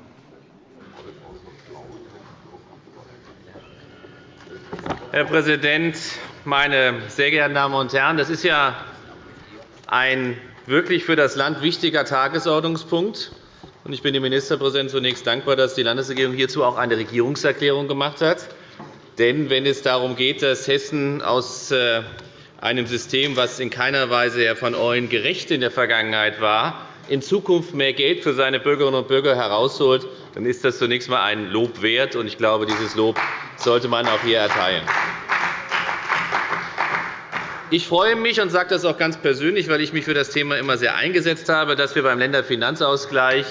Herr Präsident, meine sehr geehrten Damen und Herren! Das ist ja ein wirklich für das Land wichtiger Tagesordnungspunkt. Ich bin dem Ministerpräsidenten zunächst dankbar, dass die Landesregierung hierzu auch eine Regierungserklärung gemacht hat. Denn wenn es darum geht, dass Hessen aus äh, einem System, das in keiner Weise, Herr van gerecht in der Vergangenheit war, in Zukunft mehr Geld für seine Bürgerinnen und Bürger herausholt, dann ist das zunächst einmal ein Lob wert. Ich glaube, dieses Lob sollte man auch hier erteilen. Ich freue mich und sage das auch ganz persönlich, weil ich mich für das Thema immer sehr eingesetzt habe, dass wir beim Länderfinanzausgleich,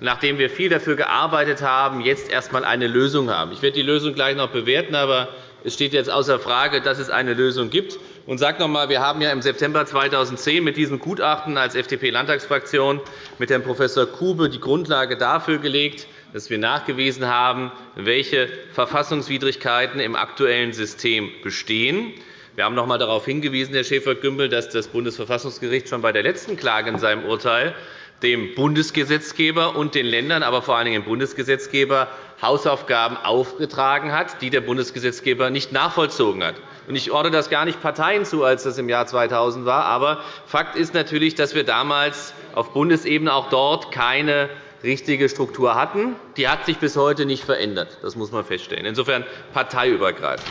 nachdem wir viel dafür gearbeitet haben, jetzt erst einmal eine Lösung haben. Ich werde die Lösung gleich noch bewerten, aber es steht jetzt außer Frage, dass es eine Lösung gibt. Und sage noch einmal, wir haben ja im September 2010 mit diesem Gutachten als FDP-Landtagsfraktion mit Herrn Prof. Kube die Grundlage dafür gelegt, dass wir nachgewiesen haben, welche Verfassungswidrigkeiten im aktuellen System bestehen. Wir haben noch einmal darauf hingewiesen, Herr Schäfer-Gümbel, dass das Bundesverfassungsgericht schon bei der letzten Klage in seinem Urteil dem Bundesgesetzgeber und den Ländern, aber vor allen Dingen dem Bundesgesetzgeber Hausaufgaben aufgetragen hat, die der Bundesgesetzgeber nicht nachvollzogen hat. Ich ordne das gar nicht Parteien zu, als das im Jahr 2000 war. Aber Fakt ist natürlich, dass wir damals auf Bundesebene auch dort keine richtige Struktur hatten. Die hat sich bis heute nicht verändert. Das muss man feststellen. Insofern parteiübergreifend.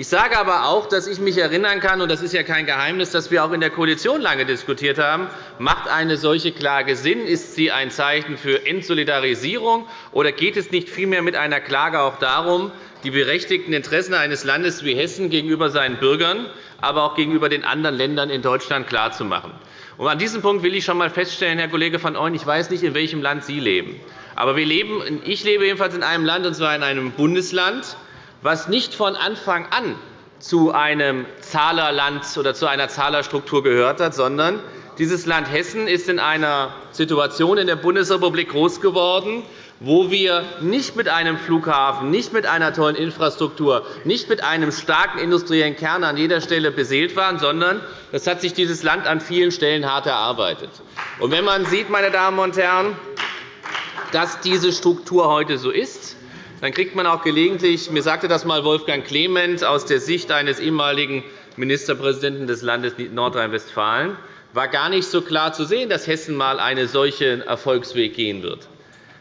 Ich sage aber auch, dass ich mich erinnern kann, und das ist ja kein Geheimnis, dass wir auch in der Koalition lange diskutiert haben, macht eine solche Klage Sinn? Ist sie ein Zeichen für Entsolidarisierung? Oder geht es nicht vielmehr mit einer Klage auch darum, die berechtigten Interessen eines Landes wie Hessen gegenüber seinen Bürgern, aber auch gegenüber den anderen Ländern in Deutschland klarzumachen? An diesem Punkt will ich schon einmal feststellen, Herr Kollege van Ooyen, ich weiß nicht, in welchem Land Sie leben. Aber wir leben, ich lebe jedenfalls in einem Land, und zwar in einem Bundesland, was nicht von Anfang an zu einem Zahlerland oder zu einer Zahlerstruktur gehört hat, sondern dieses Land Hessen ist in einer Situation in der Bundesrepublik groß geworden, wo wir nicht mit einem Flughafen, nicht mit einer tollen Infrastruktur, nicht mit einem starken industriellen Kern an jeder Stelle beseelt waren, sondern das hat sich dieses Land an vielen Stellen hart erarbeitet. Und wenn man sieht, meine Damen und Herren, dass diese Struktur heute so ist, dann kriegt man auch gelegentlich, mir sagte das einmal Wolfgang Clement aus der Sicht eines ehemaligen Ministerpräsidenten des Landes Nordrhein-Westfalen, war gar nicht so klar zu sehen, dass Hessen einmal einen solchen Erfolgsweg gehen wird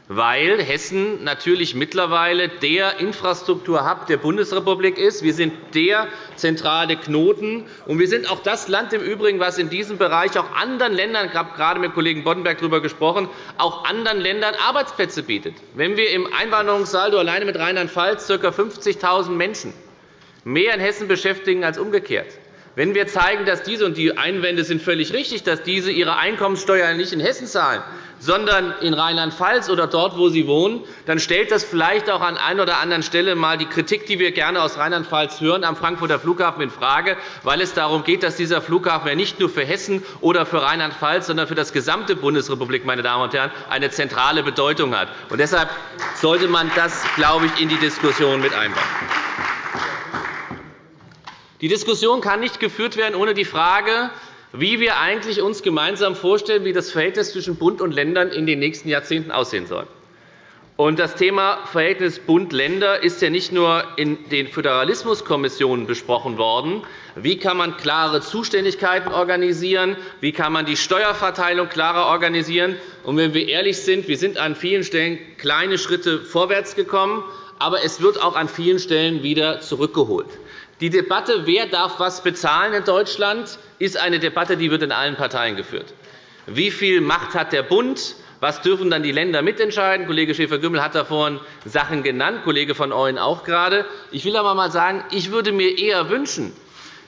weil Hessen natürlich mittlerweile der Infrastrukturhub der Bundesrepublik ist. Wir sind der zentrale Knoten, und wir sind auch das Land im Übrigen, das in diesem Bereich auch anderen Ländern, ich habe gerade mit Kollegen Boddenberg darüber gesprochen, auch anderen Ländern Arbeitsplätze bietet. Wenn wir im Einwanderungssaldo alleine mit Rheinland-Pfalz ca. 50.000 Menschen mehr in Hessen beschäftigen als umgekehrt, wenn wir zeigen, dass diese, und die Einwände sind völlig richtig, dass diese ihre Einkommenssteuer nicht in Hessen zahlen, sondern in Rheinland-Pfalz oder dort, wo sie wohnen, dann stellt das vielleicht auch an einer oder anderen Stelle einmal die Kritik, die wir gerne aus Rheinland-Pfalz hören, am Frankfurter Flughafen infrage, weil es darum geht, dass dieser Flughafen ja nicht nur für Hessen oder für Rheinland-Pfalz, sondern für das gesamte Bundesrepublik meine Damen und Herren, eine zentrale Bedeutung hat. Und deshalb sollte man das, glaube ich, in die Diskussion mit einbauen. Die Diskussion kann nicht geführt werden ohne die Frage, wie wir eigentlich uns gemeinsam vorstellen, wie das Verhältnis zwischen Bund und Ländern in den nächsten Jahrzehnten aussehen soll. Das Thema Verhältnis Bund-Länder ist ja nicht nur in den Föderalismuskommissionen besprochen worden. Wie kann man klare Zuständigkeiten organisieren? Wie kann man die Steuerverteilung klarer organisieren? Und wenn wir ehrlich sind, wir sind an vielen Stellen kleine Schritte vorwärts gekommen, aber es wird auch an vielen Stellen wieder zurückgeholt. Die Debatte, wer darf was bezahlen in Deutschland, ist eine Debatte, die wird in allen Parteien geführt. Wie viel Macht hat der Bund? Was dürfen dann die Länder mitentscheiden? Kollege Schäfer-Gümbel hat da vorhin Sachen genannt, Kollege von Ooyen auch gerade. Ich will aber einmal sagen, ich würde mir eher wünschen,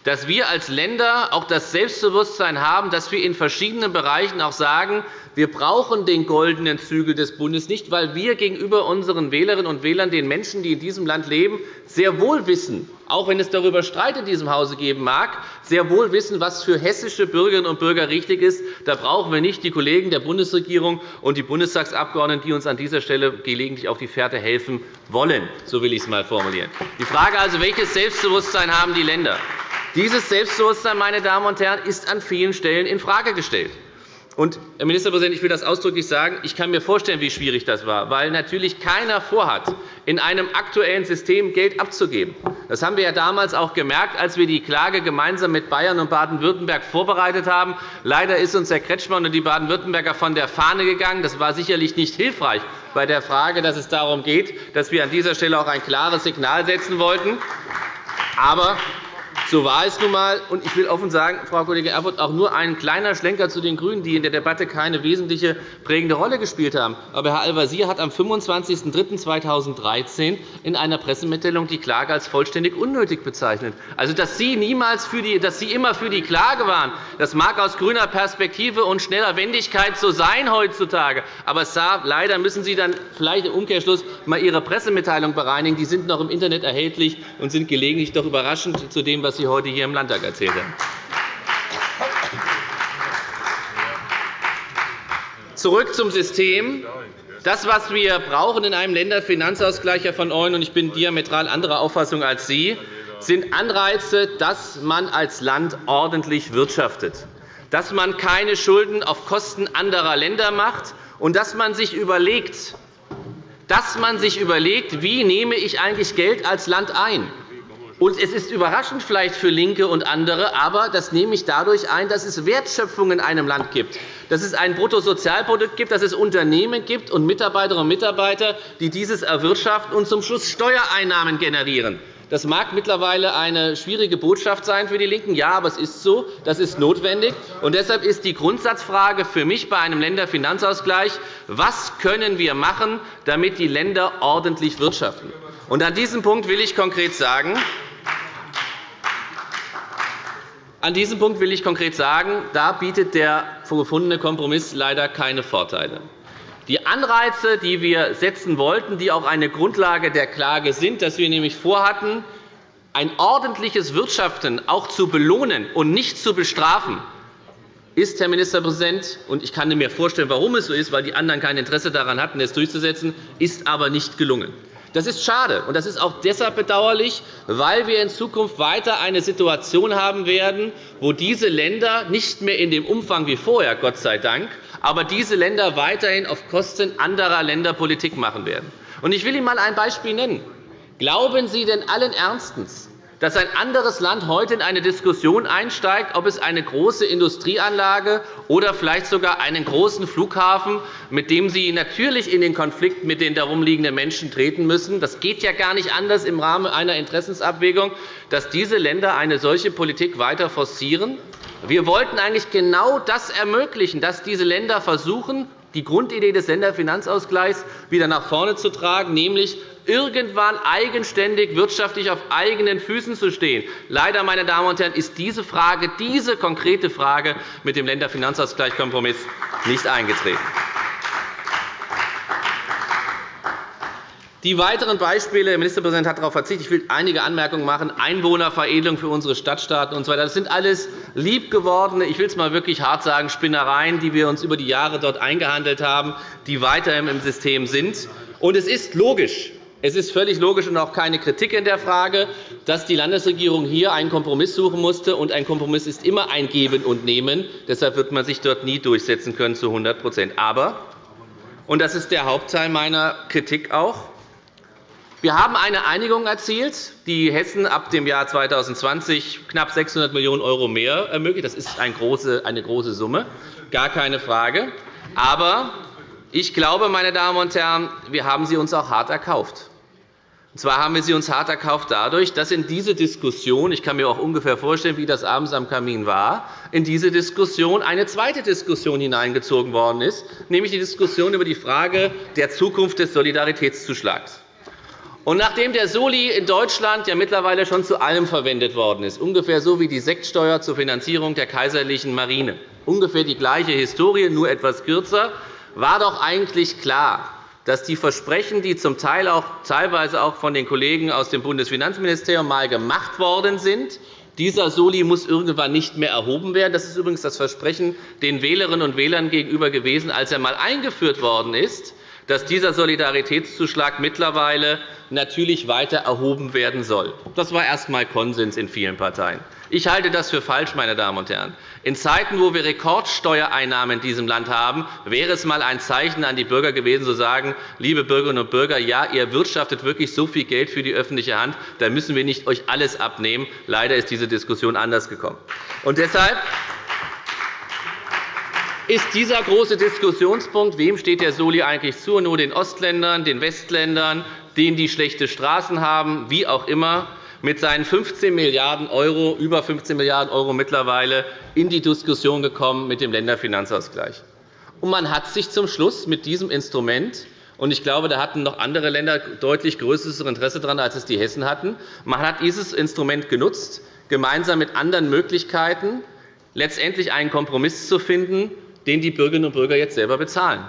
dass wir als Länder auch das Selbstbewusstsein haben, dass wir in verschiedenen Bereichen auch sagen, wir brauchen den goldenen Zügel des Bundes nicht, weil wir gegenüber unseren Wählerinnen und Wählern, den Menschen, die in diesem Land leben, sehr wohl wissen, auch wenn es darüber Streit in diesem Hause geben mag, sehr wohl wissen, was für hessische Bürgerinnen und Bürger richtig ist. Da brauchen wir nicht die Kollegen der Bundesregierung und die Bundestagsabgeordneten, die uns an dieser Stelle gelegentlich auf die Fährte helfen wollen. So will ich es einmal formulieren. Die Frage also, welches Selbstbewusstsein haben die Länder? Dieses Selbstbewusstsein meine Damen und Herren, ist an vielen Stellen infrage gestellt. Herr Ministerpräsident, ich will das ausdrücklich sagen. Ich kann mir vorstellen, wie schwierig das war, weil natürlich keiner vorhat, in einem aktuellen System Geld abzugeben. Das haben wir ja damals auch gemerkt, als wir die Klage gemeinsam mit Bayern und Baden-Württemberg vorbereitet haben. Leider ist uns Herr Kretschmann und die Baden-Württemberger von der Fahne gegangen. Das war sicherlich nicht hilfreich bei der Frage, dass es darum geht, dass wir an dieser Stelle auch ein klares Signal setzen wollten. Aber so war es nun einmal. Ich will offen sagen, Frau Kollegin Erfurth, auch nur ein kleiner Schlenker zu den GRÜNEN, die in der Debatte keine wesentliche prägende Rolle gespielt haben. Aber Herr Al-Wazir hat am 25.03.2013 in einer Pressemitteilung die Klage als vollständig unnötig bezeichnet. Also, dass Sie, niemals für die, dass Sie immer für die Klage waren, das mag aus grüner Perspektive und schneller Wendigkeit so sein heutzutage. Aber leider müssen Sie dann vielleicht im Umkehrschluss einmal Ihre Pressemitteilung bereinigen. Die sind noch im Internet erhältlich und sind gelegentlich doch überraschend zu dem, was Sie heute hier im Landtag erzählt haben. Zurück zum System. Das, was wir brauchen in einem Länderfinanzausgleich von euch, und ich bin diametral anderer Auffassung als Sie, sind Anreize, dass man als Land ordentlich wirtschaftet, dass man keine Schulden auf Kosten anderer Länder macht und dass man sich überlegt, dass man sich überlegt, wie nehme ich eigentlich Geld als Land ein? Und es ist überraschend vielleicht für LINKE und andere, aber das nehme ich dadurch ein, dass es Wertschöpfung in einem Land gibt, dass es ein Bruttosozialprodukt gibt, dass es Unternehmen gibt und Mitarbeiterinnen und Mitarbeiter, die dieses erwirtschaften und zum Schluss Steuereinnahmen generieren. Das mag mittlerweile eine schwierige Botschaft sein für die LINKEN. Ja, aber es ist so. Das ist notwendig. Und deshalb ist die Grundsatzfrage für mich bei einem Länderfinanzausgleich, was können wir machen, damit die Länder ordentlich wirtschaften? Und an diesem Punkt will ich konkret sagen, an diesem Punkt will ich konkret sagen, da bietet der gefundene Kompromiss leider keine Vorteile. Die Anreize, die wir setzen wollten, die auch eine Grundlage der Klage sind, dass wir nämlich vorhatten, ein ordentliches Wirtschaften auch zu belohnen und nicht zu bestrafen, ist, Herr Ministerpräsident, und ich kann mir vorstellen, warum es so ist, weil die anderen kein Interesse daran hatten, es durchzusetzen, ist aber nicht gelungen. Das ist schade, und das ist auch deshalb bedauerlich, weil wir in Zukunft weiter eine Situation haben werden, wo diese Länder nicht mehr in dem Umfang wie vorher, Gott sei Dank, aber diese Länder weiterhin auf Kosten anderer Länder Politik machen werden. Ich will Ihnen einmal ein Beispiel nennen. Glauben Sie denn allen Ernstens, dass ein anderes Land heute in eine Diskussion einsteigt, ob es eine große Industrieanlage oder vielleicht sogar einen großen Flughafen, mit dem Sie natürlich in den Konflikt mit den darumliegenden Menschen treten müssen. Das geht ja gar nicht anders im Rahmen einer Interessensabwägung, dass diese Länder eine solche Politik weiter forcieren. Wir wollten eigentlich genau das ermöglichen, dass diese Länder versuchen, die Grundidee des Länderfinanzausgleichs wieder nach vorne zu tragen, nämlich irgendwann eigenständig wirtschaftlich auf eigenen Füßen zu stehen. Leider, meine Damen und Herren, ist diese Frage, diese konkrete Frage mit dem Länderfinanzausgleichskompromiss nicht eingetreten. Die weiteren Beispiele, der Ministerpräsident hat darauf verzichtet. Ich will einige Anmerkungen machen. Einwohnerveredelung für unsere Stadtstaaten usw. Das sind alles liebgewordene, ich will es mal wirklich hart sagen, Spinnereien, die wir uns über die Jahre dort eingehandelt haben, die weiterhin im System sind. Und es ist logisch, es ist völlig logisch und auch keine Kritik in der Frage, dass die Landesregierung hier einen Kompromiss suchen musste. Und ein Kompromiss ist immer ein Geben und Nehmen. Deshalb wird man sich dort nie durchsetzen können zu 100% Aber, und das ist der Hauptteil meiner Kritik auch, wir haben eine Einigung erzielt, die Hessen ab dem Jahr 2020 knapp 600 Millionen € mehr ermöglicht. Das ist eine große Summe, gar keine Frage. Aber ich glaube, meine Damen und Herren, wir haben sie uns auch hart erkauft. Und zwar haben wir sie uns hart erkauft dadurch, dass in diese Diskussion – ich kann mir auch ungefähr vorstellen, wie das abends am Kamin war – in diese Diskussion eine zweite Diskussion hineingezogen worden ist, nämlich die Diskussion über die Frage der Zukunft des Solidaritätszuschlags. Und nachdem der Soli in Deutschland ja mittlerweile schon zu allem verwendet worden ist, ungefähr so wie die Sektsteuer zur Finanzierung der kaiserlichen Marine, ungefähr die gleiche Historie, nur etwas kürzer, war doch eigentlich klar, dass die Versprechen, die zum Teil auch, teilweise auch von den Kollegen aus dem Bundesfinanzministerium mal gemacht worden sind, dieser Soli muss irgendwann nicht mehr erhoben werden. Das ist übrigens das Versprechen den Wählerinnen und Wählern gegenüber gewesen, als er einmal eingeführt worden ist, dass dieser Solidaritätszuschlag mittlerweile natürlich weiter erhoben werden soll. Das war erst einmal Konsens in vielen Parteien. Ich halte das für falsch, meine Damen und Herren. In Zeiten, wo wir Rekordsteuereinnahmen in diesem Land haben, wäre es einmal ein Zeichen an die Bürger gewesen, zu sagen, liebe Bürgerinnen und Bürger, ja, ihr wirtschaftet wirklich so viel Geld für die öffentliche Hand, da müssen wir nicht euch alles abnehmen. Leider ist diese Diskussion anders gekommen. Und deshalb ist dieser große Diskussionspunkt, wem steht der Soli eigentlich zu, nur den Ostländern, den Westländern, denen, die schlechte Straßen haben, wie auch immer, mit seinen 15 Milliarden €, über 15 Milliarden € mittlerweile, in die Diskussion gekommen mit dem Länderfinanzausgleich. Und man hat sich zum Schluss mit diesem Instrument und ich glaube, da hatten noch andere Länder deutlich größeres Interesse daran, als es die Hessen hatten. Man hat dieses Instrument genutzt, gemeinsam mit anderen Möglichkeiten letztendlich einen Kompromiss zu finden, den die Bürgerinnen und Bürger jetzt selber bezahlen.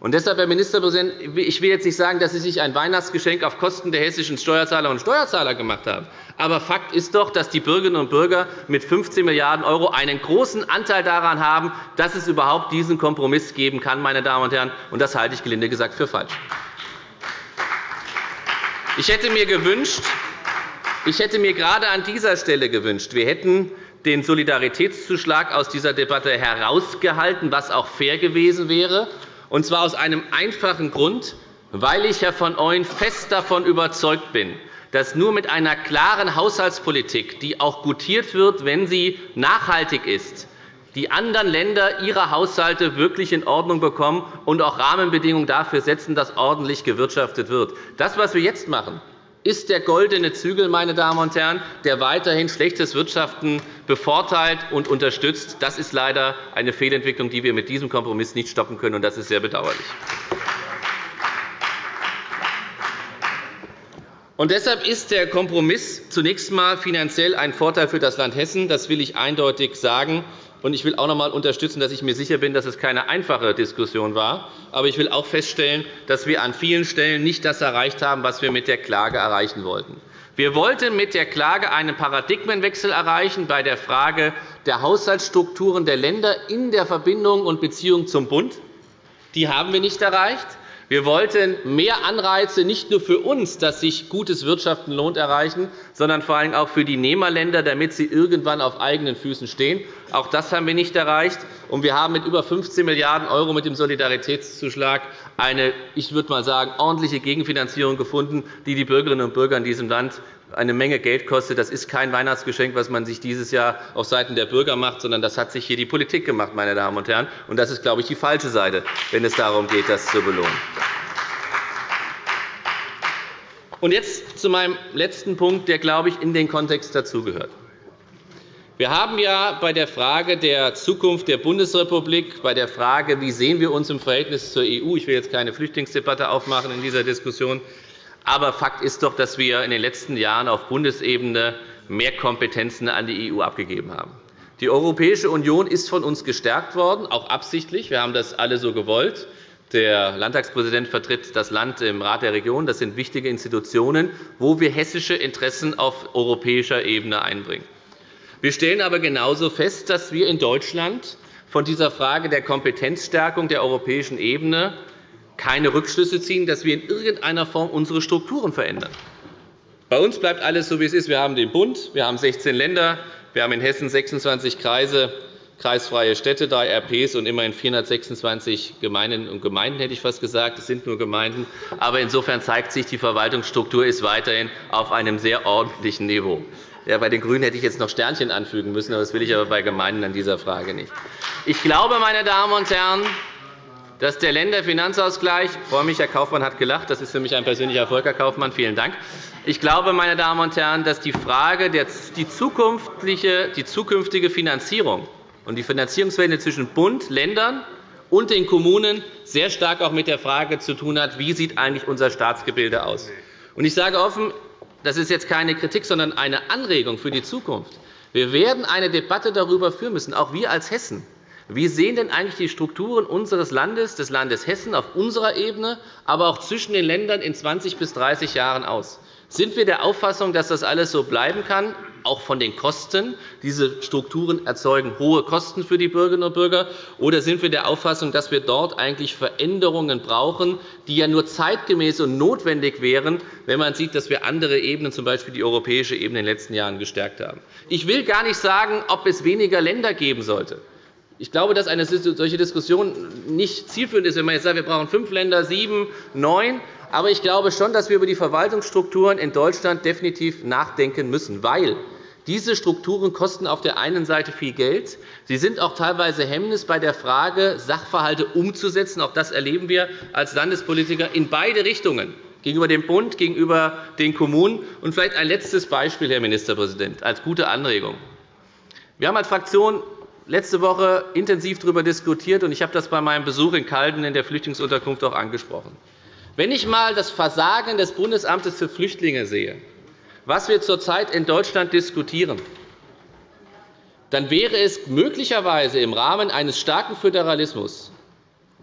Und deshalb, Herr Ministerpräsident, ich will jetzt nicht sagen, dass Sie sich ein Weihnachtsgeschenk auf Kosten der hessischen Steuerzahlerinnen und Steuerzahler gemacht haben. Aber Fakt ist doch, dass die Bürgerinnen und Bürger mit 15 Milliarden € einen großen Anteil daran haben, dass es überhaupt diesen Kompromiss geben kann. Meine Damen und Herren. Und das halte ich gelinde gesagt für falsch. Ich hätte mir gewünscht, ich hätte mir gerade an dieser Stelle gewünscht, wir hätten den Solidaritätszuschlag aus dieser Debatte herausgehalten, was auch fair gewesen wäre, und zwar aus einem einfachen Grund, weil ich, Herr von Ooyen, fest davon überzeugt bin, dass nur mit einer klaren Haushaltspolitik, die auch gutiert wird, wenn sie nachhaltig ist, die anderen Länder ihre Haushalte wirklich in Ordnung bekommen und auch Rahmenbedingungen dafür setzen, dass ordentlich gewirtschaftet wird. Das, was wir jetzt machen, ist der goldene Zügel, meine Damen und Herren, der weiterhin schlechtes Wirtschaften bevorteilt und unterstützt. Das ist leider eine Fehlentwicklung, die wir mit diesem Kompromiss nicht stoppen können, und das ist sehr bedauerlich. Und deshalb ist der Kompromiss zunächst einmal finanziell ein Vorteil für das Land Hessen. Das will ich eindeutig sagen. Ich will auch noch einmal unterstützen, dass ich mir sicher bin, dass es keine einfache Diskussion war. Aber ich will auch feststellen, dass wir an vielen Stellen nicht das erreicht haben, was wir mit der Klage erreichen wollten. Wir wollten mit der Klage einen Paradigmenwechsel erreichen bei der Frage der Haushaltsstrukturen der Länder in der Verbindung und Beziehung zum Bund. Die haben wir nicht erreicht. Wir wollten mehr Anreize nicht nur für uns, dass sich gutes Wirtschaften lohnt, erreichen, sondern vor allem auch für die Nehmerländer, damit sie irgendwann auf eigenen Füßen stehen. Auch das haben wir nicht erreicht. Und wir haben mit über 15 Milliarden € mit dem Solidaritätszuschlag eine, ich würde mal sagen, ordentliche Gegenfinanzierung gefunden, die die Bürgerinnen und Bürger in diesem Land eine Menge Geld kostet. Das ist kein Weihnachtsgeschenk, das man sich dieses Jahr auf Seiten der Bürger macht, sondern das hat sich hier die Politik gemacht, meine Damen und Herren. Und das ist, glaube ich, die falsche Seite, wenn es darum geht, das zu belohnen. Und jetzt zu meinem letzten Punkt, der, glaube ich, in den Kontext dazugehört. Wir haben ja bei der Frage der Zukunft der Bundesrepublik, bei der Frage, wie sehen wir uns im Verhältnis zur EU, ich will jetzt keine Flüchtlingsdebatte aufmachen in dieser Diskussion, aber Fakt ist doch, dass wir in den letzten Jahren auf Bundesebene mehr Kompetenzen an die EU abgegeben haben. Die Europäische Union ist von uns gestärkt worden, auch absichtlich. Wir haben das alle so gewollt. Der Landtagspräsident vertritt das Land im Rat der Regionen. Das sind wichtige Institutionen, wo wir hessische Interessen auf europäischer Ebene einbringen. Wir stellen aber genauso fest, dass wir in Deutschland von dieser Frage der Kompetenzstärkung der europäischen Ebene keine Rückschlüsse ziehen, dass wir in irgendeiner Form unsere Strukturen verändern. Bei uns bleibt alles so, wie es ist. Wir haben den Bund, wir haben 16 Länder, wir haben in Hessen 26 Kreise, kreisfreie Städte, drei RPs und immerhin 426 Gemeinden und Gemeinden, hätte ich fast gesagt. Es sind nur Gemeinden. Aber insofern zeigt sich, die Verwaltungsstruktur ist weiterhin auf einem sehr ordentlichen Niveau. Ja, bei den GRÜNEN hätte ich jetzt noch Sternchen anfügen müssen, das will ich aber bei Gemeinden an dieser Frage nicht. Ich glaube, meine Damen und Herren, dass der Länderfinanzausgleich – ich freue mich, Herr Kaufmann hat gelacht, das ist für mich ein persönlicher Erfolg, Herr Kaufmann, vielen Dank. Ich glaube, meine Damen und Herren, dass die Frage der die zukünftige Finanzierung und die Finanzierungswende zwischen Bund, Ländern und den Kommunen sehr stark auch mit der Frage zu tun hat, wie sieht eigentlich unser Staatsgebilde aus. Ich sage offen, das ist jetzt keine Kritik, sondern eine Anregung für die Zukunft. Wir werden eine Debatte darüber führen müssen, auch wir als Hessen, wie sehen denn eigentlich die Strukturen unseres Landes, des Landes Hessen, auf unserer Ebene, aber auch zwischen den Ländern in 20 bis 30 Jahren aus? Sind wir der Auffassung, dass das alles so bleiben kann, auch von den Kosten? Diese Strukturen erzeugen hohe Kosten für die Bürgerinnen und Bürger. Oder sind wir der Auffassung, dass wir dort eigentlich Veränderungen brauchen, die ja nur zeitgemäß und notwendig wären, wenn man sieht, dass wir andere Ebenen, z. B. die europäische Ebene, in den letzten Jahren gestärkt haben? Ich will gar nicht sagen, ob es weniger Länder geben sollte. Ich glaube, dass eine solche Diskussion nicht zielführend ist, wenn man jetzt sagt, wir brauchen fünf Länder, sieben, neun. Aber ich glaube schon, dass wir über die Verwaltungsstrukturen in Deutschland definitiv nachdenken müssen, weil diese Strukturen kosten auf der einen Seite viel Geld. Sie sind auch teilweise Hemmnis bei der Frage, Sachverhalte umzusetzen. Auch das erleben wir als Landespolitiker in beide Richtungen gegenüber dem Bund, gegenüber den Kommunen. Und vielleicht ein letztes Beispiel, Herr Ministerpräsident, als gute Anregung. Wir haben als Fraktion letzte Woche intensiv darüber diskutiert, und ich habe das bei meinem Besuch in Calden in der Flüchtlingsunterkunft auch angesprochen. Wenn ich einmal das Versagen des Bundesamtes für Flüchtlinge sehe, was wir zurzeit in Deutschland diskutieren, dann wäre es möglicherweise im Rahmen eines starken Föderalismus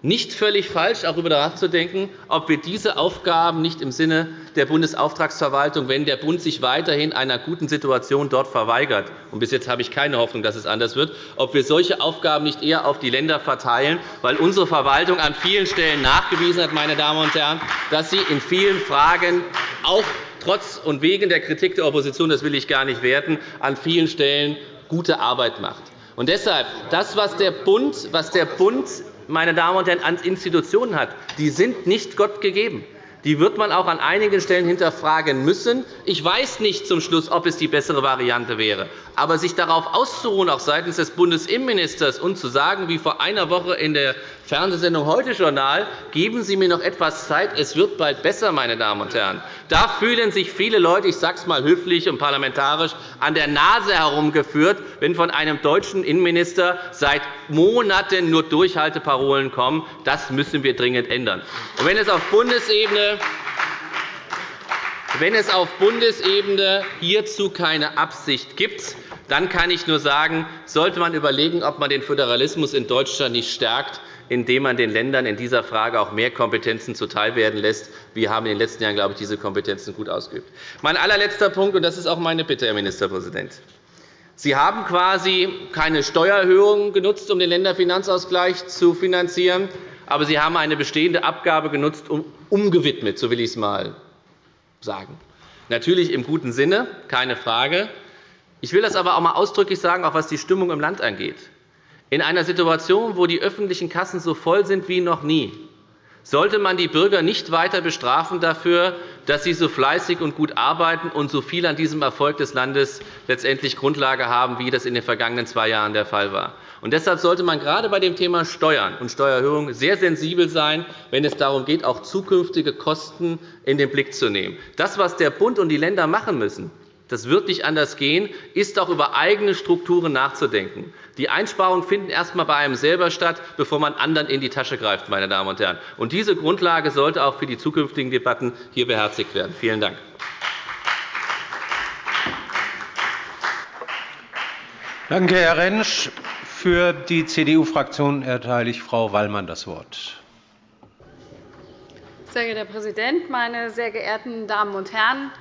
nicht völlig falsch, auch darüber nachzudenken, ob wir diese Aufgaben nicht im Sinne der Bundesauftragsverwaltung, wenn der Bund sich weiterhin einer guten Situation dort verweigert – und bis jetzt habe ich keine Hoffnung, dass es anders wird – ob wir solche Aufgaben nicht eher auf die Länder verteilen, weil unsere Verwaltung an vielen Stellen nachgewiesen hat, meine Damen und Herren, dass sie in vielen Fragen auch trotz und wegen der Kritik der Opposition, das will ich gar nicht werten, an vielen Stellen gute Arbeit macht. Und deshalb, das, was der Bund, was der Bund meine Damen und Herren, an Institutionen hat, die sind nicht Gott gegeben. Die wird man auch an einigen Stellen hinterfragen müssen. Ich weiß nicht zum Schluss, ob es die bessere Variante wäre. Aber sich darauf auszuruhen, auch seitens des Bundesinnenministers, und zu sagen, wie vor einer Woche in der Fernsehsendung Heute Journal, geben Sie mir noch etwas Zeit, es wird bald besser, meine Damen und Herren. Da fühlen sich viele Leute, ich sage es einmal höflich und parlamentarisch, an der Nase herumgeführt, wenn von einem deutschen Innenminister seit Monaten nur Durchhalteparolen kommen. Das müssen wir dringend ändern. Und wenn es auf Bundesebene wenn es auf Bundesebene hierzu keine Absicht gibt, dann kann ich nur sagen, sollte man überlegen, ob man den Föderalismus in Deutschland nicht stärkt, indem man den Ländern in dieser Frage auch mehr Kompetenzen zuteilwerden lässt. Wir haben in den letzten Jahren, glaube ich, diese Kompetenzen gut ausgeübt. Mein allerletzter Punkt, und das ist auch meine Bitte, Herr Ministerpräsident. Sie haben quasi keine Steuererhöhung genutzt, um den Länderfinanzausgleich zu finanzieren, aber Sie haben eine bestehende Abgabe genutzt, um umgewidmet, so will ich es einmal sagen. Natürlich im guten Sinne, keine Frage. Ich will das aber auch einmal ausdrücklich sagen, auch was die Stimmung im Land angeht. In einer Situation, wo die öffentlichen Kassen so voll sind wie noch nie, sollte man die Bürger nicht weiter bestrafen dafür, dass sie so fleißig und gut arbeiten und so viel an diesem Erfolg des Landes letztendlich Grundlage haben, wie das in den vergangenen zwei Jahren der Fall war. Und deshalb sollte man gerade bei dem Thema Steuern und Steuererhöhung sehr sensibel sein, wenn es darum geht, auch zukünftige Kosten in den Blick zu nehmen. Das, was der Bund und die Länder machen müssen, das wird nicht anders gehen, ist auch über eigene Strukturen nachzudenken. Die Einsparungen finden erst einmal bei einem selber statt, bevor man anderen in die Tasche greift. Meine Damen und Herren. Und diese Grundlage sollte auch für die zukünftigen Debatten hier beherzigt werden. Vielen Dank. Danke, Herr Rentsch. Für die CDU-Fraktion erteile ich Frau Wallmann das Wort. Sehr geehrter Herr Präsident, meine sehr geehrten Damen und Herren!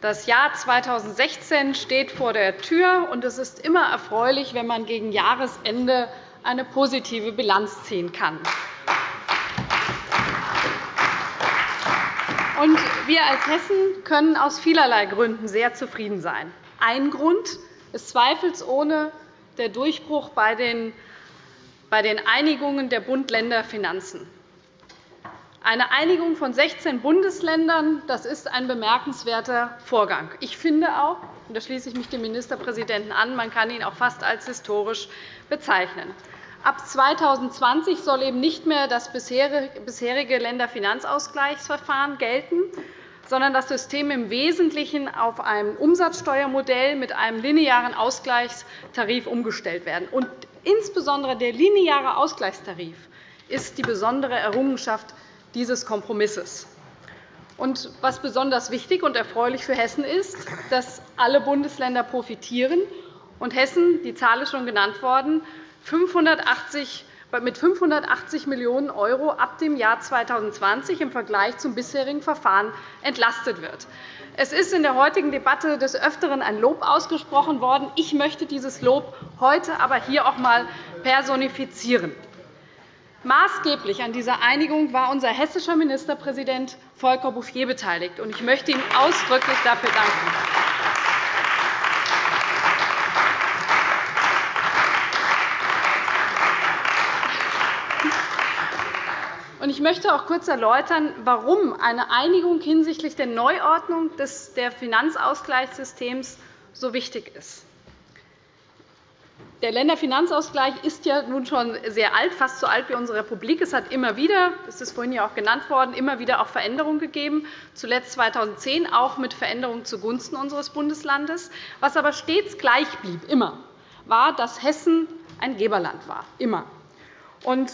Das Jahr 2016 steht vor der Tür, und es ist immer erfreulich, wenn man gegen Jahresende eine positive Bilanz ziehen kann. wir als Hessen können aus vielerlei Gründen sehr zufrieden sein. Ein Grund ist zweifelsohne der Durchbruch bei den Einigungen der Bund-Länder-Finanzen. Eine Einigung von 16 Bundesländern das ist ein bemerkenswerter Vorgang. Ich finde auch, und da schließe ich mich dem Ministerpräsidenten an, man kann ihn auch fast als historisch bezeichnen. Ab 2020 soll eben nicht mehr das bisherige Länderfinanzausgleichsverfahren gelten, sondern das System im Wesentlichen auf ein Umsatzsteuermodell mit einem linearen Ausgleichstarif umgestellt werden. Und insbesondere der lineare Ausgleichstarif ist die besondere Errungenschaft dieses Kompromisses. Und was besonders wichtig und erfreulich für Hessen ist, dass alle Bundesländer profitieren und Hessen, die Zahl ist schon genannt worden, 580 mit 580 Millionen € ab dem Jahr 2020 im Vergleich zum bisherigen Verfahren entlastet wird. Es ist in der heutigen Debatte des Öfteren ein Lob ausgesprochen worden. Ich möchte dieses Lob heute aber hier auch einmal personifizieren. Maßgeblich an dieser Einigung war unser hessischer Ministerpräsident Volker Bouffier beteiligt. Ich möchte ihm ausdrücklich dafür danken. Ich möchte auch kurz erläutern, warum eine Einigung hinsichtlich der Neuordnung des Finanzausgleichssystems so wichtig ist. Der Länderfinanzausgleich ist ja nun schon sehr alt, fast so alt wie unsere Republik. Es hat immer wieder, das ist vorhin ja auch genannt worden, immer wieder auch Veränderungen gegeben, zuletzt 2010 auch mit Veränderungen zugunsten unseres Bundeslandes. Was aber stets gleich blieb, immer, war, dass Hessen ein Geberland war, immer. Und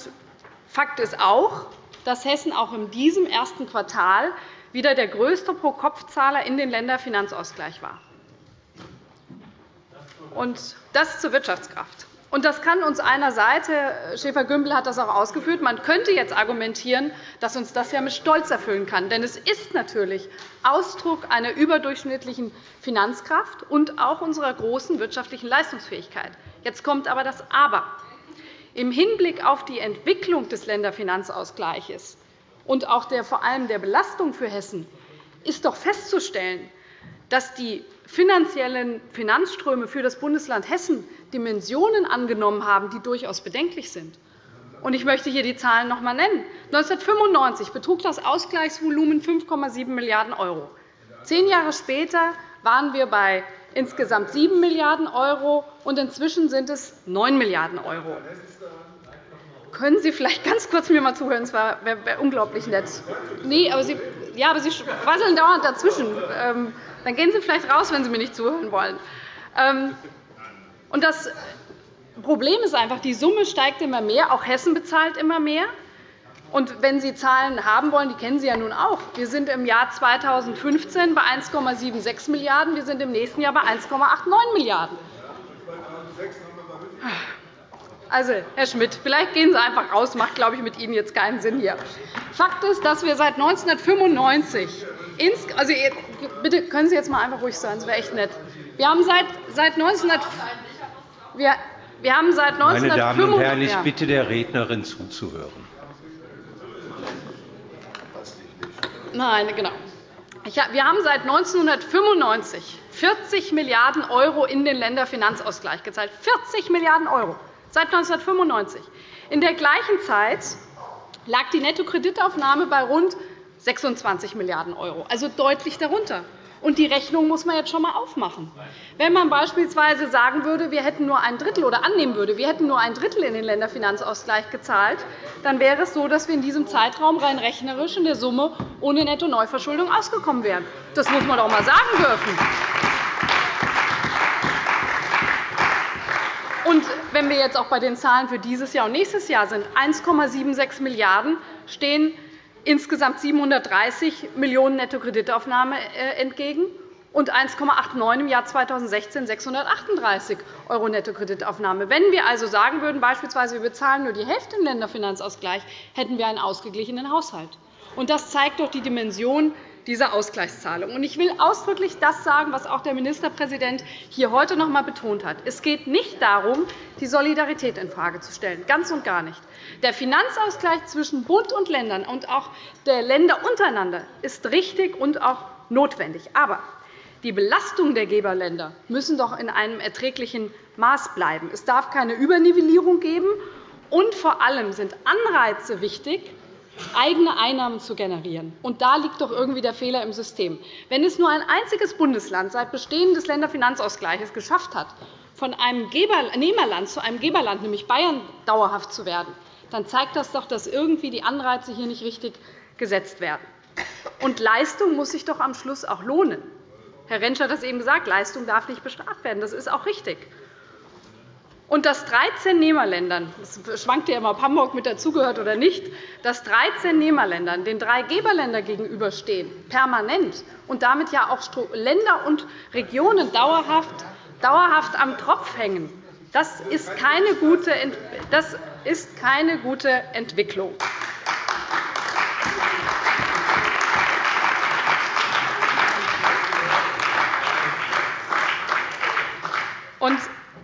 Fakt ist auch, dass Hessen auch in diesem ersten Quartal wieder der größte Pro-Kopf-Zahler in den Länderfinanzausgleich war. Und das zur Wirtschaftskraft. Und das kann uns einerseits, Herr Schäfer-Gümbel hat das auch ausgeführt, man könnte jetzt argumentieren, dass uns das ja mit Stolz erfüllen kann. Denn es ist natürlich Ausdruck einer überdurchschnittlichen Finanzkraft und auch unserer großen wirtschaftlichen Leistungsfähigkeit. Jetzt kommt aber das Aber. Im Hinblick auf die Entwicklung des Länderfinanzausgleichs und auch der, vor allem der Belastung für Hessen ist doch festzustellen, dass die finanziellen Finanzströme für das Bundesland Hessen Dimensionen angenommen haben, die durchaus bedenklich sind. Ich möchte hier die Zahlen noch einmal nennen. 1995 betrug das Ausgleichsvolumen 5,7 Milliarden €. Zehn Jahre später waren wir bei insgesamt 7 Milliarden €, und inzwischen sind es 9 Milliarden €. Können Sie vielleicht ganz kurz mir mal zuhören? Das wäre unglaublich nett. Nee, aber Sie, ja, aber Sie quasseln dauernd dazwischen. Dann gehen Sie vielleicht raus, wenn Sie mir nicht zuhören wollen. Ähm, und das Problem ist einfach, die Summe steigt immer mehr. Auch Hessen bezahlt immer mehr. Und wenn Sie Zahlen haben wollen, die kennen Sie ja nun auch. Wir sind im Jahr 2015 bei 1,76 Milliarden €. Wir sind im nächsten Jahr bei 1,89 Milliarden €. Also, Herr Schmidt, vielleicht gehen Sie einfach raus. Das macht, glaube ich, mit Ihnen jetzt keinen Sinn hier. Fakt ist, dass wir seit 1995 also, bitte können Sie jetzt mal einfach ruhig sein. Das wäre echt nett. Wir haben seit, seit 1900 wir, wir haben seit 1995 Meine Damen und Herren, ich bitte der Rednerin zuzuhören. Nein, genau. Wir haben seit 1995 40 Milliarden € in den Länderfinanzausgleich gezahlt. 40 Milliarden € seit 1995. In der gleichen Zeit lag die Nettokreditaufnahme bei rund 26 Milliarden €, also deutlich darunter. Und die Rechnung muss man jetzt schon einmal aufmachen. Wenn man beispielsweise sagen würde, wir hätten nur ein Drittel oder annehmen würde, wir hätten nur ein Drittel in den Länderfinanzausgleich gezahlt, dann wäre es so, dass wir in diesem Zeitraum rein rechnerisch in der Summe ohne Netto-Neuverschuldung ausgekommen wären. Das muss man doch einmal sagen dürfen. Und wenn wir jetzt auch bei den Zahlen für dieses Jahr und nächstes Jahr sind, 1,76 Milliarden € stehen insgesamt 730 Millionen € Nettokreditaufnahme äh, entgegen und 1,89 im Jahr 2016 638 € Nettokreditaufnahme. Wenn wir also sagen würden, beispielsweise, wir bezahlen nur die Hälfte im Länderfinanzausgleich, hätten wir einen ausgeglichenen Haushalt. Das zeigt doch die Dimension dieser Ausgleichszahlung. Ich will ausdrücklich das sagen, was auch der Ministerpräsident hier heute noch einmal betont hat. Es geht nicht darum, die Solidarität infrage zu stellen, ganz und gar nicht. Der Finanzausgleich zwischen Bund und Ländern und auch der Länder untereinander ist richtig und auch notwendig. Aber die Belastung der Geberländer müssen doch in einem erträglichen Maß bleiben. Es darf keine Übernivellierung geben. Und vor allem sind Anreize wichtig, eigene Einnahmen zu generieren. Und da liegt doch irgendwie der Fehler im System. Wenn es nur ein einziges Bundesland seit Bestehen des Länderfinanzausgleichs geschafft hat, von einem Nehmerland zu einem Geberland, nämlich Bayern, dauerhaft zu werden, dann zeigt das doch, dass irgendwie die Anreize hier nicht richtig gesetzt werden. Und Leistung muss sich doch am Schluss auch lohnen. Herr Rentsch hat das eben gesagt, Leistung darf nicht bestraft werden. Das ist auch richtig und dass 13 Nehmerländern, es schwankt ja immer, ob Hamburg mit dazugehört oder nicht, dass 13 Nehmerländern den drei Geberländern gegenüberstehen, permanent, und damit ja auch Länder und Regionen dauerhaft, dauerhaft am Tropf hängen, Das ist keine gute, das ist keine gute Entwicklung. Und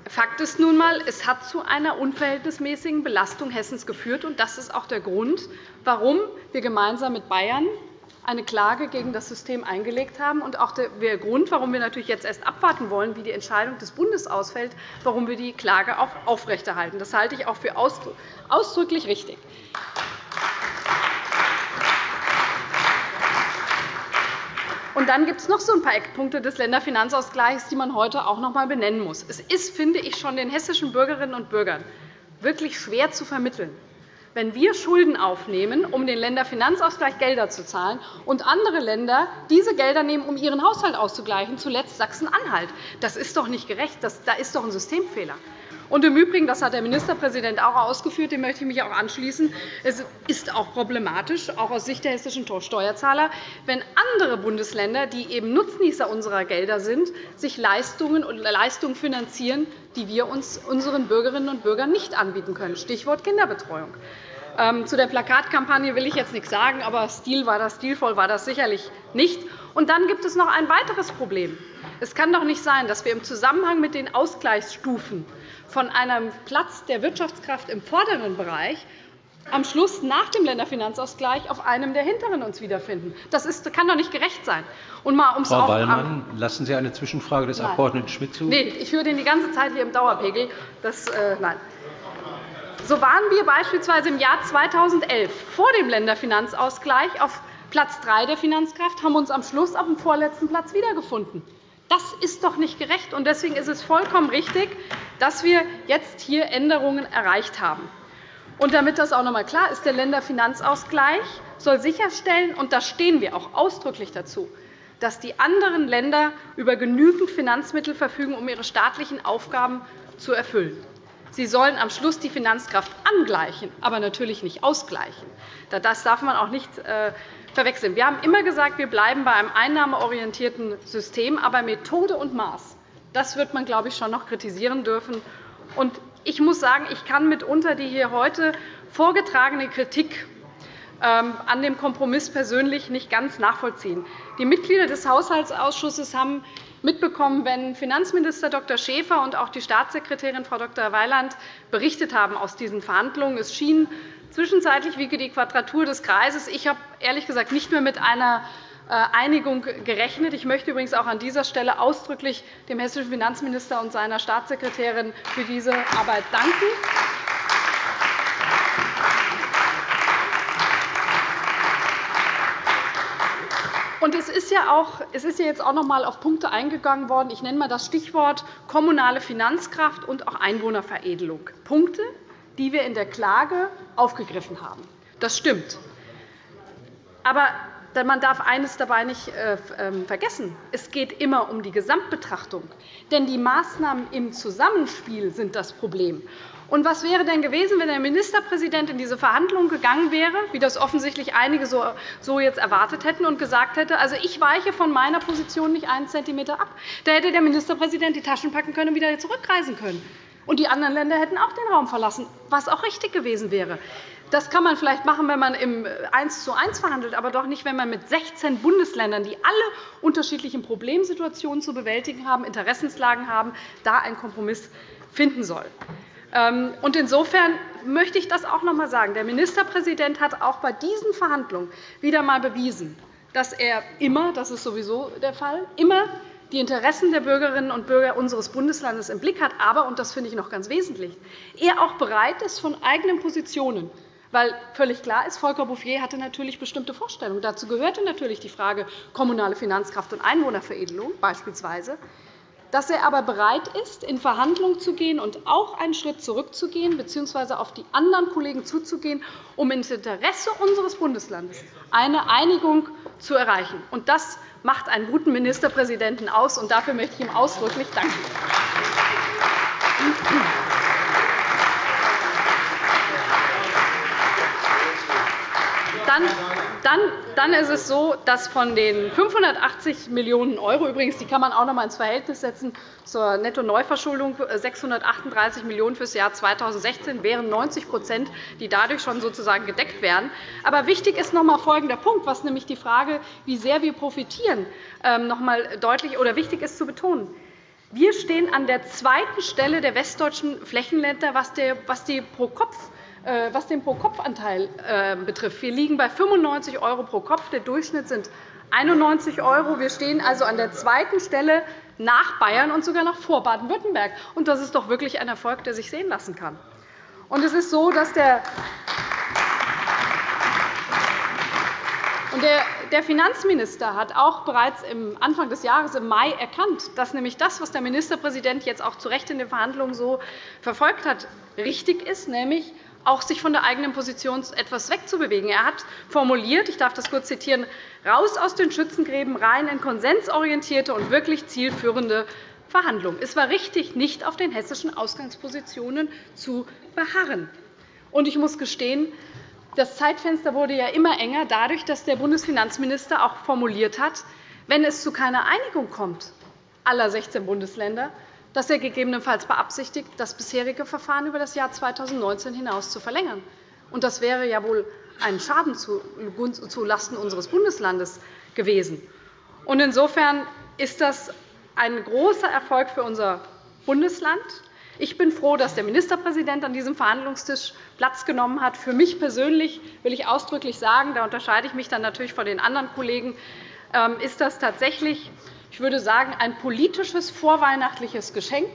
Fakt ist nun einmal, es hat zu einer unverhältnismäßigen Belastung Hessens geführt. und Das ist auch der Grund, warum wir gemeinsam mit Bayern eine Klage gegen das System eingelegt haben und auch der Grund, warum wir natürlich jetzt erst abwarten wollen, wie die Entscheidung des Bundes ausfällt, warum wir die Klage auch aufrechterhalten. Das halte ich auch für ausdrücklich richtig. Und dann gibt es noch so ein paar Eckpunkte des Länderfinanzausgleichs, die man heute auch noch einmal benennen muss. Es ist, finde ich, schon den hessischen Bürgerinnen und Bürgern wirklich schwer zu vermitteln, wenn wir Schulden aufnehmen, um den Länderfinanzausgleich Gelder zu zahlen, und andere Länder diese Gelder nehmen, um ihren Haushalt auszugleichen, zuletzt Sachsen-Anhalt. Das ist doch nicht gerecht. Da ist doch ein Systemfehler. Und im Übrigen, das hat der Ministerpräsident auch ausgeführt, dem möchte ich mich auch anschließen, es ist auch problematisch, auch aus Sicht der hessischen Steuerzahler, wenn andere Bundesländer, die eben Nutznießer unserer Gelder sind, sich Leistungen und Leistungen finanzieren, die wir uns unseren Bürgerinnen und Bürgern nicht anbieten können. Stichwort Kinderbetreuung. Ähm, zu der Plakatkampagne will ich jetzt nichts sagen, aber Stil war das, stilvoll war das sicherlich nicht. Und dann gibt es noch ein weiteres Problem. Es kann doch nicht sein, dass wir im Zusammenhang mit den Ausgleichsstufen von einem Platz der Wirtschaftskraft im vorderen Bereich am Schluss nach dem Länderfinanzausgleich auf einem der hinteren uns wiederfinden. Das ist, kann doch nicht gerecht sein. Und mal, um's Frau Wallmann, lassen Sie eine Zwischenfrage des Abg. Schmidt zu? Nein, ich höre den die ganze Zeit hier im Dauerpegel. Das, äh, nein. So waren wir beispielsweise im Jahr 2011 vor dem Länderfinanzausgleich auf Platz 3 der Finanzkraft, haben uns am Schluss auf dem vorletzten Platz wiedergefunden. Das ist doch nicht gerecht. Deswegen ist es vollkommen richtig, dass wir jetzt hier Änderungen erreicht haben. Und damit das auch noch einmal klar ist, der Länderfinanzausgleich soll sicherstellen, und da stehen wir auch ausdrücklich dazu, dass die anderen Länder über genügend Finanzmittel verfügen, um ihre staatlichen Aufgaben zu erfüllen. Sie sollen am Schluss die Finanzkraft angleichen, aber natürlich nicht ausgleichen. Das darf man auch nicht äh, verwechseln. Wir haben immer gesagt, wir bleiben bei einem einnahmeorientierten System, aber Methode und Maß, das wird man, glaube ich, schon noch kritisieren dürfen. Ich muss sagen, ich kann mitunter die hier heute vorgetragene Kritik ähm, an dem Kompromiss persönlich nicht ganz nachvollziehen. Die Mitglieder des Haushaltsausschusses haben mitbekommen, wenn Finanzminister Dr. Schäfer und auch die Staatssekretärin Frau Dr. Weiland berichtet haben aus diesen Verhandlungen. Es schien zwischenzeitlich wie die Quadratur des Kreises. Ich habe ehrlich gesagt nicht mehr mit einer äh, Einigung gerechnet. Ich möchte übrigens auch an dieser Stelle ausdrücklich dem hessischen Finanzminister und seiner Staatssekretärin für diese Arbeit danken. Und es ist ja auch, es ist ja jetzt auch noch einmal auf Punkte eingegangen worden. Ich nenne einmal das Stichwort kommunale Finanzkraft und auch Einwohnerveredelung. Punkte, die wir in der Klage aufgegriffen haben. Das stimmt. Aber man darf eines dabei nicht äh, ähm, vergessen. Es geht immer um die Gesamtbetrachtung. Denn die Maßnahmen im Zusammenspiel sind das Problem. Und was wäre denn gewesen, wenn der Ministerpräsident in diese Verhandlungen gegangen wäre, wie das offensichtlich einige so jetzt erwartet hätten, und gesagt hätte, also ich weiche von meiner Position nicht einen Zentimeter ab? Da hätte der Ministerpräsident die Taschen packen können und wieder zurückreisen können. Und die anderen Länder hätten auch den Raum verlassen, was auch richtig gewesen wäre. Das kann man vielleicht machen, wenn man im 1 zu 1 verhandelt, aber doch nicht, wenn man mit 16 Bundesländern, die alle unterschiedliche Problemsituationen zu bewältigen haben, Interessenslagen haben, da einen Kompromiss finden soll. Ähm, insofern möchte ich das auch noch einmal sagen. Der Ministerpräsident hat auch bei diesen Verhandlungen wieder einmal bewiesen, dass er immer, das ist sowieso der Fall, immer die Interessen der Bürgerinnen und Bürger unseres Bundeslandes im Blick hat, aber, und das finde ich noch ganz wesentlich, er auch bereit ist, von eigenen Positionen weil völlig klar ist, Volker Bouffier hatte natürlich bestimmte Vorstellungen. Dazu gehörte natürlich die Frage kommunale Finanzkraft und Einwohnerveredelung beispielsweise dass er aber bereit ist, in Verhandlungen zu gehen und auch einen Schritt zurückzugehen bzw. auf die anderen Kollegen zuzugehen, um im Interesse unseres Bundeslandes eine Einigung zu erreichen. Das macht einen guten Ministerpräsidenten aus, und dafür möchte ich ihm ausdrücklich danken. Dann Dann, dann ist es so, dass von den 580 Millionen €, übrigens, die kann man auch noch einmal ins Verhältnis setzen zur Netto-Neuverschuldung, 638 Millionen € für das Jahr 2016 wären 90% die dadurch schon sozusagen gedeckt werden. Aber wichtig ist noch einmal folgender Punkt, was nämlich die Frage, wie sehr wir profitieren, ähm, noch einmal deutlich oder wichtig ist zu betonen. Wir stehen an der zweiten Stelle der westdeutschen Flächenländer, was die pro Kopf äh, was den Pro-Kopf-Anteil äh, betrifft. Wir liegen bei 95 € pro Kopf. Der Durchschnitt sind 91 €. Wir stehen also an der zweiten Stelle nach Bayern und sogar noch vor Baden-Württemberg. Das ist doch wirklich ein Erfolg, der sich sehen lassen kann. Es ist so, dass der der Finanzminister hat auch bereits Anfang des Jahres im Mai erkannt, dass nämlich das, was der Ministerpräsident jetzt auch zu Recht in den Verhandlungen so verfolgt hat, richtig ist, nämlich auch sich von der eigenen Position etwas wegzubewegen. Er hat formuliert, ich darf das kurz zitieren, raus aus den Schützengräben rein in konsensorientierte und wirklich zielführende Verhandlungen. Es war richtig, nicht auf den hessischen Ausgangspositionen zu beharren. Ich muss gestehen, das Zeitfenster wurde ja immer enger, dadurch, dass der Bundesfinanzminister auch formuliert hat, wenn es zu keiner Einigung kommt aller 16 Bundesländer, dass er gegebenenfalls beabsichtigt, das bisherige Verfahren über das Jahr 2019 hinaus zu verlängern. Das wäre ja wohl ein Schaden zulasten unseres Bundeslandes gewesen. Insofern ist das ein großer Erfolg für unser Bundesland. Ich bin froh, dass der Ministerpräsident an diesem Verhandlungstisch Platz genommen hat. Für mich persönlich will ich ausdrücklich sagen, da unterscheide ich mich dann natürlich von den anderen Kollegen, ähm, ist das tatsächlich ich würde sagen, ein politisches vorweihnachtliches Geschenk,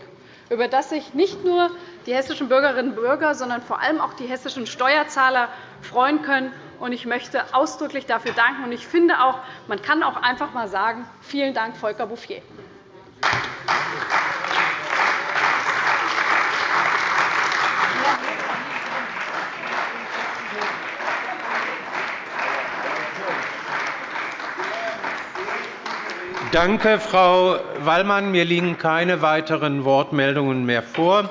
über das sich nicht nur die hessischen Bürgerinnen und Bürger, sondern vor allem auch die hessischen Steuerzahler freuen können. Ich möchte ausdrücklich dafür danken. Ich finde auch, man kann auch einfach einmal sagen, vielen Dank, Volker Bouffier. Danke, Frau Wallmann. Mir liegen keine weiteren Wortmeldungen mehr vor.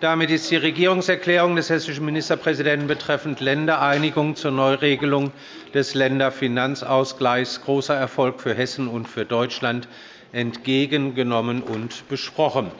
Damit ist die Regierungserklärung des hessischen Ministerpräsidenten betreffend Ländereinigung zur Neuregelung des Länderfinanzausgleichs großer Erfolg für Hessen und für Deutschland entgegengenommen und besprochen.